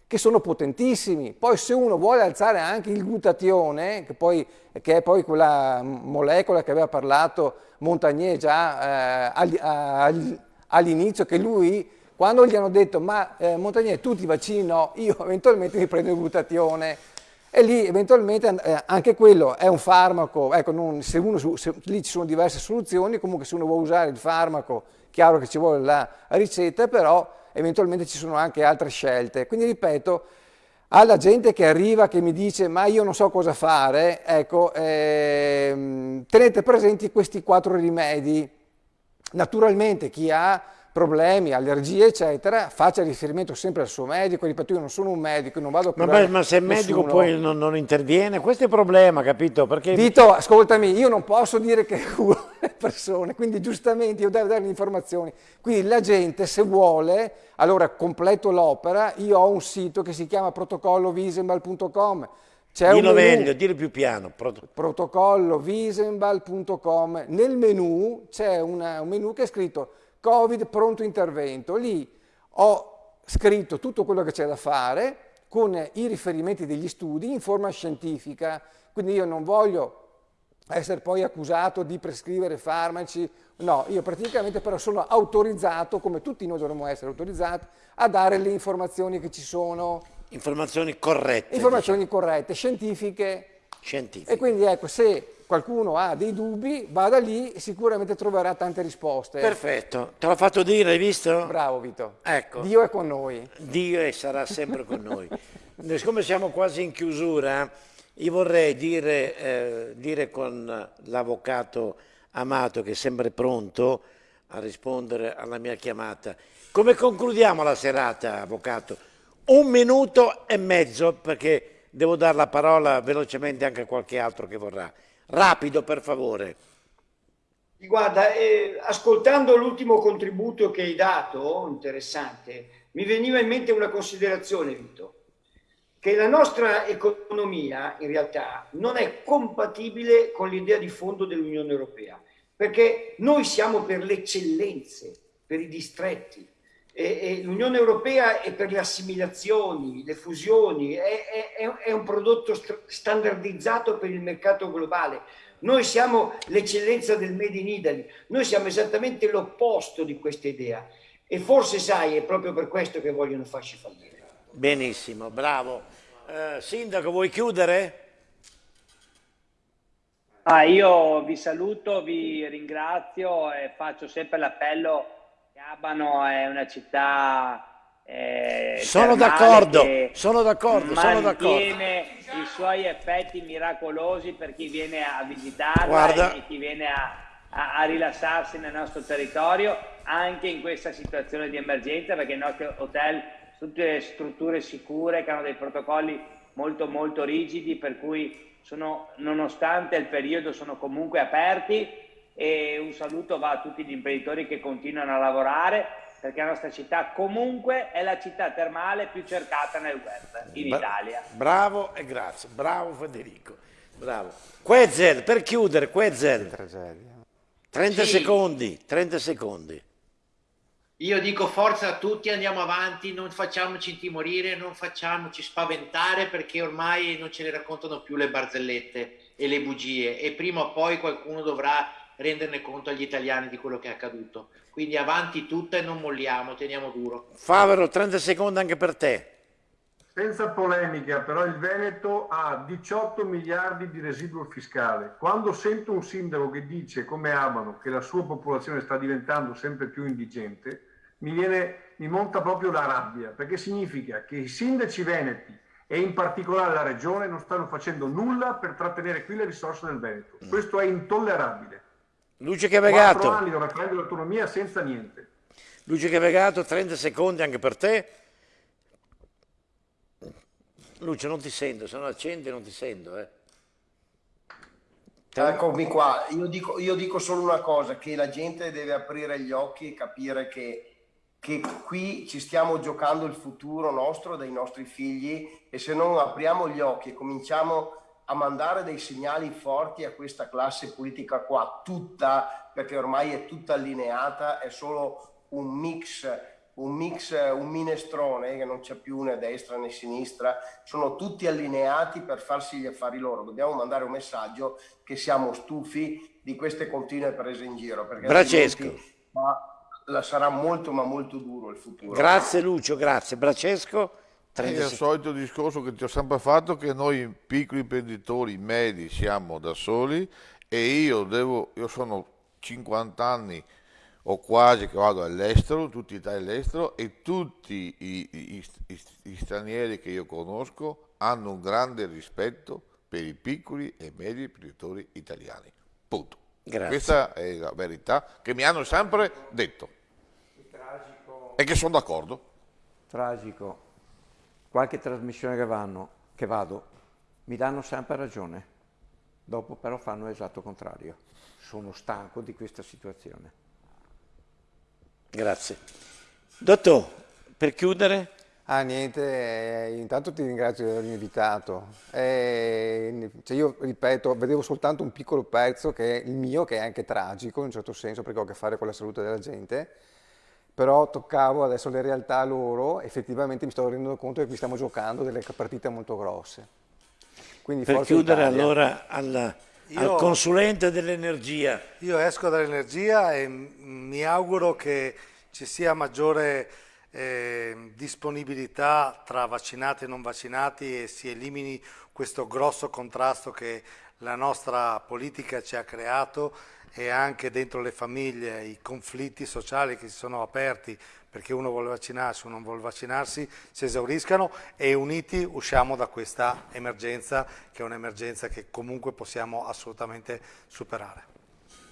che sono potentissimi. Poi se uno vuole alzare anche il glutatione, che, poi, che è poi quella molecola che aveva parlato Montagnier già eh, all'inizio, che lui, quando gli hanno detto ma eh, Montagnier tu ti vaccini no, io eventualmente mi prendo il glutatione. E lì eventualmente eh, anche quello è un farmaco, ecco, non, se uno, se, lì ci sono diverse soluzioni, comunque se uno vuole usare il farmaco, chiaro che ci vuole la ricetta, però eventualmente ci sono anche altre scelte. Quindi ripeto, alla gente che arriva che mi dice ma io non so cosa fare, ecco, ehm, tenete presenti questi quattro rimedi. Naturalmente chi ha problemi, allergie, eccetera, faccia riferimento sempre al suo medico, ripeto, io non sono un medico, non vado a curare ma, ma se il medico poi non, non, interviene, questo è il problema, capito? Perché... Vito, ascoltami, io non posso dire che curo le persone, quindi giustamente io devo dare le informazioni. Quindi la gente, se vuole, allora completo l'opera, io ho un sito che si chiama protocollovisembal.com, c'è Dillo meglio, dillo più piano. Prot protocollovisembal.com, nel menu c'è un menu che è scritto Covid pronto intervento. Lì ho scritto tutto quello che c'è da fare con i riferimenti degli studi in forma scientifica, quindi io non voglio essere poi accusato di prescrivere farmaci, no, io praticamente però sono autorizzato, come tutti noi dovremmo essere autorizzati, a dare le informazioni che ci sono. Informazioni corrette. Informazioni diciamo. corrette, scientifiche. Scientifiche. E quindi ecco, se qualcuno ha dei dubbi, vada lì e sicuramente troverà tante risposte. Perfetto, te l'ho fatto dire, hai visto? Bravo Vito. Ecco. Dio è con noi. Dio è, sarà sempre con noi. Siccome siamo quasi in chiusura, io vorrei dire, eh, dire con l'avvocato Amato che è sempre pronto a rispondere alla mia chiamata. Come concludiamo la serata, avvocato? Un minuto e mezzo perché devo dare la parola velocemente anche a qualche altro che vorrà. Rapido, per favore. Guarda, eh, ascoltando l'ultimo contributo che hai dato, interessante, mi veniva in mente una considerazione, Vito, che la nostra economia in realtà non è compatibile con l'idea di fondo dell'Unione Europea, perché noi siamo per le eccellenze, per i distretti, l'Unione Europea è per le assimilazioni, le fusioni, è, è, è un prodotto st standardizzato per il mercato globale. Noi siamo l'eccellenza del Made in Italy, noi siamo esattamente l'opposto di questa idea e forse sai è proprio per questo che vogliono farci fallire. Benissimo, bravo. Eh, sindaco, vuoi chiudere? Ah, io vi saluto, vi ringrazio e faccio sempre l'appello Abano è una città eh, sono d'accordo, sono d'accordo, sono d'accordo. i suoi effetti miracolosi per chi viene a visitarla e chi viene a, a, a, rilassarsi nel nostro territorio, anche in questa situazione di emergenza, perché i nostri hotel sono tutte strutture sicure che hanno dei protocolli molto molto rigidi, per cui sono, nonostante il periodo sono comunque aperti e un saluto va a tutti gli imprenditori che continuano a lavorare perché la nostra città comunque è la città termale più cercata nel web in Bra Italia. Bravo e grazie, bravo Federico, bravo. Quezel, per chiudere, Quezel. 30 sì. secondi, 30 secondi. Io dico forza a tutti, andiamo avanti, non facciamoci intimorire, non facciamoci spaventare perché ormai non ce ne raccontano più le barzellette e le bugie e prima o poi qualcuno dovrà renderne conto agli italiani di quello che è accaduto. Quindi avanti tutta e non molliamo, teniamo duro. Favero, 30 secondi anche per te. Senza polemica, però il Veneto ha 18 miliardi di residuo fiscale. Quando sento un sindaco che dice, come Abano, che la sua popolazione sta diventando sempre più indigente, mi, viene, mi monta proprio la rabbia, perché significa che i sindaci veneti e in particolare la regione non stanno facendo nulla per trattenere qui le risorse del Veneto. Mm. Questo è intollerabile. Luce Cavegato. 4 anni dove prende l'autonomia senza niente. Luce Cavegato, 30 secondi anche per te. Luce, non ti sento, se non accendi non ti sento. Eh. Eccomi qua, io dico, io dico, solo una cosa, che la gente deve aprire gli occhi e capire che, che qui ci stiamo giocando il futuro nostro, dei nostri figli e se non apriamo gli occhi e cominciamo a mandare dei segnali forti a questa classe politica qua, tutta, perché ormai è tutta allineata, è solo un mix un mix, un minestrone che non c'è più né destra né sinistra, sono tutti allineati per farsi gli affari loro. Dobbiamo mandare un messaggio che siamo stufi di queste continue prese in giro. Perché Francesco. Ma la sarà molto ma molto duro il futuro. Grazie Lucio, grazie. Francesco, È 30 il solito discorso che ti ho sempre fatto che noi piccoli imprenditori medi siamo da soli e io devo, io sono 50 anni o quasi che vado all'estero, tutti i Italia all'estero e tutti i, i- i- i stranieri che io conosco hanno un grande rispetto per i piccoli e medi imprenditori italiani. Punto. Grazie. Questa è la verità che mi hanno sempre detto e che sono d'accordo. Tragico. Qualche trasmissione che, vanno, che vado mi danno sempre ragione, dopo però fanno l'esatto contrario. Sono stanco di questa situazione. Grazie. Dottor, per chiudere? Ah, niente, eh, intanto ti ringrazio di avermi invitato. Eh, cioè io ripeto, vedevo soltanto un piccolo pezzo che è il mio, che è anche tragico in un certo senso perché ho a che fare con la salute della gente, però toccavo adesso le realtà loro, effettivamente mi sto rendendo conto che qui stiamo giocando delle partite molto grosse. Quindi Per chiudere Italia. allora al, Io- al consulente dell'energia. Io esco dall'energia e mi auguro che ci sia maggiore eh, disponibilità tra vaccinati e non vaccinati e si elimini questo grosso contrasto che la nostra politica ci ha creato e anche dentro le famiglie i conflitti sociali che si sono aperti perché uno vuole vaccinarsi, uno non vuole vaccinarsi, si esauriscano e uniti usciamo da questa emergenza che è un'emergenza che comunque possiamo assolutamente superare.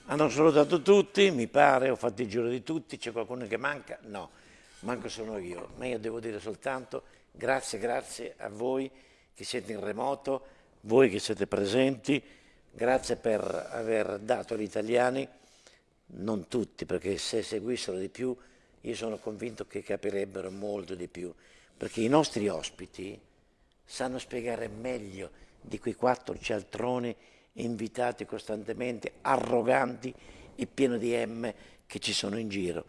Hanno salutato tutti, mi pare, ho fatto il giro di tutti, c'è qualcuno che manca? No, manco sono io, ma io devo dire soltanto grazie, grazie a voi che siete in remoto, voi che siete presenti, grazie per aver dato agli italiani, non tutti, perché se seguissero di più io sono convinto che capirebbero molto di più, perché i nostri ospiti sanno spiegare meglio di quei quattro cialtroni invitati costantemente, arroganti e pieni di M che ci sono in giro.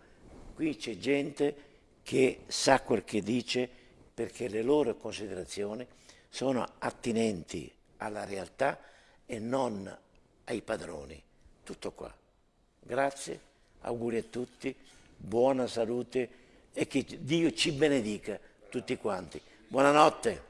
Qui c'è gente che sa quel che dice perché le loro considerazioni sono attinenti alla realtà e non ai padroni. Tutto qua. Grazie, auguri a tutti, buona salute e che Dio ci benedica tutti quanti. Buonanotte.